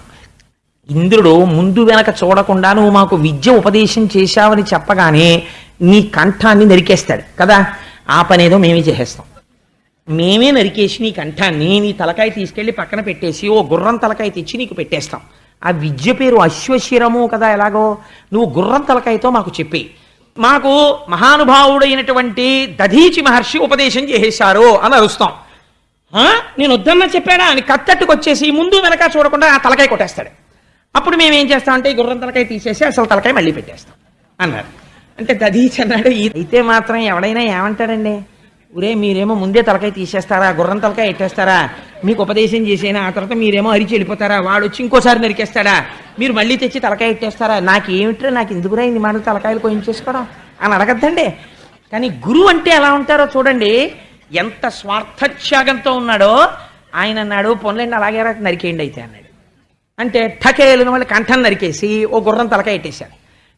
ఇంద్రుడు ముందు వెనక చూడకుండా నువ్వు మాకు విద్య ఉపదేశం చేశావని చెప్పగానే నీ కంఠాన్ని నరికేస్తాడు. కదా? ఆ పనేదో మేమే చేసేస్తాం. మేమే నరికేసి నీ కంఠాన్ని నీ తలకాయ తీసుకెళ్ళి పక్కన పెట్టేసి ఓ గుర్రం తలకాయ తెచ్చి నీకు పెట్టేస్తాం. ఆ విద్య పేరు అశ్వశిరము కదా ఎలాగో? నువ్వు గుర్రం తలకాయతో మాకు చెప్పి మాకు మహానుభావుడైనటువంటి దధీచి మహర్షి ఉపదేశం చేసేశారు అని అరుస్తాం. "ఆ? నేను వద్దన్నా చెప్పాడా అని కత్తట్టుకొచ్చేసి ముందు వెనక చూడకుండా ఆ తలకాయ కొట్టేస్తాడు. అప్పుడు మేము ఏం చేస్తామంటే ఈ గుర్రం తలకాయ తీసేసి అసలు తలకాయ మళ్ళీ పెట్టేస్తాం అన్నారు. అంటే దదీచ్ అన్నాడు అయితే మాత్రం ఎవడైనా ఏమంటాడండి? ఒరే మీరేమో ముందే తలకాయ తీసేస్తారా? గుర్రం తలకాయ ఎట్టేస్తారా? మీకు ఉపదేశం చేసేనా? ఆ తర్వాత మీరేమో అరిచి వెళ్ళిపోతారా? వాడు వచ్చి ఇంకోసారి నరికేస్తాడా? మీరు మళ్ళీ తెచ్చి తలకాయ ఎట్టేస్తారా? నాకేమిట్రా? నాకు ఎందుకురా ఇన్ని మాటలు తలకాయలు కోయించేసుకోవడం? అని అడగద్దండి. కానీ గురువు అంటే ఎలా ఉంటారో చూడండి. ఎంత స్వార్థత్యాగంతో ఉన్నాడో ఆయన అన్నాడు పొన్లండి అలాగే నరికేయండి అయితే అన్నాడు. అంటే ఠకేలిన వాళ్ళు కంఠం నరికేసి ఓ గుర్రం తలకాయ పెట్టేశాడు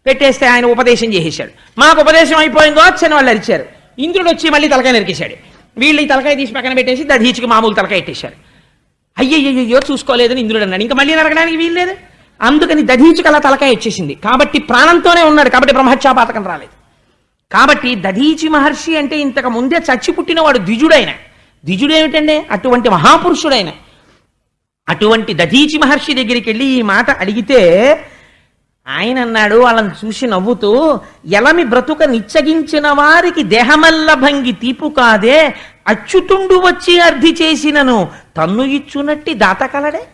పెట్టేస్తే ఆయన ఉపదేశం చేసేశాడు. మాకు ఉపదేశం అయిపోయిందో వచ్చని వాళ్ళు అరిచారు. ఇంద్రుడు వచ్చి మళ్ళీ తలకాయ నరికేశాడు. వీళ్ళు ఈ తలకాయ తీసి పక్కన పెట్టేసి దధీచికి మామూలు తలకాయ పెట్టేశారు అయ్యయ్యో చూసుకోలేదని ఇంద్రుడు అన్నాడు. ఇంకా మళ్ళీ నరకడానికి వీల్లేదు. అందుకని దధీచుకు అలా తలకాయ వచ్చేసింది కాబట్టి ప్రాణంతోనే ఉన్నాడు. కాబట్టి బ్రహ్మత్యాపాతకం రాలేదు. కాబట్టి దధీచి మహర్షి అంటే ఇంతకు ముందే చచ్చి పుట్టినవాడు ద్విజుడైన. ద్విజుడు ఏమిటండి అటువంటి మహాపురుషుడైన. అటువంటి దధీచి మహర్షి దగ్గరికి వెళ్ళి ఈ మాట అడిగితే ఆయన అన్నాడు వాళ్ళని చూసి నవ్వుతూ ఎలమి బ్రతుక నిచ్చగించిన వారికి దేహమల్ల భంగి తీపు కాదే అచ్చుతుండు వచ్చి అర్థి చేసినను తన్ను ఇచ్చునట్టి దాత కలడే.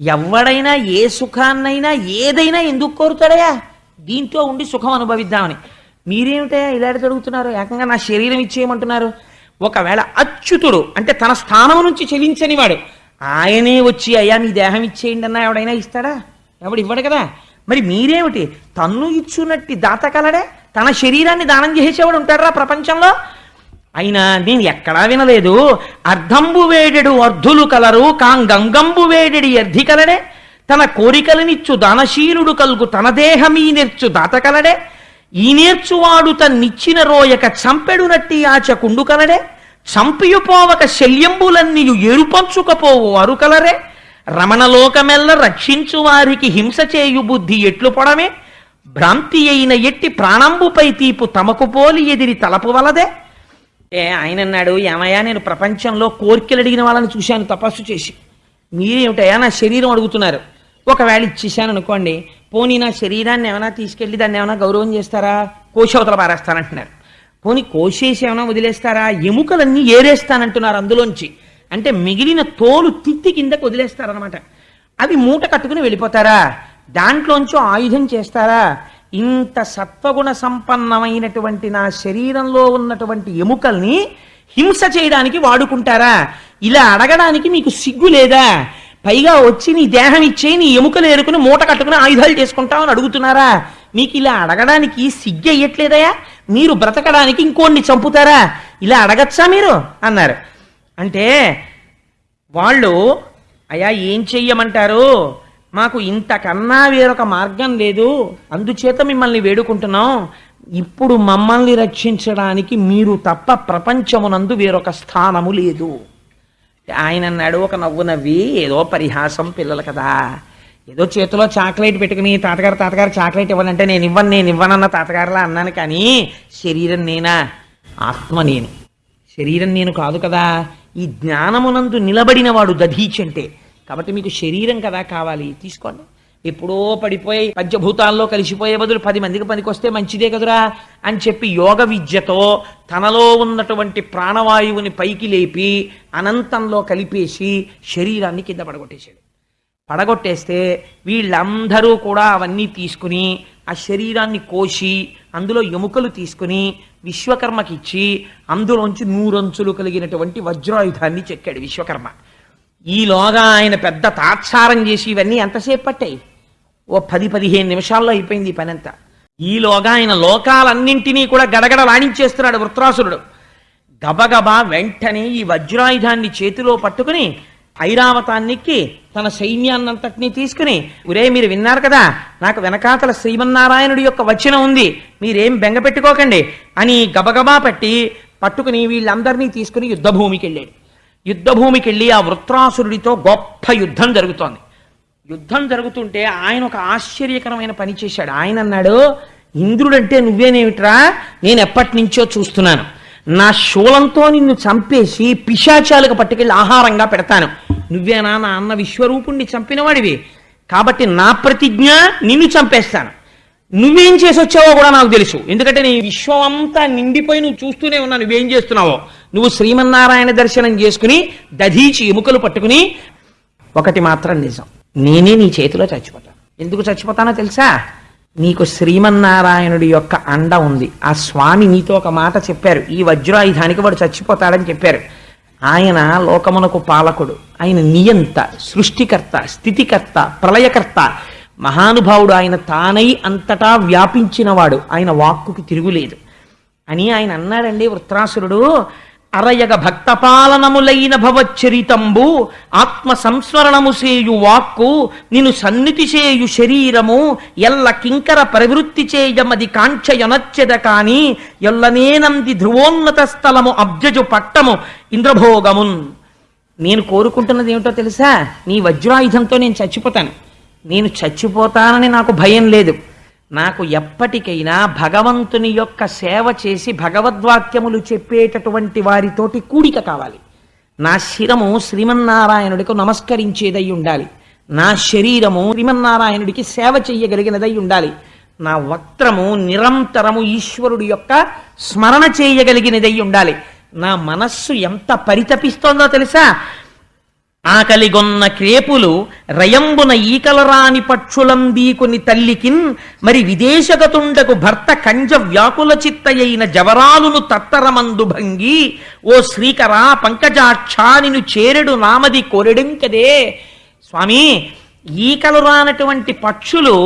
ఎవడైనా ఏ సుఖాన్నైనా ఏదైనా ఎందుకు కోరుతాడయా? దీంట్లో ఉండి సుఖం అనుభవిద్దామని. మీరేమిటయా ఇలా జరుగుతున్నారు? ఏకంగా నా శరీరం ఇచ్చేయమంటున్నారు? ఒకవేళ అచ్యుతుడు అంటే తన స్థానం నుంచి చెలించనివాడు ఆయనే వచ్చి అయ్యా మీ దేహం ఇచ్చేయండి అన్నా ఎవడైనా ఇస్తాడా? ఎవడు ఇవ్వడు కదా. మరి మీరేమిటి? తన్ను ఇచ్చునట్టి దాత కలడే? తన శరీరాన్ని దానం చేసేవాడు ఉంటాడరా ప్రపంచంలో? అయినా నేను ఎక్కడా వినలేదు. అర్ధంబు వేడెడు అర్ధులు కలరు కాంగంగంబు వేడెడి అర్ధి కలడే? తన కోరికలనిచ్చు దానశీలుడు కలుగు తన దేహమీ నేర్చు దాత కలడే? ఈ నేర్చువాడు తన్నిచ్చిన రోయక చంపెడునట్టి ఆచకుండు కలడే? చంపియుపోవక శల్యంబులన్నీయు ఏరుపంచుకపోవు అరుకలరే. రమణలోకమెల్ల రక్షించు వారికి హింస చేయు బుద్ధి ఎట్లు పొడమే. భ్రాంతి అయిన ఎట్టి ప్రాణంబుపై తీపు తమకు పోలి ఎదిరి తలపు వలదే. ఏ ఆయన అన్నాడు ఏమయ్యా నేను ప్రపంచంలో కోరికలు అడిగిన వాళ్ళని చూశాను తపస్సు చేసి. మీరేమిటయ్యా నా శరీరం అడుగుతున్నారు. ఒకవేళ ఇచ్చేసాను అనుకోండి పోనీ నా శరీరాన్ని ఏమైనా తీసుకెళ్ళి దాన్ని ఏమైనా గౌరవం చేస్తారా? కోశవతల పారేస్తానంటున్నారు. పోనీ కోసేసి ఏమైనా వదిలేస్తారా? ఎముకలన్నీ ఏరేస్తానంటున్నారు అందులోంచి. అంటే మిగిలిన తోలు తిత్తి కిందకు వదిలేస్తారనమాట అవి మూట కట్టుకుని వెళ్ళిపోతారా? దాంట్లోంచి ఆయుధం చేస్తారా? ఇంత సత్వగుణ సంపన్నమైనటువంటి నా శరీరంలో ఉన్నటువంటి ఎముకల్ని హింస చేయడానికి వాడుకుంటారా? ఇలా అడగడానికి మీకు సిగ్గు లేదా? పైగా వచ్చి నీ దేహం ఇచ్చే నీ ఎముకలు ఏరుకుని మూట కట్టుకుని ఆయుధాలు చేసుకుంటామని అడుగుతున్నారా? మీకు ఇలా అడగడానికి సిగ్గు అయ్యట్లేదయా? మీరు బ్రతకడానికి ఇంకోడిని చంపుతారా? ఇలా అడగచ్చా మీరు? అన్నారు. అంటే వాళ్ళు అయ్యా ఏం చెయ్యమంటారు? మాకు ఇంతకన్నా వేరొక మార్గం లేదు. అందుచేత మిమ్మల్ని వేడుకుంటున్నాం. ఇప్పుడు మమ్మల్ని రక్షించడానికి మీరు తప్ప ప్రపంచమునందు వేరొక స్థానము లేదు. ఆయన అన్నాడు ఒక నవ్వు నవ్వి ఏదో పరిహాసం పిల్లలు కదా. ఏదో చేతిలో చాక్లెట్ పెట్టుకుని తాతగారు తాతగారు చాక్లెట్ ఇవ్వాలంటే నేను ఇవ్వను నేను ఇవ్వనన్న తాతగారులా అన్నాను కానీ శరీరం నేనా? ఆత్మ నేను. శరీరం నేను కాదు కదా. ఈ జ్ఞానమునందు నిలబడిన వాడు దధీచి అంటే. కాబట్టి మీకు శరీరం కదా కావాలి. తీసుకోండి. ఎప్పుడో పడిపోయి పంచభూతాల్లో కలిసిపోయే బదులు పది మందికి పనికొస్తే మంచిదే కదురా అని చెప్పి యోగ విద్యతో తనలో ఉన్నటువంటి ప్రాణవాయువుని పైకి లేపి అనంతంలో కలిపేసి శరీరాన్ని కింద పడగొట్టేశాడు. పడగొట్టేస్తే వీళ్ళందరూ కూడా అవన్నీ తీసుకుని ఆ శరీరాన్ని కోసి అందులో ఎముకలు తీసుకుని విశ్వకర్మకిచ్చి అందులోంచి నూరంచులు కలిగినటువంటి వజ్రాయుధాన్ని చెక్కాడు విశ్వకర్మ. ఈలోగా ఆయన పెద్ద తాత్సారం చేసి ఇవన్నీ ఎంతసేపు పట్టాయి? ఓ పది పదిహేను నిమిషాల్లో అయిపోయింది ఈ పని అంతా ఈలోగా ఆయన లోకాలన్నింటినీ కూడా గడగడ వాణించేస్తున్నాడు వృత్రాసురుడు. గబగబా వెంటనే ఈ వజ్రాయుధాన్ని చేతిలో పట్టుకుని ఐరావతాన్నికి తన సైన్యాన్నంతటినీ తీసుకుని ఉరే మీరు విన్నారు కదా నాకు వెనకాతల శ్రీమన్నారాయణుడి యొక్క వచనం ఉంది మీరేం బెంగ పెట్టుకోకండి అని గబగబా పట్టి పట్టుకుని వీళ్ళందరినీ తీసుకుని యుద్ధభూమికి వెళ్ళాడు యుద్ధభూమికి వెళ్ళి ఆ వృత్రాసురుడితో గొప్ప యుద్ధం జరుగుతోంది. యుద్ధం జరుగుతుంటే ఆయన ఒక ఆశ్చర్యకరమైన పని చేశాడు. ఆయన అన్నాడు ఇంద్రుడంటే నువ్వేనేమిట్రా? నేను ఎప్పటి నుంచో చూస్తున్నాను. నా శూలంతో నిన్ను చంపేసి పిశాచాలకు పట్టుకెళ్ళి ఆహారంగా పెడతాను. నువ్వేనా నా అన్న విశ్వరూపుణ్ణి చంపినవాడివి. కాబట్టి నా ప్రతిజ్ఞ నిన్ను చంపేస్తాను. నువ్వేం చేసి వచ్చావో కూడా నాకు తెలుసు. ఎందుకంటే నీ విశ్వం అంతా నిండిపోయి నువ్వు చూస్తూనే ఉన్నా. నువ్వేం చేస్తున్నావో? నువ్వు శ్రీమన్నారాయణ దర్శనం చేసుకుని దధీచి ఎముకలు పట్టుకుని ఒకటి మాత్రం నిజం. నేనే నీ చేతిలో చచ్చిపోతాను. ఎందుకు చచ్చిపోతానో తెలుసా? నీకు శ్రీమన్నారాయణుడి యొక్క అండ ఉంది. ఆ స్వామి నీతో ఒక మాట చెప్పారు. ఈ వజ్రాయుధానికి వాడు చచ్చిపోతాడని చెప్పారు. ఆయన లోకమునకు పాలకుడు. ఆయన నియంత సృష్టికర్త స్థితికర్త ప్రళయకర్త. మహానుభావుడు ఆయన తానై అంతటా వ్యాపించినవాడు. ఆయన వాక్కుకి తిరుగులేదు. అని ఆయన అన్నాడండి వృత్రాసురుడు అరయగ భక్తపాలనములైన భవచ్చరితంబు ఆత్మ సంస్మరణము చేయు వాక్కు నిను సన్నిధి చేయు శరీరము ఎల్ల కింకర ప్రవృత్తి చేయమది కాంక్షయనచ్చెద కాని ఎల్లనేనంది ధ్రువోన్నత స్థలము అబ్జజు పట్టము ఇంద్రభోగమున్. నేను కోరుకుంటున్నది ఏమిటో తెలుసా? నీ వజ్రాయుధంతో నేను చచ్చిపోతాను. నేను చచ్చిపోతానని నాకు భయం లేదు. నాకు ఎప్పటికైనా భగవంతుని యొక్క సేవ చేసి భగవద్వాక్యములు చెప్పేటటువంటి వారితోటి కూడిక కావాలి. నా శిరము శ్రీమన్నారాయణుడికి నమస్కరించేదై ఉండాలి. నా శరీరము శ్రీమన్నారాయణుడికి సేవ చెయ్యగలిగినదై ఉండాలి. నా వక్త్రము నిరంతరము ఈశ్వరుడి యొక్క స్మరణ చేయగలిగినదై ఉండాలి. నా మనస్సు ఎంత పరితపిస్తోందో తెలుసా? ఆకలిగొన్న క్రేపులు రయంబున ఈకలరాని పక్షులందీకుని తల్లికిన్ మరి విదేశగతుండకు భర్త కంజ వ్యాకుల చిత్తయైన జవరాలును తత్తరమందు భంగి ఓ శ్రీకరా పంకజాక్షానిను చేరెడు నామది కొరెడింకదే? స్వామి ఈకలు రానటువంటి పక్షులు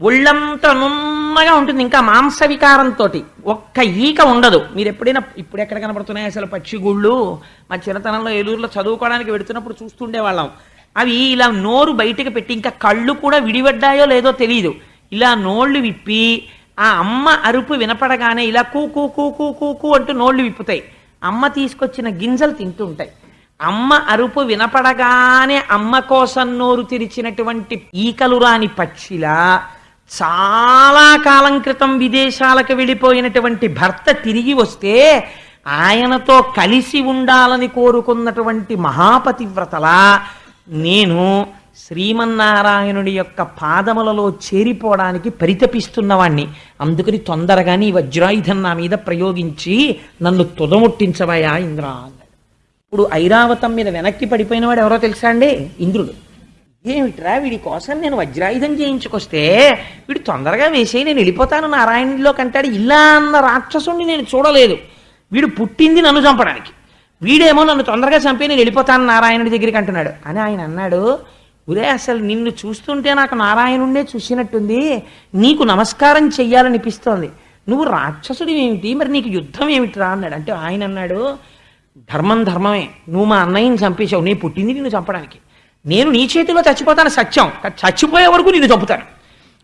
ఒళ్ళంతా నున్నగా ఉంటుంది. ఇంకా మాంస వికారంతో ఒక్క ఈక ఉండదు. మీరు ఎప్పుడైనా ఇప్పుడు ఎక్కడ కనపడుతున్నాయి అసలు పక్షిగుళ్ళు మా చిన్నతనంలో ఏలూరులో చదువుకోవడానికి వెడుతున్నప్పుడు చూస్తుండే వాళ్ళం అవి ఇలా నోరు బయటకు పెట్టి ఇంకా కళ్ళు కూడా విడిపడ్డాయో లేదో తెలియదు ఇలా నోళ్ళు విప్పి ఆ అమ్మ అరుపు వినపడగానే ఇలా కూ కూ కూ కూ కూ కూ అంటూ నోళ్ళు విప్పుతాయి. అమ్మ తీసుకొచ్చిన గింజలు తింటూ ఉంటాయి అమ్మ అరుపు వినపడగానే అమ్మ కోసం నోరు తెరిచినటువంటి ఈకలు రాని పక్షిలా చాలా కాలం క్రితం విదేశాలకు వెళ్ళిపోయినటువంటి భర్త తిరిగి వస్తే ఆయనతో కలిసి ఉండాలని కోరుకున్నటువంటి మహాపతివ్రతలా నేను శ్రీమన్నారాయణుడి యొక్క పాదములలో చేరిపోవడానికి పరితపిస్తున్నవాణ్ణి. అందుకని తొందరగా నీ వజ్రాయుధం నా మీద ప్రయోగించి నన్ను తుదముట్టించవయా ఇంద్ర అన్నాడు. ఇప్పుడు ఐరావతం మీద వెనక్కి పడిపోయినవాడు ఎవరో తెలుసా అండి? ఇంద్రుడు. ఏమిట్రా వీడి కోసం నేను వజ్రాయుధం చేయించుకొస్తే? వీడు తొందరగా వేసే నేను వెళ్ళిపోతాను నారాయణుడిలో కంటాడు. ఇలా అన్న రాక్షసుని నేను చూడలేదు. వీడు పుట్టింది నన్ను చంపడానికి. వీడేమో నన్ను తొందరగా చంపి నేను వెళ్ళిపోతాను నారాయణుడి దగ్గరికి అంటున్నాడు. అని ఆయన అన్నాడు ఒరే అసలు నిన్ను చూస్తుంటే నాకు నారాయణుడే చూసినట్టుంది. నీకు నమస్కారం చెయ్యాలనిపిస్తోంది. నువ్వు రాక్షసుడి ఏమిటి మరి నీకు యుద్ధం ఏమిటిరా? అన్నాడు. అంటే ఆయన అన్నాడు ధర్మం ధర్మమే. నువ్వు మా అన్నయ్యని చంపేశావు. నేను పుట్టింది నిన్ను చంపడానికి. నేను నీ చేతిలో చచ్చిపోతాను సత్యం. చచ్చిపోయే వరకు నిన్ను చంపుతాను.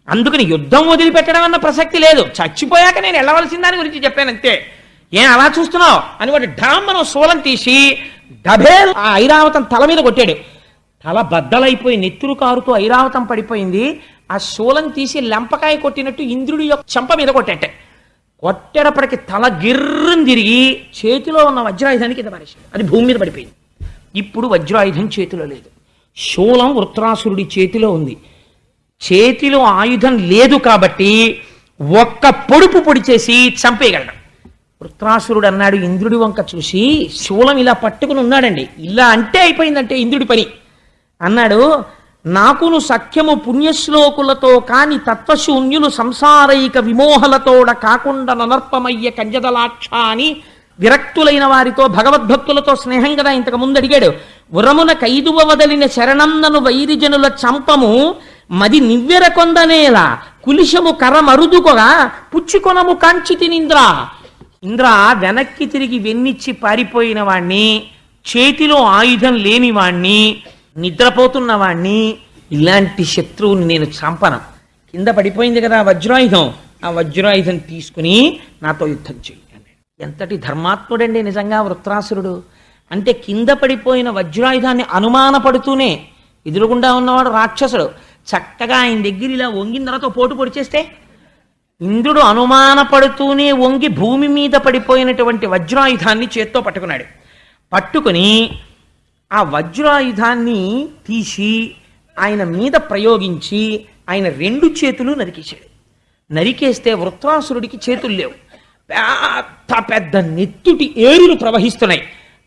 అందుకని యుద్ధం వదిలిపెట్టడం అన్న ప్రసక్తి లేదు. చచ్చిపోయాక నేను వెళ్ళవలసిన దాని గురించి చెప్పాను అంతే ఏం అలా చూస్తున్నావు? అని వాడు ఢామ్మను శూలం తీసి డబే ఆ ఐరావతం తల మీద కొట్టాడు. తల బద్దలైపోయి నెత్తురు కారుతూ ఐరావతం పడిపోయింది. ఆ శూలం తీసి లెంపకాయ కొట్టినట్టు ఇంద్రుడి యొక్క చెంప మీద కొట్టేట. కొట్టేటప్పటికి తల గిర్రం తిరిగి చేతిలో ఉన్న వజ్రాయుధానికి కింద మనిషి అది భూమి మీద పడిపోయింది. ఇప్పుడు వజ్రాయుధం చేతిలో లేదు. శూలం వృత్రాసురుడి చేతిలో ఉంది. చేతిలో ఆయుధం లేదు కాబట్టి ఒక్క పొడుపు పొడి చేసి చంపేయగలడు. వృత్రాసురుడు అన్నాడు ఇంద్రుడి వంక చూసి శూలం ఇలా పట్టుకుని ఉన్నాడండి. ఇలా అంటే అయిపోయిందంటే ఇంద్రుడి పని. అన్నాడు నాకును సఖ్యము పుణ్యశ్లోకులతో కాని తత్వశూన్యులు సంసారైక విమోహలతోడ కాకుండా ననర్పమయ్య కంజదలాక్ష అని విరక్తులైన వారితో భగవద్భక్తులతో స్నేహం కదా ఇంతకు ముందు అడిగాడు. ఉరమున కైదువ వదలిన శరణందను వైరిజనుల చంపము మది నివ్వెర కొందనేలా. కులిశము కర మరుదుకొగా పుచ్చుకొనము కాంచితినింద్ర ఇంద్ర వెనక్కి తిరిగి వెన్నిచ్చి పారిపోయిన వాణ్ణి చేతిలో ఆయుధం లేని వాణ్ణి నిద్రపోతున్న వాణ్ణి ఇలాంటి శత్రువుని నేను చంపను. కింద పడిపోయింది కదా వజ్రాయుధం. ఆ వజ్రాయుధం తీసుకుని నాతో యుద్ధం చేయి ఎంతటి ధర్మాత్ముడండి నిజంగా వృత్రాసురుడు? అంటే కింద పడిపోయిన వజ్రాయుధాన్ని అనుమానపడుతూనే ఎదురుగుండా ఉన్నవాడు రాక్షసుడు. చక్కగా ఆయన దగ్గర ఇలా వంగిన తర్వాత పోటు పొడిచేస్తే ఇంద్రుడు అనుమానపడుతూనే వంగి భూమి మీద పడిపోయినటువంటి వజ్రాయుధాన్ని చేత్తో పట్టుకున్నాడు. పట్టుకుని ఆ వజ్రాయుధాన్ని తీసి ఆయన మీద ప్రయోగించి ఆయన రెండు చేతులు నరికేశాడు. నరికేస్తే వృత్రాసురుడికి చేతులు లేవు. పెద్ద పెద్ద నెత్తుటి ఏరులు ప్రవహిస్తున్నాయి.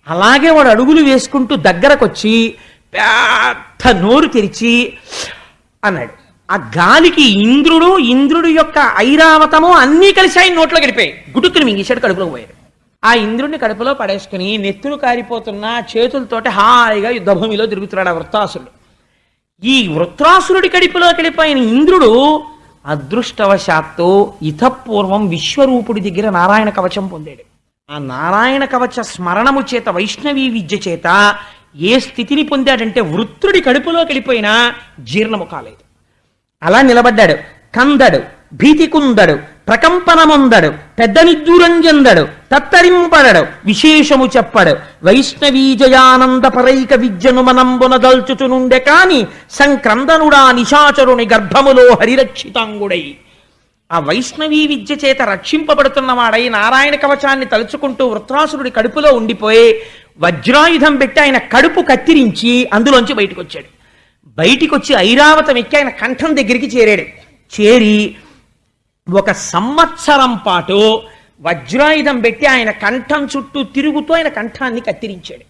అలాగే వాడు అడుగులు వేసుకుంటూ దగ్గరకొచ్చి పెద్ద నోరు తెరిచి అన్నాడు. ఆ గాలికి ఇంద్రుడు ఇంద్రుడు యొక్క ఐరావతము అన్నీ కలిసి ఆయన నోట్లో గడిపాయి. గుడుక్కుని మింగేశాడు కడుపులో పోయాడు. ఆ ఇంద్రుడిని కడుపులో పడేసుకుని నెత్తులు కారిపోతున్న చేతులతోటి హాయిగా యుద్ధభూమిలో తిరుగుతున్నాడు ఆ వృత్తాసురుడు. ఈ వృత్రాసురుడి కడుపులో గడిపోయిన ఇంద్రుడు అదృష్టవశాత్తు ఇతపూర్వం విశ్వరూపుడి దగ్గర నారాయణ కవచం పొందాడు. ఆ నారాయణ కవచ స్మరణము చేత వైష్ణవీ విద్య చేత ఏ స్థితిని పొందాడంటే వృత్రుడి కడుపులో గడిపోయినా జీర్ణము కాలేదు. అలా నిలబడ్డాడు. కందడు భీతి కుందడు ప్రకంపనముందడు పెద్ద నిద్దురంజందడు తత్తరింపడడు విశేషము చెప్పడు. వైష్ణవీజయానంద పరైక విద్యను మనంబున దల్చుచునుండె కాని సంక్రందనుడా నిశాచరుని గర్భములో హరిరక్షితాంగుడై. ఆ వైష్ణవీ విద్య చేత రక్షింపబడుతున్నవాడై నారాయణ కవచాన్ని తలుచుకుంటూ వృత్రాసురుడి కడుపులో ఉండిపోయి వజ్రాయుధం పెట్టి ఆయన కడుపు కత్తిరించి అందులోంచి బయటకు వచ్చాడు బయటికి వచ్చి ఐరావతం ఎక్కి ఆయన కంఠం దగ్గరికి చేరాడు. చేరి ఒక సంవత్సరం పాటు వజ్రాయుధం పెట్టి ఆయన కంఠం చుట్టూ తిరుగుతూ ఆయన కంఠాన్ని కత్తిరించాడు.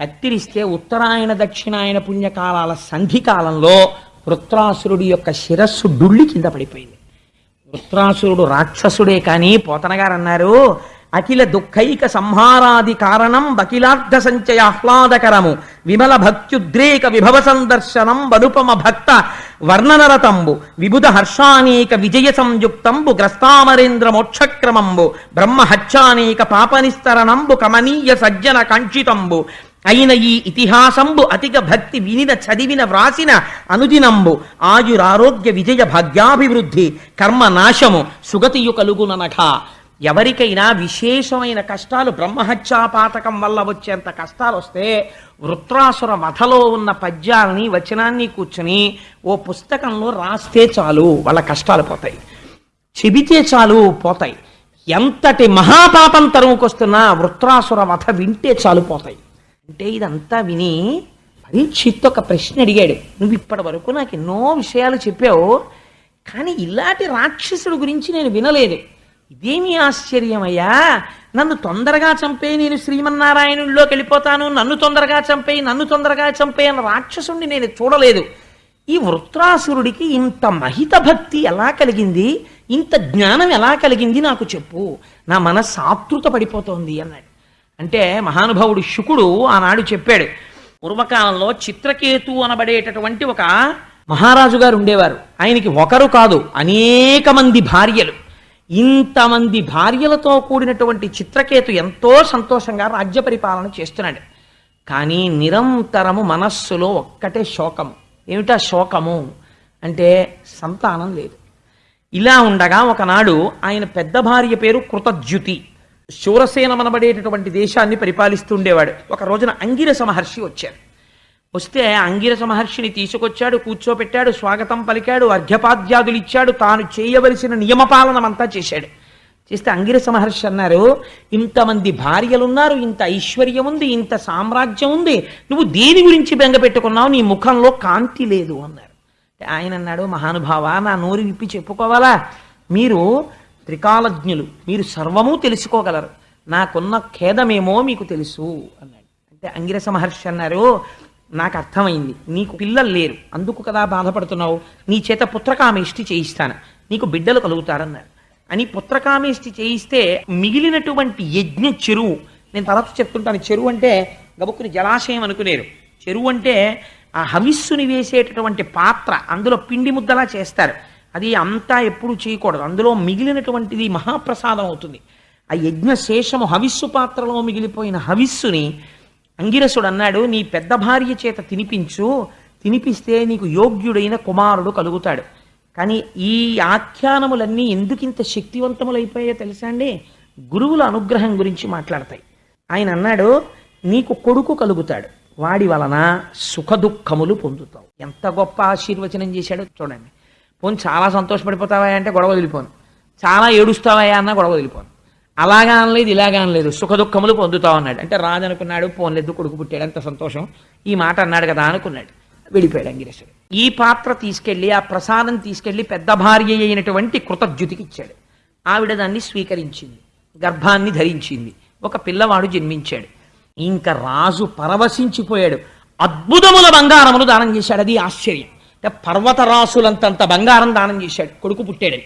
కత్తిరిస్తే ఉత్తరాయణ దక్షిణాయన పుణ్యకాలాల సంధికాలంలో వృత్రాసురుడి యొక్క శిరస్సు డుళ్ళి కింద పడిపోయింది. వృత్రాసురుడు రాక్షసుడే కానీ పోతనగారు అన్నారు అఖిల దుఃఖైక సంహారాది కారణం బకిలార్థ సంచయ ఆహ్లాదకరము. విమల భక్త్యుద్రేక విభవ సందర్శనం వనుపమ భక్త వర్ణనరతంబు. విబుధ హర్షానేక విజయ సంయుక్తంబు గ్రస్తామరేంద్ర మోక్షక్రమంబు బ్రహ్మ హత్యానేక పాపనిస్తరణంబు. కమనీయ సజ్జన కంచితంబు అయిన ఈ ఇతిహాసంబు అతిక భక్తి వినిన చదివిన వ్రాసిన అనుదినంబు. ఆయురారోగ్య విజయ భాగ్యాభివృద్ధి. కర్మ నాశము సుగతియు కలుగుననట ఎవరికైనా విశేషమైన కష్టాలు బ్రహ్మహత్యాపాతకం వల్ల వచ్చేంత కష్టాలు వస్తే వృత్రాసుర వధలో ఉన్న పద్యాలని వచనాన్ని కూర్చుని ఓ పుస్తకంలో రాస్తే చాలు వాళ్ళ కష్టాలు పోతాయి. చెబితే చాలు పోతాయి. ఎంతటి మహాపాపం తరుముకొస్తున్నా వృత్రాసుర వధ వింటే చాలు పోతాయి. అంటే ఇదంతా విని పరీక్షిత్ ఒక ప్రశ్న అడిగాడు. నువ్వు ఇప్పటి వరకు నాకు ఎన్నో విషయాలు చెప్పావు కానీ ఇలాంటి రాక్షసుడు గురించి నేను వినలేదు. ఇదేమి ఆశ్చర్యమయ్యా? నన్ను తొందరగా చంపే నేను శ్రీమన్నారాయణుల్లోకి వెళ్ళిపోతాను నన్ను తొందరగా చంపే నన్ను తొందరగా చంపే అన్న రాక్షసుడిని నేను చూడలేదు. ఈ వృత్రాసురుడికి ఇంత మహిత భక్తి ఎలా కలిగింది? ఇంత జ్ఞానం ఎలా కలిగింది నాకు చెప్పు. నా మనస్సు ఆతృత పడిపోతోంది అన్నాడు. అంటే మహానుభావుడు శుకుడు ఆనాడు చెప్పాడు పూర్వకాలంలో చిత్రకేతు అనబడేటటువంటి ఒక మహారాజు గారు ఉండేవారు. ఆయనకి ఒకరు కాదు అనేక మంది భార్యలు. ఇంతమంది భార్యలతో కూడినటువంటి చిత్రకేతు ఎంతో సంతోషంగా రాజ్య పరిపాలన చేస్తున్నాడు. కానీ నిరంతరము మనస్సులో ఒక్కటే శోకము. ఏమిటా శోకము? అంటే సంతానం లేదు. ఇలా ఉండగా ఒకనాడు ఆయన పెద్ద భార్య పేరు కృతజ్యుతి. శూరసేనమనబడేటటువంటి దేశాన్ని పరిపాలిస్తుండేవాడు ఒక రోజున అంగిరస మహర్షి వచ్చారు. వస్తే అంగిరస మహర్షిని తీసుకొచ్చాడు కూర్చోపెట్టాడు స్వాగతం పలికాడు అర్ఘ్యపాద్యాదులు ఇచ్చాడు తాను చేయవలసిన నియమపాలనమంతా చేశాడు. చేస్తే అంగిరస మహర్షి అన్నారు ఇంతమంది భార్యలున్నారు ఇంత ఐశ్వర్యం ఉంది ఇంత సామ్రాజ్యం ఉంది నువ్వు దేని గురించి బెంగ పెట్టుకున్నావు నీ ముఖంలో కాంతి లేదు అన్నారు. ఆయన అన్నాడు మహానుభావ నా నోరు విప్పి చెప్పుకోవాలా? మీరు త్రికాలజ్ఞులు మీరు సర్వము తెలుసుకోగలరు. నాకున్న ఖేదమేమో మీకు తెలుసు అన్నాడు. అంటే అంగిరస మహర్షి అన్నారు నాకు అర్థమైంది. నీకు పిల్లలు లేరు. అందుకు కదా బాధపడుతున్నావు? నీ చేత పుత్రకామేష్టి చేయిస్తాను. నీకు బిడ్డలు కలుగుతారన్నారు. అని పుత్రకామేష్టి చేయిస్తే మిగిలినటువంటి యజ్ఞ చెరువు. నేను తర్వాత చెప్తుంటాను. చెరువు అంటే గబుక్కుని జలాశయం అనుకునేరు. చెరువు అంటే ఆ హవిస్సుని వేసేటటువంటి పాత్ర. అందులో పిండి ముద్దలా చేస్తారు. అది అంతా ఎప్పుడు చేయకూడదు. అందులో మిగిలినటువంటిది మహాప్రసాదం అవుతుంది. ఆ యజ్ఞ శేషము హవిస్సు పాత్రలో మిగిలిపోయిన హవిస్సుని అంగిరసుడు అన్నాడు నీ పెద్ద భార్య చేత తినిపించు. తినిపిస్తే నీకు యోగ్యుడైన కుమారుడు కలుగుతాడు. కానీ ఈ ఆఖ్యానములన్నీ ఎందుకింత శక్తివంతములైపోయాయో తెలుసా అండి? గురువుల అనుగ్రహం గురించి మాట్లాడతాయి. ఆయన అన్నాడు నీకు కొడుకు కలుగుతాడు. వాడి వలన సుఖదుఖములు పొందుతావు. ఎంత గొప్ప ఆశీర్వచనం చేశాడో చూడండి. పోను చాలా సంతోషపడిపోతావా అంటే గొడవ వదిలిపోను. చాలా ఏడుస్తావా అన్న గొడవ వదిలిపోను. అలాగా అనలేదు ఇలాగా అనలేదు. సుఖదుఖములు పొందుతా పొందుతావు అన్నాడు అంటే రాజు అనుకున్నాడు పోన్లేదు కొడుకు పుట్టాడు అంత సంతోషం. ఈ మాట అన్నాడు కదా అనుకున్నాడు. వెళ్ళిపోయాడు అంగిరేశుడు ఈ పాత్ర తీసుకెళ్ళి ఆ ప్రసాదం తీసుకెళ్ళి పెద్ద భార్య అయినటువంటి కృతజ్యుతికి ఇచ్చాడు. ఆవిడ దాన్ని స్వీకరించింది. గర్భాన్ని ధరించింది. ఒక పిల్లవాడు జన్మించాడు. ఇంకా రాజు పరవశించిపోయాడు. అద్భుతముల బంగారమును దానం చేశాడు. అది ఆశ్చర్యం. అంటే పర్వతరాసులంతంత బంగారం దానం చేశాడు. కొడుకు పుట్టాడని.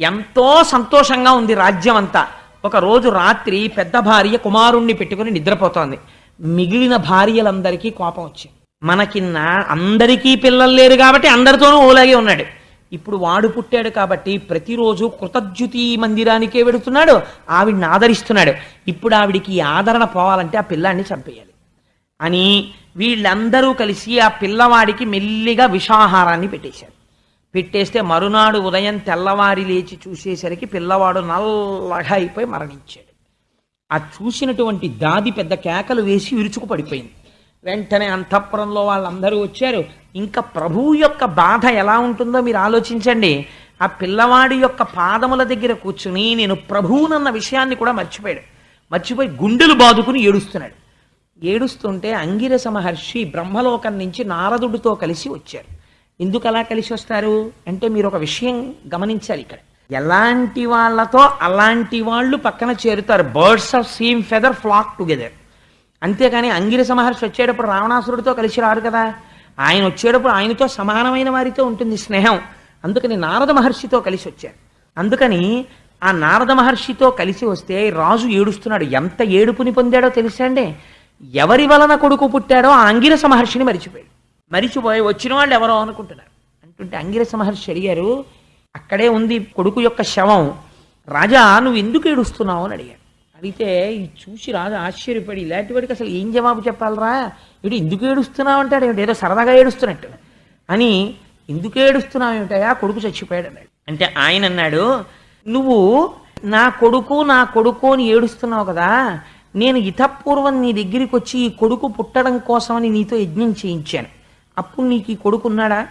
ఎంతో సంతోషంగా ఉంది రాజ్యం అంతా ఒకరోజు రాత్రి పెద్ద భార్య కుమారుణ్ణి పెట్టుకుని నిద్రపోతోంది. మిగిలిన భార్యలందరికీ కోపం వచ్చింది. మనకిన్న అందరికీ పిల్లలు లేరు కాబట్టి అందరితోనూ ఓలాగే ఉన్నాడు. ఇప్పుడు వాడు పుట్టాడు కాబట్టి ప్రతిరోజు కృతజ్యుతి మందిరానికే వెడుతున్నాడు ఆవిడ్ని ఆదరిస్తున్నాడు. ఇప్పుడు ఆవిడికి ఆదరణ పోవాలంటే ఆ పిల్లాన్ని చంపేయాలి. అని వీళ్ళందరూ కలిసి ఆ పిల్లవాడికి మెల్లిగా విషాహారాన్ని పెట్టేశారు. పెట్టేస్తే మరునాడు ఉదయం తెల్లవారి లేచి చూసేసరికి పిల్లవాడు నల్లగా అయిపోయి మరణించాడు. ఆ చూసినటువంటి దాది పెద్ద కేకలు వేసి విరుచుకు పడిపోయింది. వెంటనే అంతఃపురంలో వాళ్ళందరూ వచ్చారు. ఇంకా ప్రభువు యొక్క బాధ ఎలా ఉంటుందో మీరు ఆలోచించండి. ఆ పిల్లవాడి యొక్క పాదముల దగ్గర కూర్చుని నేను ప్రభువునన్న విషయాన్ని కూడా మర్చిపోయాడు. మర్చిపోయి గుండెలు బాదుకుని ఏడుస్తున్నాడు. ఏడుస్తుంటే అంగిరస మహర్షి బ్రహ్మలోకం నుంచి నారదుడితో కలిసి వచ్చారు. ఎందుకు అలా కలిసి వస్తారు? అంటే మీరు ఒక విషయం గమనించాలి ఇక్కడ. ఎలాంటి వాళ్ళతో అలాంటి వాళ్ళు పక్కన చేరుతారు. Birds of same feather flock together అంతేకాని అంగిరస మహర్షి వచ్చేటప్పుడు రావణాసురుడితో కలిసి రారు కదా. ఆయన వచ్చేటప్పుడు ఆయనతో సమానమైన వారితో ఉంటుంది స్నేహం. అందుకని నారద మహర్షితో కలిసి వచ్చారు. అందుకని ఆ నారద మహర్షితో కలిసి వస్తే రాజు ఏడుస్తున్నాడు. ఎంత ఏడుపుని పొందాడో తెలుసా అండి? ఎవరి వలన కొడుకు పుట్టాడో ఆ అంగిరస మహర్షిని మరిచిపోయాడు. మరిచిపోయి వచ్చిన వాళ్ళు ఎవరో అనుకుంటున్నారు. అంటుంటే అంగిరస మహర్షి అడిగారు అక్కడే ఉంది కొడుకు యొక్క శవం. రాజా నువ్వు ఎందుకు ఏడుస్తున్నావు? అని అడిగాడు అడిగితే ఇది చూసి రాజు ఆశ్చర్యపడి ఇలాంటి వాడికి అసలు ఏం జవాబు చెప్పాలరా? ఇటు ఎందుకు ఏడుస్తున్నావు అంటాడు ఏమిటి? ఏదో సరదాగా ఏడుస్తున్నట్టు. అని ఎందుకు ఏడుస్తున్నావు ఏమిటయా కొడుకు చచ్చిపోయాడు అన్నాడు. అంటే ఆయన అన్నాడు నువ్వు నా కొడుకు నా కొడుకు అని ఏడుస్తున్నావు కదా నేను ఇతపూర్వం నీ దగ్గరికి వచ్చి ఈ కొడుకు పుట్టడం కోసమని నీతో యజ్ఞం చేయించాను. అప్పుడు నీకు ఈ కొడుకున్నాడా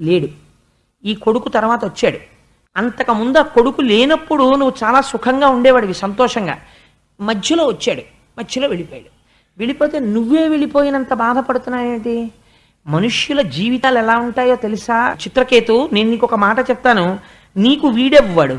లేడు. ఈ కొడుకు తర్వాత వచ్చాడు. అంతకుముందు ఆ కొడుకు లేనప్పుడు నువ్వు చాలా సుఖంగా ఉండేవాడివి సంతోషంగా. మధ్యలో వచ్చాడు. మధ్యలో వెళ్ళిపోయాడు. వెళ్ళిపోతే నువ్వే వెళ్ళిపోయినంత బాధపడుతున్నావేంటి మనుష్యుల జీవితాలు ఎలా ఉంటాయో తెలుసా? చిత్రకేతు నేను నీకు ఒక మాట చెప్తాను. నీకు వీడెవ్వడు.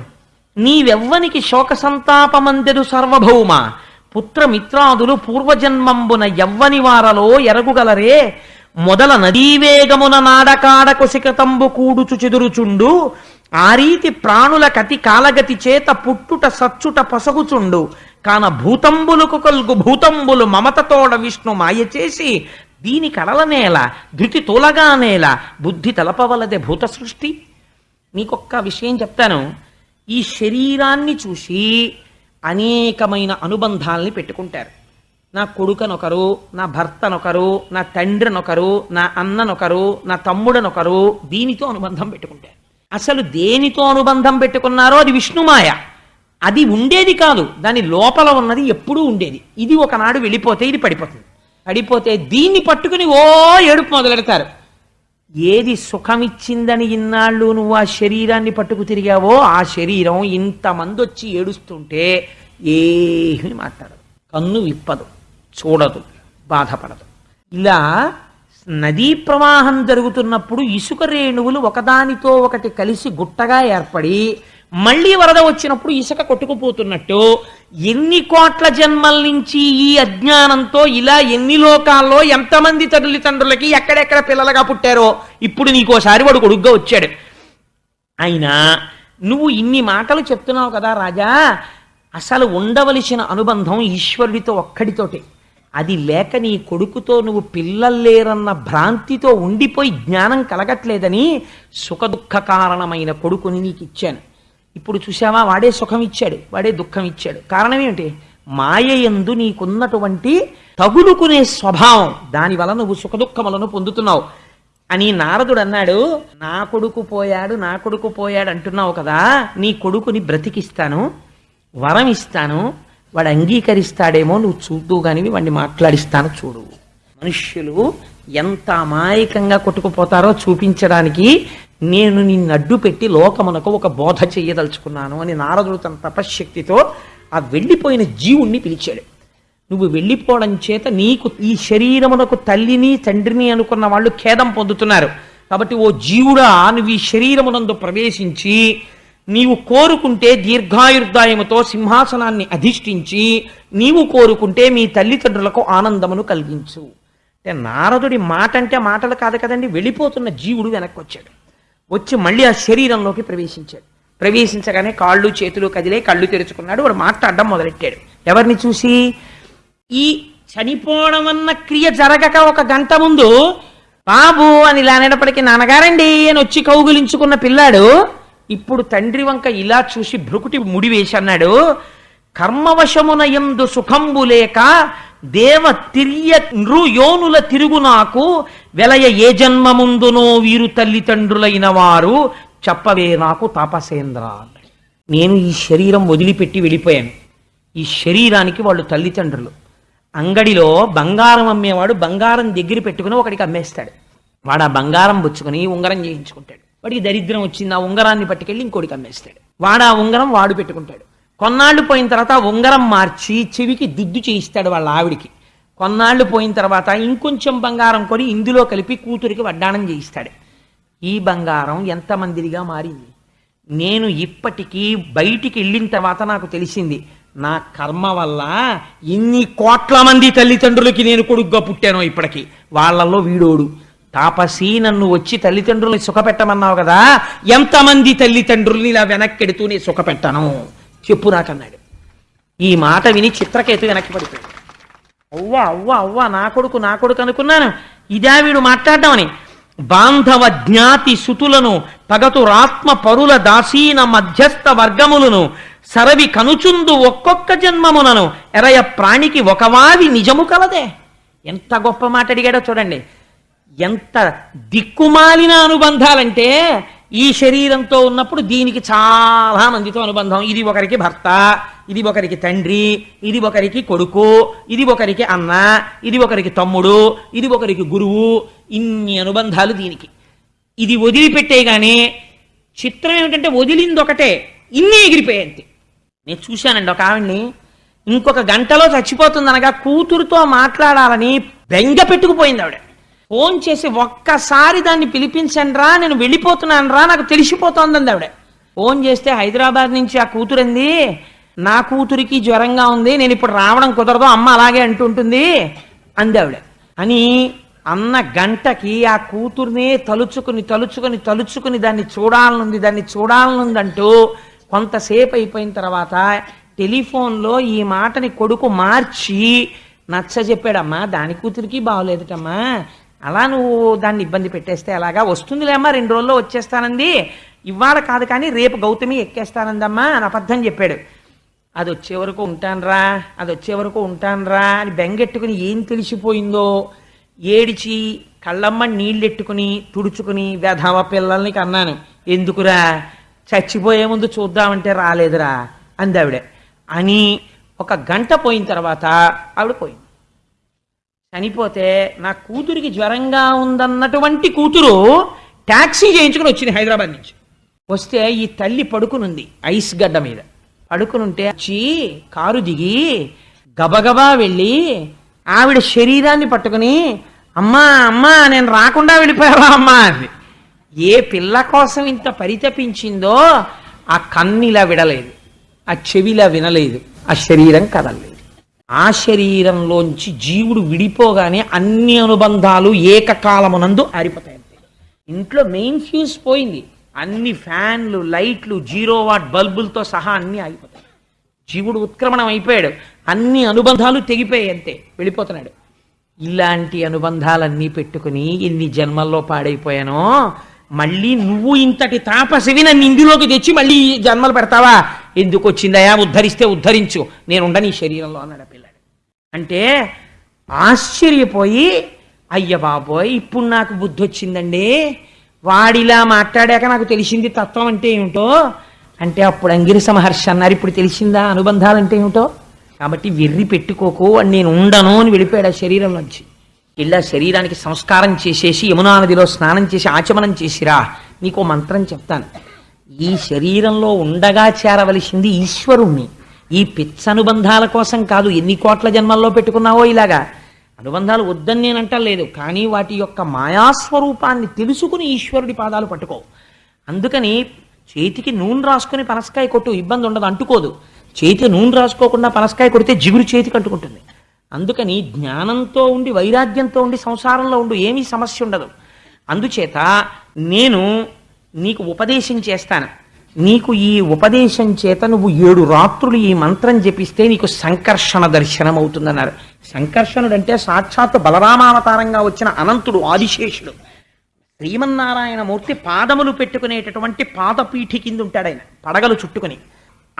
నీవెవ్వనికి శోక సంతాపమందెడు సర్వభౌమ. పుత్రమిత్రాదులు పూర్వజన్మంబున ఎవ్వని వారలో ఎరగుగలరే. మొదల నదీవేగమున నాడకాడకు శిఖతంబు కూడుచు చెదురుచుండు ఆ రీతి ప్రాణుల కతి కాలగతి చేత పుట్టుట సచ్చుట పసగుచుండు. కాన భూతంబులకు కలుగు భూతంబులు మమతతోడ విష్ణు మాయ చేసి దీని కడలనేల ధృతి తోలగానేల బుద్ధి తలపవలదే భూత సృష్టి. నీకొక్క విషయం చెప్తాను. ఈ శరీరాన్ని చూసి అనేకమైన అనుబంధాల్ని పెట్టుకుంటారు. నా కొడుకనొకరు నా భర్తనొకరు నా తండ్రినొకరు నా అన్ననొకరు నా తమ్ముడనొకరు దీనితో అనుబంధం పెట్టుకుంటారు అసలు దేనితో అనుబంధం పెట్టుకున్నారో అది విష్ణుమాయ. అది ఉండేది కాదు. దాని లోపల ఉన్నది ఎప్పుడూ ఉండేది. ఇది ఒకనాడు వెళ్ళిపోతే ఇది పడిపోతుంది. పడిపోతే దీన్ని పట్టుకుని ఓ ఏడుపు మొదలెడతారు. ఏది సుఖమిచ్చిందని ఇన్నాళ్ళు నువ్వు ఆ శరీరాన్ని పట్టుకు తిరిగావో ఆ శరీరం ఇంతమంది వచ్చి ఏడుస్తుంటే ఏమీ మాట్లాడదు. కన్ను విప్పదు. చూడదు బాధపడదు. ఇలా నదీ ప్రవాహం జరుగుతున్నప్పుడు ఇసుక రేణువులు ఒకదానితో ఒకటి కలిసి గుట్టగా ఏర్పడి మళ్ళీ వరద వచ్చినప్పుడు ఇసుక కొట్టుకుపోతున్నట్టు ఎన్ని కోట్ల జన్మల నుంచి ఈ అజ్ఞానంతో ఇలా ఎన్ని లోకాల్లో ఎంతమంది తల్లిదండ్రులకి ఎక్కడెక్కడ పిల్లలుగా పుట్టారో ఇప్పుడు నీకోసారి వాడు కొడుగ్గా వచ్చాడు. అయినా నువ్వు ఇన్ని మాటలు చెప్తున్నావు కదా రాజా అసలు ఉండవలసిన అనుబంధం ఈశ్వరుడితో ఒక్కడితోటే. అది లేక నీ కొడుకుతో నువ్వు పిల్లల్లేరన్న భ్రాంతితో ఉండిపోయి జ్ఞానం కలగట్లేదని సుఖదుఖ కారణమైన కొడుకుని నీకు ఇచ్చాను ఇప్పుడు చూసావా వాడే సుఖం ఇచ్చాడు వాడే దుఃఖం ఇచ్చాడు కారణం ఏమిటి మాయయందు నీకున్నటువంటి తగులుకునే స్వభావం. దానివల్ల నువ్వు సుఖదుఖములను పొందుతున్నావు. అని నారదుడు అన్నాడు నా కొడుకు పోయాడు నా కొడుకు పోయాడు అంటున్నావు కదా నీ కొడుకుని బ్రతికిస్తాను వరం ఇస్తాను వాడు అంగీకరిస్తాడేమో నువ్వు చూద్దు కానీ వాడిని మాట్లాడిస్తాను చూడు. మనుష్యులు ఎంత అమాయకంగా కొట్టుకుపోతారో చూపించడానికి నేను నిన్ను అడ్డు పెట్టి లోకమునకు ఒక బోధ చెయ్యదలుచుకున్నాను అని నారదుడు తన తపశ్శక్తితో ఆ వెళ్ళిపోయిన జీవుణ్ణి పిలిచాడు. నువ్వు వెళ్ళిపోవడం చేత నీకు ఈ శరీరమునకు తల్లిని తండ్రిని అనుకున్న వాళ్ళు ఖేదం పొందుతున్నారు. కాబట్టి ఓ జీవుడా నువ్వు ఈ శరీరమునందు ప్రవేశించి నీవు కోరుకుంటే దీర్ఘాయుర్దాయముతో సింహాసనాన్ని అధిష్ఠించి నీవు కోరుకుంటే మీ తల్లిదండ్రులకు ఆనందమును కలిగించు. అంటే నారదుడి మాట అంటే మాటలు కాదు కదండి వెళ్ళిపోతున్న జీవుడు వెనక్కి వచ్చాడు వచ్చి మళ్ళీ ఆ శరీరంలోకి ప్రవేశించాడు. ప్రవేశించగానే కాళ్ళు చేతులు కదిలే కళ్ళు తెరుచుకున్నాడు వాడు మాట్లాడడం మొదలెట్టాడు. ఎవరిని చూసి? ఈ చనిపోవడం అన్న క్రియ జరగక ఒక గంట ముందు బాబు అని ఇలా అనేటప్పటికీ నాన్నగారండి అని వచ్చి కౌగులించుకున్న పిల్లాడు ఇప్పుడు తండ్రి వంక ఇలా చూసి భ్రుకుటి ముడి వేసి అన్నాడు కర్మవశమున ఎందు సుఖంబు లేక దేవ తిర్య నృయోనుల తిరుగు నాకు వెలయ ఏ జన్మముందునో వీరు తల్లిదండ్రులైన వారు చెప్పవే నాకు తాపసేంద్ర నేను ఈ శరీరం వదిలిపెట్టి వెళ్ళిపోయాను. ఈ శరీరానికి వాళ్ళు తల్లిదండ్రులు అంగడిలో బంగారం అమ్మేవాడు బంగారం దగ్గర పెట్టుకుని ఒకడికి అమ్మేస్తాడు. వాడు ఆ బంగారం పుచ్చుకుని ఉంగరం చేయించుకుంటాడు. వాడికి దరిద్రం వచ్చింది ఆ ఉంగరాన్ని పట్టుకెళ్ళి ఇంకోటికి అమ్మేస్తాడు వాడు ఆ ఉంగరం వాడు పెట్టుకుంటాడు. కొన్నాళ్ళు పోయిన తర్వాత ఆ ఉంగరం మార్చి చెవికి దుద్దు చేయిస్తాడు వాళ్ళ ఆవిడికి. కొన్నాళ్ళు పోయిన తర్వాత ఇంకొంచెం బంగారం కొని ఇందులో కలిపి కూతురికి వడ్డాణం చేయిస్తాడు. ఈ బంగారం ఎంతమందిరిగా మారింది. నేను ఇప్పటికీ బయటికి వెళ్ళిన తర్వాత నాకు తెలిసింది నా కర్మ వల్ల ఇన్ని కోట్ల మంది తల్లిదండ్రులకి నేను కొడుగ్గా పుట్టాను ఇప్పటికి. వాళ్ళల్లో వీడోడు. తాపసి నన్ను వచ్చి తల్లిదండ్రుల్ని సుఖపెట్టమన్నావు కదా? ఎంతమంది తల్లిదండ్రుల్ని ఇలా వెనక్కెడుతూ నేను సుఖపెట్టాను? చెప్పు నాకన్నాడు. ఈ మాట విని చిత్రకేతు వెనక్కి పడిపోయాడు. అవ్వా అవ్వ అవ్వా నా కొడుకు నా కొడుకు అనుకున్నాను. ఇదా వీడు మాట్లాడడం బాంధవ జ్ఞాతి సుతులను పగతు రాత్మ పరుల దాసీన మధ్యస్థ వర్గములను సరవి కనుచుందు ఒక్కొక్క జన్మమునను ఎరయ ప్రాణికి ఒకవావి నిజము కలదే. ఎంత గొప్ప మాట అడిగాడో చూడండి. ఎంత దిక్కుమాలిన అనుబంధాలంటే ఈ శరీరంతో ఉన్నప్పుడు దీనికి చాలా మందితో అనుబంధం. ఇది ఒకరికి భర్త ఇది ఒకరికి తండ్రి ఇది ఒకరికి కొడుకు ఇది ఒకరికి అన్న ఇది ఒకరికి తమ్ముడు ఇది ఒకరికి గురువు. ఇన్ని అనుబంధాలు దీనికి. ఇది వదిలిపెట్టేగానే చిత్రం ఏమిటంటే వదిలింది ఒకటే ఇన్ని ఎగిరిపోయింది నేను చూశానండి ఒక ఆవిడ్ని. ఇంకొక గంటలో చచ్చిపోతుందనగా కూతురుతో మాట్లాడాలని బెంగ పెట్టుకుపోయింది ఆవిడ. ఫోన్ చేసి ఒక్కసారి దాన్ని పిలిపించండి రా నేను వెళ్ళిపోతున్నాను రా నాకు తెలిసిపోతోందండి ఆవిడ. ఫోన్ చేస్తే హైదరాబాద్ నుంచి ఆ కూతురంది నా కూతురికి జ్వరంగా ఉంది నేను ఇప్పుడు రావడం కుదరదు అమ్మ అలాగే అంటుంటుంది అంది ఆవిడ. అని అన్న గంటకి ఆ కూతుర్నే తలుచుకుని తలుచుకుని తలుచుకుని దాన్ని చూడాలనుంది దాన్ని చూడాలనుందంటూ కొంతసేపు అయిపోయిన తర్వాత టెలిఫోన్లో ఈ మాటని కొడుకు మార్చి నచ్చ చెప్పాడమ్మా దాని కూతురికి బాగోలేదటమ్మా అలా నువ్వు దాన్ని ఇబ్బంది పెట్టేస్తే ఎలాగా వస్తుందిలేమ్మా రెండు రోజుల్లో వచ్చేస్తానంది. ఇవాళ కాదు కానీ రేపు గౌతమి ఎక్కేస్తానందమ్మా అని అబద్ధం చెప్పాడు. అది వచ్చే వరకు ఉంటానురా అది వచ్చే వరకు ఉంటానురా అని బెంగెట్టుకుని ఏం తెలిసిపోయిందో? ఏడిచి కళ్ళమ్మ నీళ్ళెట్టుకుని తుడుచుకుని వెధవ పిల్లల్ని కన్నాను. ఎందుకురా? చచ్చిపోయే ముందు చూద్దామంటే రాలేదురా అంది ఆవిడ అని ఒక గంట పోయిన తర్వాత ఆవిడ పోయింది. చనిపోతే నా కూతురికి జ్వరంగా ఉందన్నటువంటి కూతురు ట్యాక్సీ చేయించుకుని వచ్చింది హైదరాబాద్ నుంచి. వస్తే ఈ తల్లి పడుకునుంది ఐస్ గడ్డ మీద. పడుకునుంటే వచ్చి కారు దిగి గబగబా వెళ్ళి ఆవిడ శరీరాన్ని పట్టుకుని అమ్మా అమ్మా నేను రాకుండా వెళ్ళిపోయావా అమ్మా అని ఏ పిల్ల కోసం ఇంత పరితపించిందో ఆ కన్నిలా విడలేదు ఆ చెవిలా వినలేదు ఆ శరీరం కదలలేదు. ఆ శరీరంలోంచి జీవుడు విడిపోగానే అన్ని అనుబంధాలు ఏకకాలమునందు ఆరిపోతాయి ఇంట్లో మెయిన్ ఫ్యూజ్ పోయింది. అన్ని ఫ్యాన్లు లైట్లు జీరో వాట్ బల్బులతో సహా అన్ని ఆగిపోతాయి. జీవుడు ఉత్క్రమణం అయిపోయాడు. అన్ని అనుబంధాలు తెగిపోయాయి అంతే వెళ్ళిపోతున్నాడు. ఇలాంటి అనుబంధాలన్నీ పెట్టుకుని ఎన్ని జన్మల్లో పాడైపోయానో మళ్ళీ నువ్వు ఇంతటి తాపసివి నన్ను ఇందులోకి తెచ్చి మళ్ళీ జన్మలు పెడతావా? ఎందుకు వచ్చిందయా ఉద్ధరిస్తే ఉద్ధరించు. నేను ఉండని ఈ శరీరంలో అన్నాడు పిల్లాడు. అంటే ఆశ్చర్యపోయి అయ్య బాబోయ్ ఇప్పుడు నాకు బుద్ధి వచ్చిందండి వాడిలా మాట్లాడాక నాకు తెలిసింది తత్వం అంటే ఏమిటో? అంటే అప్పుడు అంగిరి మహర్షి అన్నారు ఇప్పుడు తెలిసిందా అనుబంధాలు అంటే ఏమిటో? కాబట్టి వెర్రి పెట్టుకోకు అని నేను ఉండను అని వెళ్ళిపోయాడు ఆ శరీరంలోంచి ఇలా శరీరానికి సంస్కారం చేసేసి యమునా నదిలో స్నానం చేసి ఆచమనం చేసిరా. నీకు మంత్రం చెప్తాను. ఈ శరీరంలో ఉండగా చేరవలసింది ఈశ్వరుణ్ణి. ఈ పిచ్చ అనుబంధాల కోసం కాదు ఎన్ని కోట్ల జన్మల్లో పెట్టుకున్నావో ఇలాగా. అనుబంధాలు వద్దని నేను అంటలేదు కానీ వాటి యొక్క మాయాస్వరూపాన్ని తెలుసుకుని ఈశ్వరుడి పాదాలు పట్టుకో. అందుకని చేతికి నూనె రాసుకుని పనసకాయ కొట్టు ఇబ్బంది ఉండదు అంటుకోదు. చేతి నూనె రాసుకోకుండా పనసకాయ కొడితే జిగురు చేతికి అంటుకుంటుంది. అందుకని జ్ఞానంతో ఉండి వైరాగ్యంతో ఉండి సంసారంలో ఉండు ఏమీ సమస్య ఉండదు. అందుచేత నేను నీకు ఉపదేశం చేస్తాను. నీకు ఈ ఉపదేశం చేత నువ్వు ఏడు రాత్రులు ఈ మంత్రం జపిస్తే నీకు సంకర్షణ దర్శనం అవుతుందన్నారు సంకర్షణుడు అంటే సాక్షాత్ బలరామావతారంగా వచ్చిన అనంతుడు ఆదిశేషుడు. శ్రీమన్నారాయణ మూర్తి పాదములు పెట్టుకునేటటువంటి పాదపీఠి కింద ఉంటాడు ఆయన పడగలు చుట్టుకుని.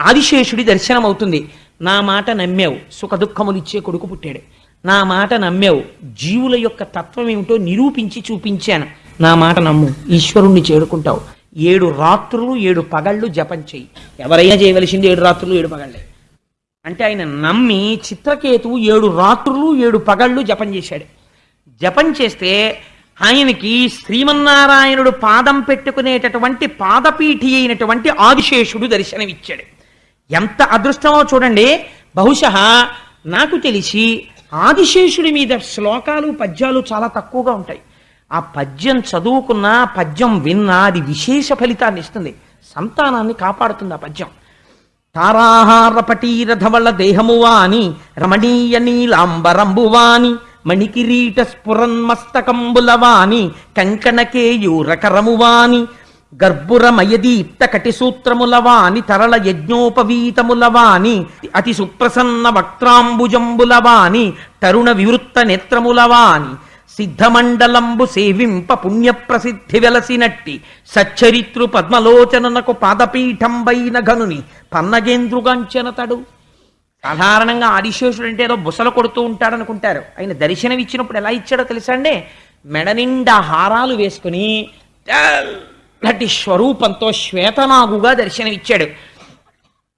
ఆదిశేషుడి దర్శనం అవుతుంది నా మాట నమ్మావు. సుఖ దుఃఖములు ఇచ్చే కొడుకు పుట్టాడు. నా మాట నమ్మావు. జీవుల యొక్క తత్వం ఏమిటో నిరూపించి చూపించాను. నా మాట నమ్ము. ఈశ్వరుణ్ణి చేరుకుంటావు. ఏడు రాత్రులు ఏడు పగళ్ళు జపం చెయ్యి. ఎవరైనా చేయవలసింది ఏడు రాత్రులు ఏడు పగళ్ళే. అంటే ఆయన నమ్మి చిత్రకేతువు ఏడు రాత్రులు ఏడు పగళ్ళు జపం చేశాడు. జపం చేస్తే ఆయనకి శ్రీమన్నారాయణుడు పాదం పెట్టుకునేటటువంటి పాదపీఠి అయినటువంటి ఆదిశేషుడు దర్శనమిచ్చాడు. ఎంత అదృష్టమో చూడండి. బహుశా నాకు తెలిసి ఆదిశేషుడి మీద శ్లోకాలు పద్యాలు చాలా తక్కువగా ఉంటాయి. ఆ పద్యం చదువుకున్నా పద్యం విన్నా అది విశేష ఫలితాన్ని ఇస్తుంది. సంతానాన్ని కాపాడుతుంది ఆ పద్యం. తారాహార పటీరథవళ దేహమువాని రమణీయ నీలాంబరంబువాని మణికిరీట స్ఫురన్మస్తకంబుల వాని గర్భురమయదీప్త కటిసూత్రముల వాని తరళ యజ్ఞోపవీతముల అతి సుప్రసన్న వక్త్రాంబుజంబులవాని తరుణ వివృత్త నేత్రములవాని సిద్ధమండలంబు సేవింప పుణ్యప్రసిద్ధి వెలసినట్టి సచ్చరిత్రు పద్మలోచననకు పాదపీఠంబైన గనుని పన్నగేంద్రుగాంచనతడు సాధారణంగా ఆదిశేషుడు అంటే ఏదో బుసలు కొడుతూ ఉంటాడనుకుంటారు. ఆయన దర్శనం ఇచ్చినప్పుడు ఎలా ఇచ్చాడో తెలుసా అండి? మెడ నిండా హారాలు వేసుకుని అట్లాంటి స్వరూపంతో శ్వేతనాగుగా దర్శనమిచ్చాడు.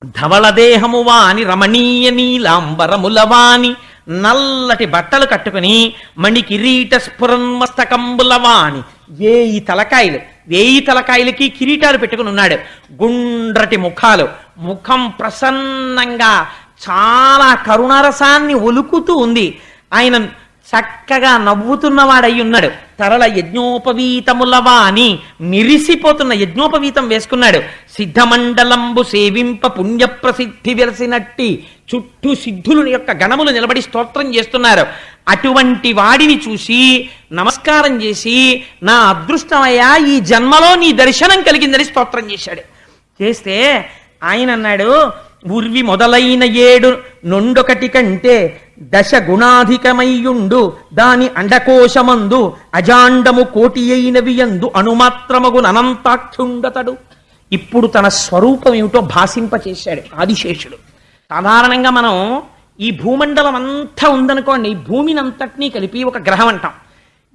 ధవళదేహమువా అని రమణీయ నీలాంబరములవాని నల్లటి బట్టలు కట్టుకుని మణి కిరీట స్ఫురన్మస్తకంబుల వేయి తలకాయలు వేయి తలకాయలకి కిరీటాలు పెట్టుకుని ఉన్నాడు. గుండ్రటి ముఖాలు ముఖం ప్రసన్నంగా చాలా కరుణరసాన్ని ఒలుకుతూ ఉంది. ఆయన చక్కగా నవ్వుతున్నవాడై ఉన్నాడు తరల యజ్ఞోపవీతములవా అని మిరిసిపోతున్న యజ్ఞోపవీతం వేసుకున్నాడు. సిద్ధమండలంబు సేవింప పుణ్య ప్రసిద్ధి వెలసినట్టి చుట్టూ సిద్ధులు యొక్క గణములు నిలబడి స్తోత్రం చేస్తున్నారు. అటువంటి వాడిని చూసి నమస్కారం చేసి నా అదృష్టమయ్యా ఈ జన్మలో నీ దర్శనం కలిగిందని స్తోత్రం చేశాడు. చేస్తే ఆయన అన్నాడు ఉర్వి మొదలైన ఏడు నొండొకటి కంటే దశ గుణాధికమయ్యుండు దాని అండకోశమందు అజాండము కోటి అయినవి ఎందు అణుమాత్రమగు అనంతాక్షుండతడు ఇప్పుడు తన స్వరూపం ఏమిటో భాషింపచేశాడు ఆదిశేషుడు. సాధారణంగా మనం ఈ భూమండలం అంతా ఉందనుకోండి భూమిని అంతటినీ కలిపి ఒక గ్రహం అంటాం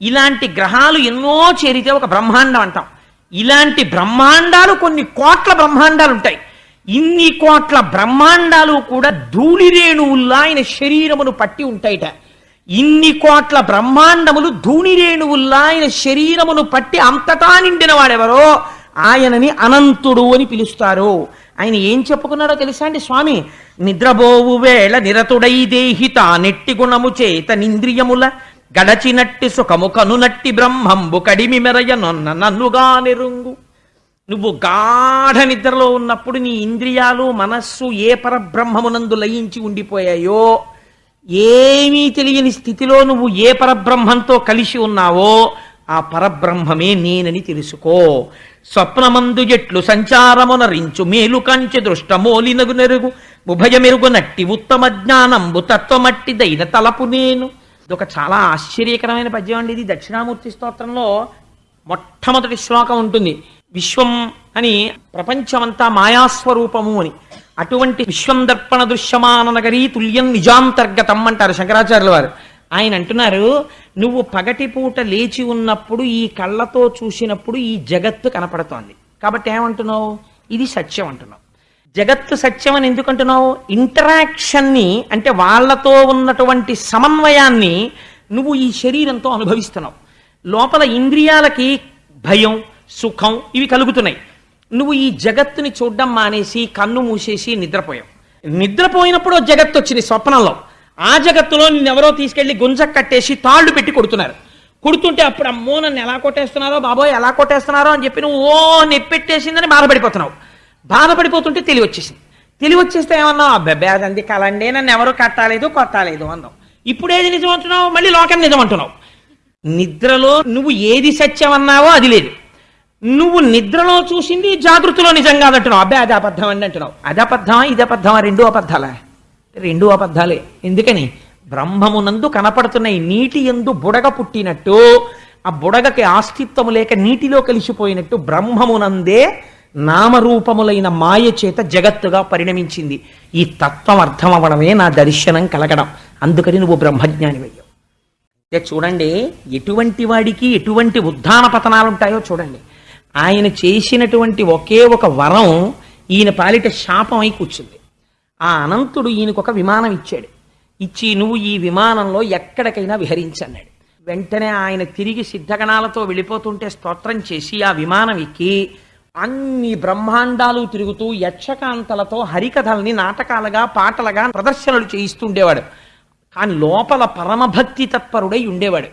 ఇలాంటి గ్రహాలు ఎన్నో చేరితే ఒక బ్రహ్మాండం అంటాం ఇలాంటి బ్రహ్మాండాలు కొన్ని కోట్ల బ్రహ్మాండాలు ఉంటాయి ఇన్ని కోట్ల బ్రహ్మాండాలు కూడా ధూళిరేణువుల్లా ఆయన శరీరమును పట్టి ఉంటాయిట. ఇన్ని కోట్ల బ్రహ్మాండములు ధూళిరేణువుల్లా ఆయన శరీరమును పట్టి అంతటా నిండిన వాడెవరో ఆయనని అనంతుడు అని పిలుస్తారు. ఆయన ఏం చెప్పుకున్నాడో తెలుసా అండి స్వామి? నిద్రబోవు వేళ నిరతుడై దేహిత నెట్టి గుణము చేత నింద్రియముల గడచినట్టి సుఖము కనునట్టి బ్రహ్మంబు కడిమి మెరయ నొన్న నన్నుగా నెరుంగు. నువ్వు గాఢ నిద్రలో ఉన్నప్పుడు నీ ఇంద్రియాలు మనస్సు ఏ పరబ్రహ్మమునందు లయించి ఉండిపోయాయో ఏమీ తెలియని స్థితిలో నువ్వు ఏ పరబ్రహ్మంతో కలిసి ఉన్నావో ఆ పరబ్రహ్మమే నేనని తెలుసుకో. స్వప్నమందు ఎట్లు సంచారమునరించు మేలు కంచె దృష్టమోలినగు నెరుగు ఉభయమెరుగు నట్టి ఉత్తమ జ్ఞానంబు తత్వమట్టి దైన తలపు నేను. ఇదొక చాలా ఆశ్చర్యకరమైన పద్యం అండి ఇది. దక్షిణామూర్తి స్తోత్రంలో మొట్టమొదటి శ్లోకం ఉంటుంది. విశ్వం అని ప్రపంచమంతా మాయాస్వరూపము అని. అటువంటి విశ్వం దర్పణ దృశ్యమాన నగరీ తుల్యం నిజాంతర్గతం అంటారు శంకరాచార్యుల వారు. ఆయన అంటున్నారు నువ్వు పగటిపూట లేచి ఉన్నప్పుడు ఈ కళ్ళతో చూసినప్పుడు ఈ జగత్తు కనపడుతోంది. కాబట్టి ఏమంటున్నావు? ఇది సత్యం అంటున్నావు. జగత్తు సత్యం అని ఎందుకంటున్నావు ఇంటరాక్షన్ని అంటే వాళ్ళతో ఉన్నటువంటి సమన్వయాన్ని నువ్వు ఈ శరీరంతో అనుభవిస్తున్నావు. లోపల ఇంద్రియాలకి భయం సుఖం ఇవి కలుగుతున్నాయి. నువ్వు ఈ జగత్తుని చూడడం మానేసి కన్ను మూసేసి నిద్రపోయావు. నిద్రపోయినప్పుడు జగత్తు వచ్చింది స్వప్నంలో. ఆ జగత్తులో నిన్నెవరో తీసుకెళ్ళి గుంజ కట్టేసి తాళ్ళు పెట్టి కొడుతున్నారు. కొడుతుంటే అప్పుడు అమ్మో నన్ను ఎలా కొట్టేస్తున్నారో బాబోయ్ ఎలా కొట్టేస్తున్నారో అని చెప్పి నువ్వు ఓ నెప్పెట్టేసిందని బాధపడిపోతున్నావు. బాధపడిపోతుంటే తెలివి వచ్చేసింది. తెలివి వచ్చేస్తే ఏమన్నావు? అబ్బాయి అదంది కలండి నన్ను ఎవరు కట్టాలేదు కొట్టాలేదు అన్నావు. ఇప్పుడు ఏది నిజం అంటున్నావు? మళ్ళీ లోకం నిజం అంటున్నావు. నిద్రలో నువ్వు ఏది సత్యం అన్నావో అది లేదు. నువ్వు నిద్రలో చూసింది జాగృతిలో నిజం కాదంటున్నావు అబ్బాయి అది అబద్ధం అండి అంటున్నావు. అది అబద్ధమా ఇది అబద్ధమా రెండు అబద్ధాలా? రెండు అబద్ధాలే. ఎందుకని? బ్రహ్మమునందు కనపడుతున్నాయి నీటి ఎందు బుడగ పుట్టినట్టు ఆ బుడగకి ఆస్తిత్వము లేక నీటిలో కలిసిపోయినట్టు బ్రహ్మమునందే నామరూపములైన మాయ చేత జగత్తుగా పరిణమించింది. ఈ తత్వం అర్థం అవ్వడమే నా దర్శనం కలగడం. అందుకని నువ్వు బ్రహ్మజ్ఞానివయ్యావు చూడండి ఎటువంటి వాడికి ఎటువంటి ఉద్ధాన పతనాలు ఉంటాయో చూడండి. ఆయన చేసినటువంటి ఒకే ఒక వరం ఈయన పాలిట శాపం అయి కూర్చుంది. ఆ అనంతుడు ఈయనకు ఒక విమానం ఇచ్చాడు. ఇచ్చి నువ్వు ఈ విమానంలో ఎక్కడికైనా విహరించన్నాడు. వెంటనే ఆయన తిరిగి సిద్ధగణాలతో వెళ్ళిపోతుంటే స్తోత్రం చేసి ఆ విమానం ఎక్కి అన్ని బ్రహ్మాండాలు తిరుగుతూ యక్షకాంతలతో హరికథల్ని నాటకాలుగా పాటలుగా ప్రదర్శనలు చేయిస్తుండేవాడు. కానీ లోపల పరమభక్తి తత్పరుడై ఉండేవాడు.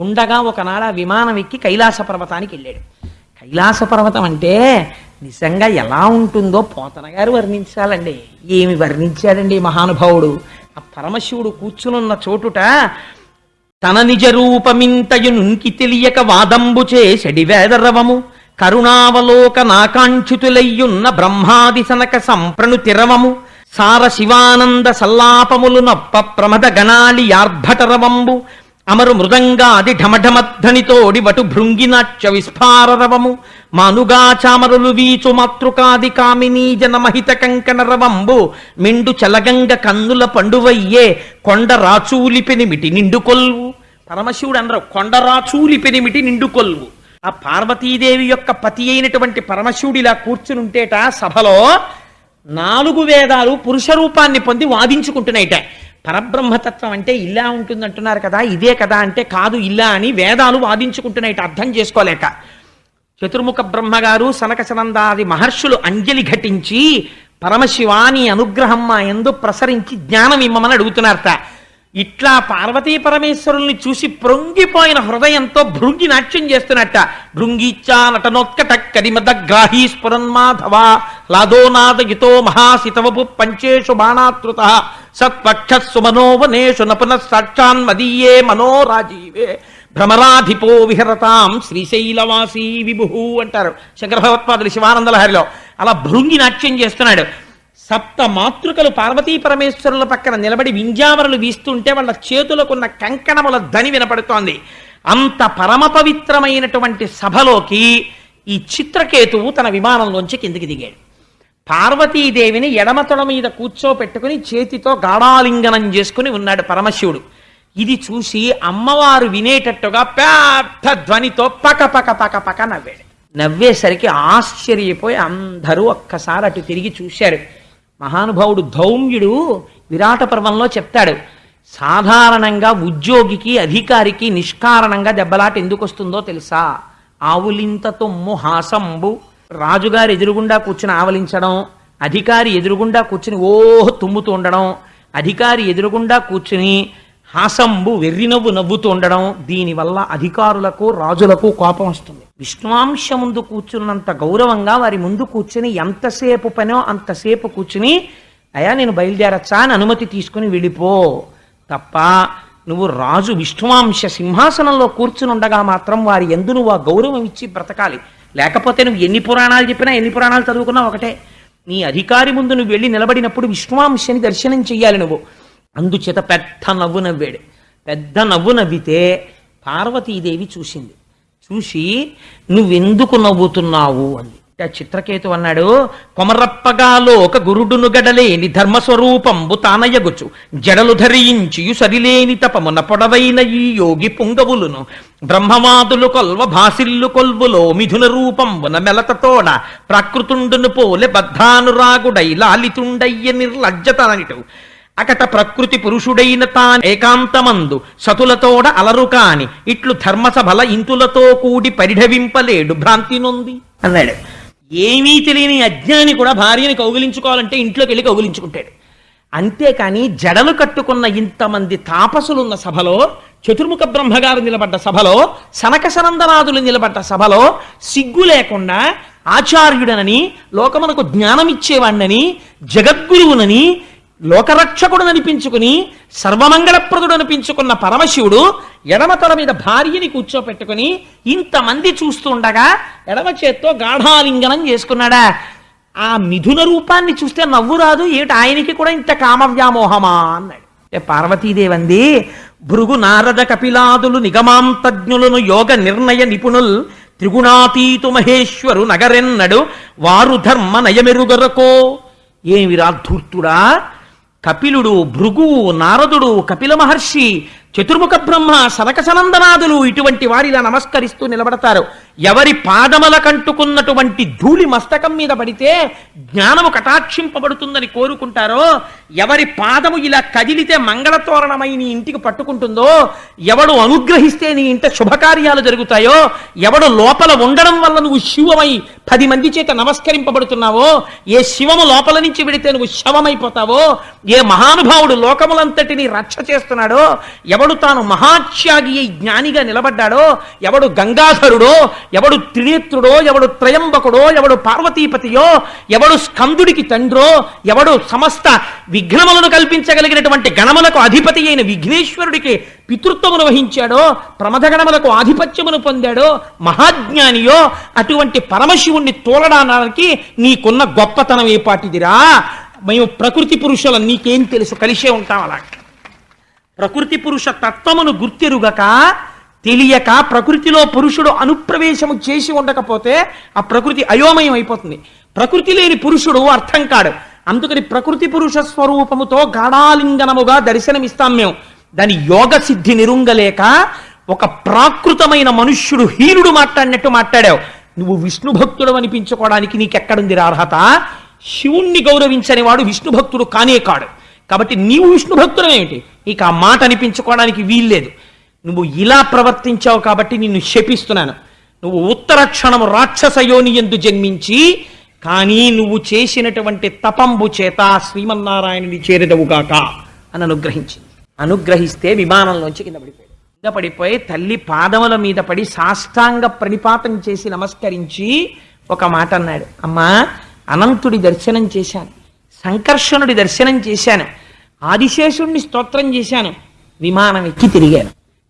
ఉండగా ఒకనాడు ఆ విమానం ఎక్కి కైలాస పర్వతానికి వెళ్ళాడు. కైలాస పర్వతం అంటే నిజంగా ఎలా ఉంటుందో పోతన గారు వర్ణించాలండి. ఏమి వర్ణించాడండి మహానుభావుడు? ఆ పరమశివుడు కూర్చునున్న చోటుట తన నిజ రూపమింతయు నుంకి తెలియక వాదంబు చేసెడి వేదరవము. కరుణావలోక నాకాంక్షితులయ్యున్న బ్రహ్మాది సనక సంప్రణు తిరవము. సార శివానంద సల్లాపములు నొప్ప ప్రమద గణాలి యార్భటరవంబు అమరు మృదంగాది ఢమఢమధ్వనితోడి వటు భృంగినాట్య విస్ఫారరవము. మానుగాచామరులు వీచు మాతృకాది కామినీ జనమహిత కంకణరవంబు. మిండు చలగంగ కన్నుల పండువయ్యే కొండ రాచూలి పెనిమిటి నిండు కొల్వు పరమశివుడు అనరు కొండ రాచూలి పెనిమిటి నిండు కొల్వు ఆ పార్వతీదేవి యొక్క పతి అయినటువంటి పరమశివుడు ఇలా కూర్చునుంటేట సభలో నాలుగు వేదాలు పురుష రూపాన్ని పొంది వాదించుకుంటున్నాయిట. పరబ్రహ్మతత్వం అంటే ఇలా ఉంటుందంటున్నారు కదా ఇదే కదా అంటే కాదు ఇలా అని వేదాలు వాదించుకుంటున్నాయి అర్థం చేసుకోలేక. చతుర్ముఖ బ్రహ్మగారు సనక సనందాది మహర్షులు అంజలి ఘటించి పరమశివాని అనుగ్రహం మా ఎందు ప్రసరించి జ్ఞానం ఇమ్మని అడుగుతున్నారట. ఇట్లా పార్వతీ పరమేశ్వరుల్ని చూసి ప్రొంగిపోయిన హృదయంతో భృంగి నాట్యం చేస్తున్నట్ట. భృంగిచ్చా నటనోత్కట కరిమద గ్రాహీ స్ఫురన్మాధవ లాదోనాదయుతో మహాసితవపు పంచేషు బాణాతృత. సత్పక్ష సుమనోవనేషు నపున సాక్షాన్ మదీయే మనోరాజీవే. భ్రమరాధిపో విహరతాం శ్రీశైలవాసీ విభు అంటారు. శంకర భగవత్పాదులు శివానందలహరిలో అలా భృంగి నాట్యం చేస్తున్నాడు. సప్త మాతృకలు పార్వతీ పరమేశ్వరుల పక్కన నిలబడి వింజామరలు వీస్తుంటే వాళ్ళ చేతులకున్న కంకణముల ధని వినపడుతోంది. అంత పరమ పవిత్రమైనటువంటి సభలోకి ఈ చిత్రకేతువు తన విమానంలోంచి కిందికి దిగాడు. పార్వతీదేవిని ఎడమ తొడ మీద కూర్చోపెట్టుకుని చేతితో గాఢాలింగనం చేసుకుని ఉన్నాడు పరమశివుడు. ఇది చూసి అమ్మవారు వినేటట్టుగా పెద్ద ధ్వనితో పక పక పక పక నవ్వాడు. నవ్వేసరికి ఆశ్చర్యపోయి అందరూ ఒక్కసారి అటు తిరిగి చూశారు. మహానుభావుడు ధౌమ్యుడు విరాట పర్వంలో చెప్తాడు సాధారణంగా ఉద్యోగికి అధికారికి నిష్కారణంగా దెబ్బలాట ఎందుకు వస్తుందో తెలుసా? ఆవులింత తొమ్ము హాసంబు. రాజుగారు ఎదురుగుండా కూర్చుని ఆవలించడం అధికారి ఎదురుగుండా కూర్చుని ఓహ్ తుమ్ముతూ ఉండడం అధికారి ఎదురుగుండా కూర్చుని హాసంబు వెర్రినవ్వు నవ్వుతూ ఉండడం దీనివల్ల అధికారులకు రాజులకు కోపం వస్తుంది. విష్ణువాంశ ముందు కూర్చున్నంత గౌరవంగా వారి ముందు కూర్చుని ఎంతసేపు పనో అంతసేపు కూర్చుని అయా నేను బయలుదేరచ్చా? అని అనుమతి తీసుకుని వెళ్ళిపో. తప్ప నువ్వు రాజు విష్ణువాంశ సింహాసనంలో కూర్చుని ఉండగా మాత్రం వారి ఎందు నువ్వు ఆ గౌరవం ఇచ్చి బ్రతకాలి. లేకపోతే నువ్వు ఎన్ని పురాణాలు చెప్పినా ఎన్ని పురాణాలు చదువుకున్నా ఒకటే. నీ అధికారి ముందు నువ్వు వెళ్ళి నిలబడినప్పుడు విష్ణువాంశని దర్శనం చెయ్యాలి నువ్వు. అందుచేత పెద్ద నవ్వు నవ్వాడు. పెద్ద నవ్వు నవ్వితే పార్వతీదేవి చూసింది. చూసి నువ్వెందుకు నవ్వుతున్నావు? అంది. ఆ చిత్రకేతు అన్నాడు కొమరప్పగాలో ఒక గురుడును గడలేని ధర్మస్వరూపంబు తానయగుచు జడలు ధరించియు సరిలేని తపమున పొడవైన ఈ యోగి పుంగవులును. బ్రహ్మవాదులు కొల్వ భాసిల్లు కొల్వులో మిథున రూపంబున మెలతతోడ ప్రకృతుండును పోలె బద్ధానురాగుడై లాలితుండయ్య నిర్లజ్జతననిటు అకట ప్రకృతి పురుషుడైన తాన్ ఏకాంతమందు సతులతోడ అలరు కాని ఇట్లు ధర్మసభల ఇంతులతో కూడి పరిఢవింపలేడు భ్రాంతి నొంది. అన్నాడు. ఏమీ తెలియని అజ్ఞాని కూడా భార్యని కౌగిలించుకోవాలంటే ఇంట్లోకి వెళ్ళి కౌగిలించుకుంటాడు. అంతేకాని జడలు కట్టుకున్న ఇంతమంది తాపసులున్న సభలో చతుర్ముఖ బ్రహ్మగారు నిలబడ్డ సభలో సనక సనందనాథులు నిలబడ్డ సభలో సిగ్గు లేకుండా ఆచార్యుడనని లోకమునకు జ్ఞానమిచ్చేవాణ్ణని జగద్గురువునని లోకరక్షకుడు అనిపించుకుని సర్వమంగళప్రదుడు అనిపించుకున్న పరమశివుడు ఎడమ తల మీద భార్యని కూర్చోపెట్టుకుని ఇంతమంది చూస్తుండగా ఎడమ చేత్తో గాఢాలింగనం చేసుకున్నాడా? ఆ మిథున రూపాన్ని చూస్తే నవ్వు రాదు ఏమిటి ఆయనకి కూడా ఇంత కామవ్యామోహమా అన్నాడు. పార్వతీదేవంది భృగు నారద కపిలాదులు నిగమాంతజ్ఞులను యోగ నిర్ణయ నిపుణుల్ త్రిగుణాతీతు మహేశ్వరు నగరెన్నడు వారు ధర్మ నయమెరుగరకో. ఏమిరా ధూర్తుడా కపిలుడు భృగువు నారదుడు కపిల మహర్షి చతుర్ముఖ బ్రహ్మ సనక సనందనాదులు ఇటువంటి వారిలా నమస్కరిస్తూ నిలబడతారు. ఎవరి పాదముల కంటుకున్నటువంటి ధూళి మస్తకం మీద పడితే జ్ఞానము కటాక్షింపబడుతుందని కోరుకుంటారో ఎవరి పాదము ఇలా కదిలితే మంగళతోరణమై నీ ఇంటికి పట్టుకుంటుందో ఎవడు అనుగ్రహిస్తే నీ ఇంట శుభకార్యాలు జరుగుతాయో ఎవడు లోపల ఉండడం వల్ల నువ్వు శివమై పది మంది చేత నమస్కరింపబడుతున్నావో ఏ శివము లోపల నుంచి విడితే నువ్వు శవమైపోతావో ఏ మహానుభావుడు లోకములంతటిని రక్ష చేస్తున్నాడో ఎవడు తాను మహాత్యాగి అయి జ్ఞానిగా నిలబడ్డాడో ఎవడు గంగాధరుడో ఎవడు త్రినేత్రుడో ఎవడు త్రయంబకుడో ఎవడు పార్వతీపతియో ఎవడు స్కందుడికి తండ్రో ఎవడు సమస్త విఘ్నములను కల్పించగలిగినటువంటి గణములకు అధిపతి అయిన విఘ్నేశ్వరుడికి పితృత్వమును వహించాడో ప్రమథగణములకు ఆధిపత్యమును పొందాడో మహాజ్ఞానియో అటువంటి పరమశివుణ్ణి తోలడానికి నీకున్న గొప్పతనం ఏ పాటిదిరా మేము ప్రకృతి పురుషుల నీకేం తెలుసు? కలిసే ఉంటాం అలా ప్రకృతి పురుష తత్వమును గుర్తెరుగక తెలియక ప్రకృతిలో పురుషుడు అనుప్రవేశము చేసి ఉండకపోతే ఆ ప్రకృతి అయోమయం అయిపోతుంది. ప్రకృతి లేని పురుషుడు అర్థం కాడు. అందుకని ప్రకృతి పురుష స్వరూపముతో గాఢాలింగనముగా దర్శనమిస్తాం మేము. దాని యోగ సిద్ధి నిరుంగలేక ఒక ప్రాకృతమైన మనుష్యుడు హీనుడు మాట్లాడినట్టు మాట్లాడావు. నువ్వు విష్ణు భక్తుడు అనిపించుకోవడానికి నీకెక్కడుంది రా అర్హత శివుణ్ణి గౌరవించని వాడు విష్ణు భక్తుడు కానే కాడు. కాబట్టి నీవు విష్ణు భక్తుడు నీకు ఇక ఆ మాట అనిపించుకోవడానికి వీల్లేదు. నువ్వు ఇలా ప్రవర్తించావు కాబట్టి నిన్ను శపిస్తున్నాను. నువ్వు ఉత్తర క్షణం రాక్షస యోని ఎందు జన్మించి కానీ నువ్వు చేసినటువంటి తపంబు చేత శ్రీమన్నారాయణుని చేరదవుగాక అని అనుగ్రహించింది. అనుగ్రహిస్తే విమానంలోంచి కింద పడిపోయాడు. కింద పడిపోయి తల్లి పాదముల మీద పడి సాష్టాంగ ప్రణిపాతం చేసి నమస్కరించి ఒక మాట అన్నాడు. అమ్మా అనంతుడి దర్శనం చేశాను. సంకర్షణుడి దర్శనం చేశాను. ఆదిశేషుణ్ణి స్తోత్రం చేశాను. విమానం ఎక్కి తిరిగాను.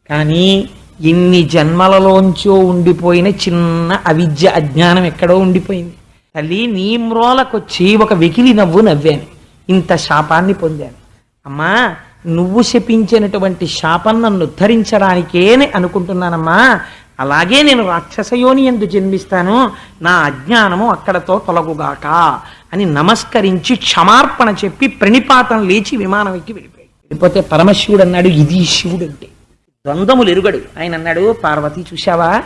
కానీ ఎన్ని జన్మలలోంచో ఉండిపోయిన చిన్న అవిద్య అజ్ఞానం ఎక్కడో ఉండిపోయింది. తల్లి నీ మ్రోలకొచ్చి ఒక వెకిలి నవ్వు నవ్వాను. ఇంత శాపాన్ని పొందాను. అమ్మా నువ్వు శపించినటువంటి శాపం నన్ను ఉద్ధరించడానికే అనుకుంటున్నానమ్మా. అలాగే నేను రాక్షసయోని ఎందు జన్మిస్తాను. నా అజ్ఞానము అక్కడతో తొలగుగాక అని నమస్కరించి క్షమార్పణ చెప్పి ప్రణిపాతం లేచి విమానం ఎక్కి వెళ్ళిపోయాడు. వెళ్ళిపోతే పరమశివుడు అన్నాడు ఇది శివుడు అంటే ద్వంద్వములు ఎరుగడు. ఆయన అన్నాడు పార్వతి చూశావా?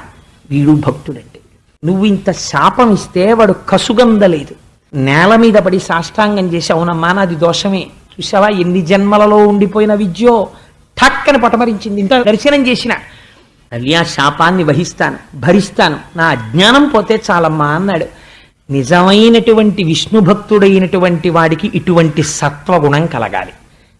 వీడు భక్తుడంటే. నువ్వు ఇంత శాపం ఇస్తే వాడు కసుగందలేదు. నేల మీద పడి సాష్టాంగం చేసి అవునమ్మా నాది దోషమే. చూసావా ఎన్ని జన్మలలో ఉండిపోయిన విద్యో. ఠక్కని పటమరించింది. ఇంత దర్శనం చేసిన తల్లి ఆ శాపాన్ని వహిస్తాను భరిస్తాను. నా అజ్ఞానం పోతే చాలమ్మా అన్నాడు. నిజమైనటువంటి విష్ణు భక్తుడైనటువంటి వాడికి ఇటువంటి సత్వగుణం కలగాలి.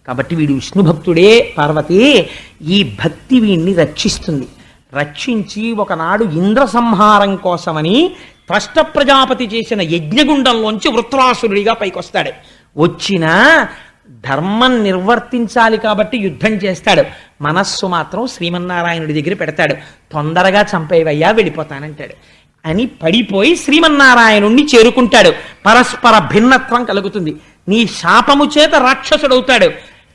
కాబట్టి వీడు విష్ణు భక్తుడే పార్వతి ఈ భక్తి వీడిని రక్షిస్తుంది. రక్షించి ఒకనాడు ఇంద్ర సంహారం కోసమని త్వష్ట ప్రజాపతి చేసిన యజ్ఞగుండంలోంచి వృత్రాసురుడిగా పైకొస్తాడు. వచ్చిన ధర్మం నిర్వర్తించాలి కాబట్టి యుద్ధం చేస్తాడు. మనస్సు మాత్రం శ్రీమన్నారాయణుడి దగ్గర పెడతాడు. తొందరగా చంపేవయ్యా వెళ్ళిపోతానంటాడు. అని పడిపోయి శ్రీమన్నారాయణుణ్ణి చేరుకుంటాడు. పరస్పర భిన్నత్వం కలుగుతుంది. నీ శాపము చేత రాక్షసుడవుతాడు.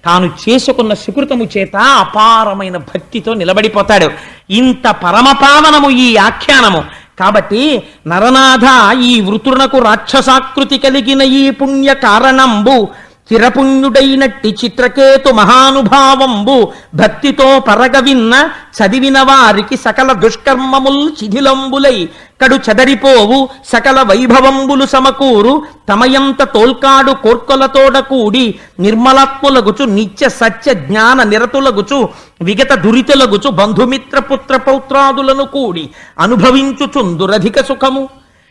తాను చేసుకున్న సుకృతము చేత అపారమైన భక్తితో నిలబడిపోతాడు. ఇంత పరమపావనము ఈ ఆఖ్యానము. కాబట్టి నరనాథ ఈ వృతునకు రాక్షసాకృతి కలిగిన ఈ పుణ్య కారణంబు చిరపుణ్యుడైనట్టి చిత్రకేతు మహానుభావంబు భక్తితో పరగవిన్న చదివిన వారికి సకల దుష్కర్మముల్ శిథిలంబులై కడు చెదరిపోవు సకల వైభవంబులు సమకూరు తమయంత తోల్కాడు కోర్కొలతోడ కూడి నిర్మలాత్ములగుచు నిత్య సత్య జ్ఞాన నిరతులగుచు విగత దురితులగుచు బంధుమిత్ర పుత్ర పౌత్రాదులను కూడి అనుభవించుచుందురధిక సుఖము.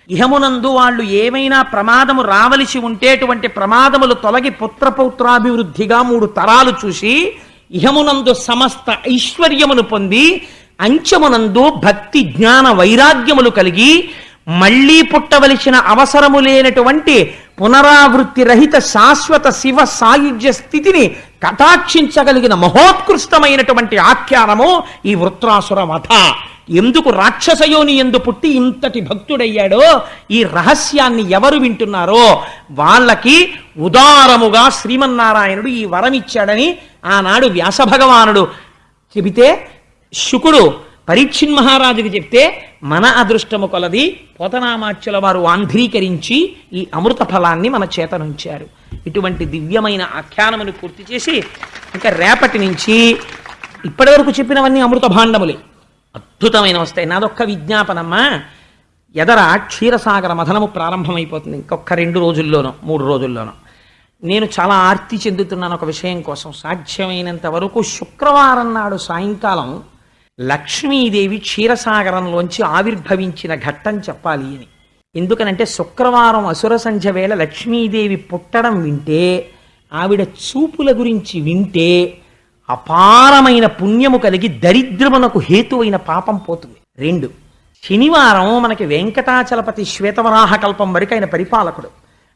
ఇహమునందు వాళ్ళు ఏమైనా ప్రమాదము రావలసి ఉంటేటువంటి ప్రమాదములు తొలగి పుత్రపౌత్రాభివృద్ధిగా మూడు తరాలు చూసి ఇహమునందు సమస్త ఐశ్వర్యమును పొంది అంచమునందు భక్తి జ్ఞాన వైరాగ్యములు కలిగి మళ్ళీ పుట్టవలసిన అవసరము లేనటువంటి పునరావృత్తి రహిత శాశ్వత శివ సాయుధ్య స్థితిని కటాక్షించగలిగిన మహోత్కృష్టమైనటువంటి ఆఖ్యానము ఈ వృత్రాసుర వధ. ఎందుకు రాక్షసయోని ఎందు పుట్టి ఇంతటి భక్తుడయ్యాడో? ఈ రహస్యాన్ని ఎవరు వింటున్నారో? వాళ్ళకి ఉదారముగా శ్రీమన్నారాయణుడు ఈ వరం ఇచ్చాడని ఆనాడు వ్యాస భగవానుడు చెబితే శుకుడు పరీక్షిన్ మహారాజుకి చెప్తే మన అదృష్టము కొలది పోతనామాచ్యుల వారు ఆంధ్రీకరించి ఈ అమృత ఫలాన్ని మన చేతనుంచారు ఇటువంటి దివ్యమైన ఆఖ్యానమును పూర్తి చేసి ఇంకా రేపటి నుంచి ఇప్పటివరకు చెప్పినవన్నీ అమృత భాండములే. అద్భుతమైన వస్తాయి. నాదొక్క విజ్ఞాపనమ్మా. ఎదర క్షీరసాగర మథనము ప్రారంభమైపోతుంది. ఇంకొక రెండు రోజుల్లోనో మూడు రోజుల్లోనో. నేను చాలా ఆర్తి చెందుతున్నాను ఒక విషయం కోసం. సాధ్యమైనంత వరకు శుక్రవారం నాడు సాయంకాలం లక్ష్మీదేవి క్షీరసాగరంలోంచి ఆవిర్భవించిన ఘట్టం చెప్పాలి అని. ఎందుకనంటే శుక్రవారం అసుర సంధ్య వేళ లక్ష్మీదేవి పుట్టడం వింటే ఆవిడ చూపుల గురించి వింటే అపారమైన పుణ్యము కలిగి దరిద్రమునకు హేతువైన పాపం పోతుంది. రెండు శనివారం మనకి వెంకటాచలపతి శ్వేతవరాహ కల్పం వరకు ఆయన పరిపాలకుడు.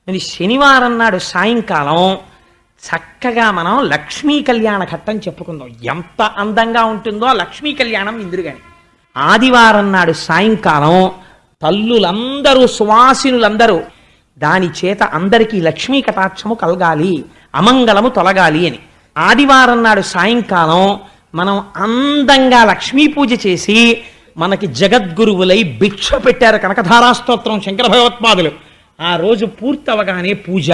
మరి శనివారం నాడు సాయంకాలం చక్కగా మనం లక్ష్మీ కళ్యాణ ఘట్టం చెప్పుకుందాం. ఎంత అందంగా ఉంటుందో ఆ లక్ష్మీ కళ్యాణం ఇందురుగాని. ఆదివారం నాడు సాయంకాలం తల్లులందరూ సువాసినులందరూ దాని చేత అందరికీ లక్ష్మీ కటాక్షము కలగాలి అమంగళము తొలగాలి అని. ఆదివారం నాడు సాయంకాలం మనం అందంగా లక్ష్మీ పూజ చేసి మనకి జగద్గురువులై భిక్ష పెట్టారు కనకధారాస్తోత్రం శంకర భగవత్పాదులు. ఆ రోజు పూర్తవగానే పూజ.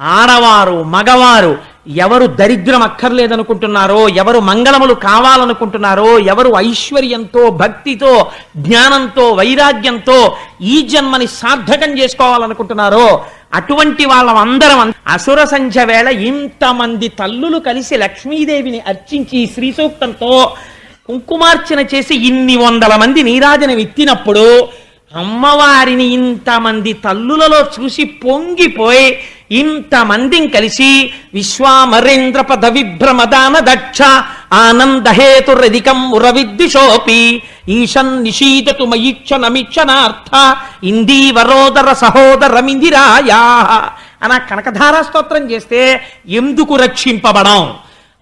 ఆడవారు మగవారు ఎవరు దరిద్రం అక్కర్లేదనుకుంటున్నారో ఎవరు మంగళములు కావాలనుకుంటున్నారో ఎవరు ఐశ్వర్యంతో భక్తితో జ్ఞానంతో వైరాగ్యంతో ఈ జన్మని సార్థకం చేసుకోవాలనుకుంటున్నారో అటువంటి వాళ్ళందరం అసుర సంధ్య వేళ ఇంతమంది తల్లులు కలిసి లక్ష్మీదేవిని అర్చించి శ్రీ సూక్తంతో కుంకుమార్చన చేసి ఇన్ని వందల మంది నీరాజన ఎత్తినప్పుడు అమ్మవారిని ఇంతమంది తల్లులలో చూసి పొంగిపోయి ఇంతమందిని కలిసి విశ్వామరేంద్ర పద విభ్రమదాన దక్ష ఆనందహేతురధికం ఉరవిద్విషోపి ఈశన్ నిషీదతు మయిక్షణమిక్షణార్థ ఇందీవరోదర సహోదరమిందిరాయా అన కనకధారా స్తోత్రం చేస్తే ఎందుకు రక్షింపబడం?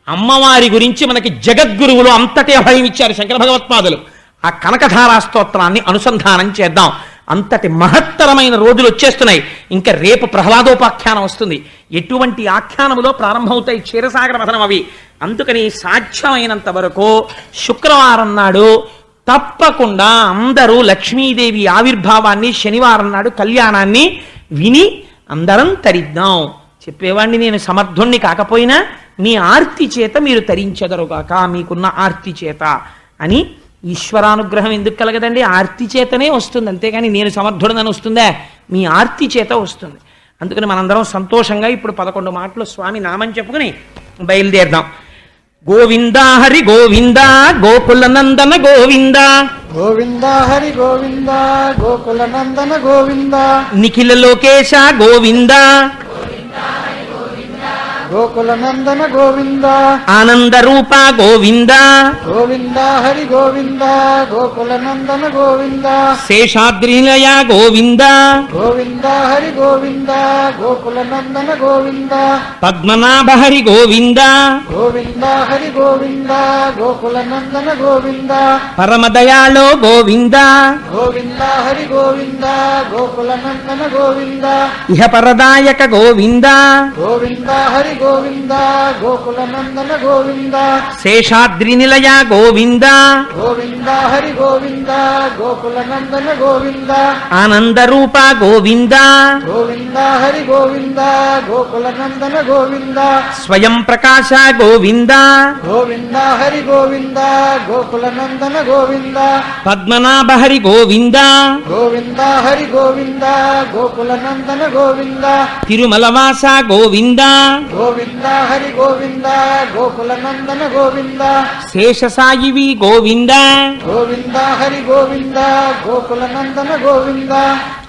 అమ్మవారి గురించి మనకి జగద్గురువులు అంతటే అభయం ఇచ్చారు శంకర భగవత్పాదులు. ఆ కనకధారా స్తోత్రాన్ని అనుసంధానం చేద్దాం. అంతటి మహత్తరమైన రోజులు వచ్చేస్తున్నాయి. ఇంకా రేపు ప్రహ్లాదోపాఖ్యానం వస్తుంది. ఎటువంటి ఆఖ్యానములో ప్రారంభమవుతాయి క్షీరసాగర మథనం అవి? అందుకని సాధ్యమైనంత వరకు శుక్రవారం నాడు తప్పకుండా అందరూ లక్ష్మీదేవి ఆవిర్భావాన్ని శనివారం నాడు కళ్యాణాన్ని విని అందరం తరిద్దాం. చెప్పేవాడిని నేను సమర్థుణ్ణి కాకపోయినా మీ ఆర్తి చేత మీరు తరించెదరుగాక మీకున్న ఆర్తి చేత అని ఈశ్వరానుగ్రహం ఎందుకు కలగదండి? ఆర్తి చేతనే వస్తుంది. అంతేగాని నేను సమర్థుడనని వస్తుందా? మీ ఆర్తి చేత వస్తుంది. అందుకని మనందరం సంతోషంగా ఇప్పుడు పదకొండు మాటలు స్వామి నామని చెప్పుకుని బయలుదేరదాం. గోవిందా హరి గోవిందా గోకుల నందన గోవిందా. గోవింద హరి గోవింద గోకుల నందన గోవింద. నిఖిల లోకేశ గోవిందా. గోకుల నందన గోవింద. ఆనంద రూప గోవిందా గోవింద హరి గోవింద గోకుల నందన గోవింద. శేషాద్రినిలయ గోవిందా గోవింద హరి గోవింద గోకుల నందన గోవింద పద్మనాభ హరి గోవిందా. గోవింద హరి గోవింద గోకుల నందన గోవింద పరమదయాళో గోవిందా. గోవింద హరి గోవింద గోకుల నందన గోవింద ఇహ పరదాయక గోవిందా. గోవింద హరి గోవింద గోకుల నందన గోవింద. శేషాద్రినిలయ గోవిందా. గోవింద హరి గోవింద గోకుల నందన గోవింద. ఆనంద రూప గోవిందా. గోవింద హరి గోవింద గోకుల నందన గోవింద. స్వయం ప్రకాశ గోవిందా. గోవింద హరి గోవింద గోకుల నందన గోవింద. పద్మనాభ హరి గోవిందా. గోవింద హరి గోవింద గోకుల నందన గోవింద. తిరుమలవాస గోవిందా. గోవింద హరి గోవింద గోకుల నందన గోవింద శేషసాయివి గోవిందా గోవింద హరి గోవింద గోకుల నందన గోవింద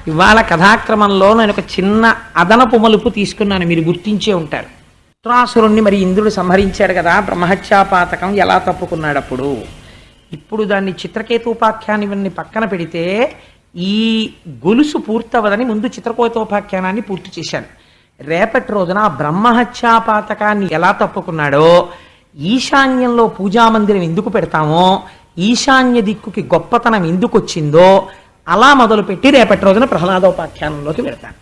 ఇవాళ కథాక్రమంలో నేను ఒక చిన్న అదనపు మలుపు తీసుకున్నాను మీరు గుర్తించే ఉంటారు. త్రాసురుణ్ణి మరి ఇంద్రుడు సంహరించాడు కదా బ్రహ్మహత్యాపాతకం ఎలా తప్పుకున్నాడు అప్పుడు ఇప్పుడు దాన్ని చిత్రకేతోపాఖ్యాన్ని పక్కన పెడితే ఈ గొలుసు పూర్తవదని ముందు చిత్రకేతోపాఖ్యానాన్ని పూర్తి చేశాను. రేపటి రోజున ఆ బ్రహ్మహత్యాపాతకాన్ని ఎలా తప్పుకున్నాడో ఈశాన్యంలో పూజామందిరం ఎందుకు పెడతామో ఈశాన్య దిక్కుకి గొప్పతనం ఎందుకు వచ్చిందో అలా మొదలుపెట్టి రేపటి రోజున ప్రహ్లాదోపాఖ్యానంలోకి వెళ్తాను.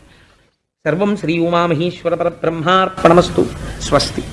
సర్వం శ్రీ ఉమామహేశ్వర పరబ్రహ్మార్పణమస్తు. స్వస్తి.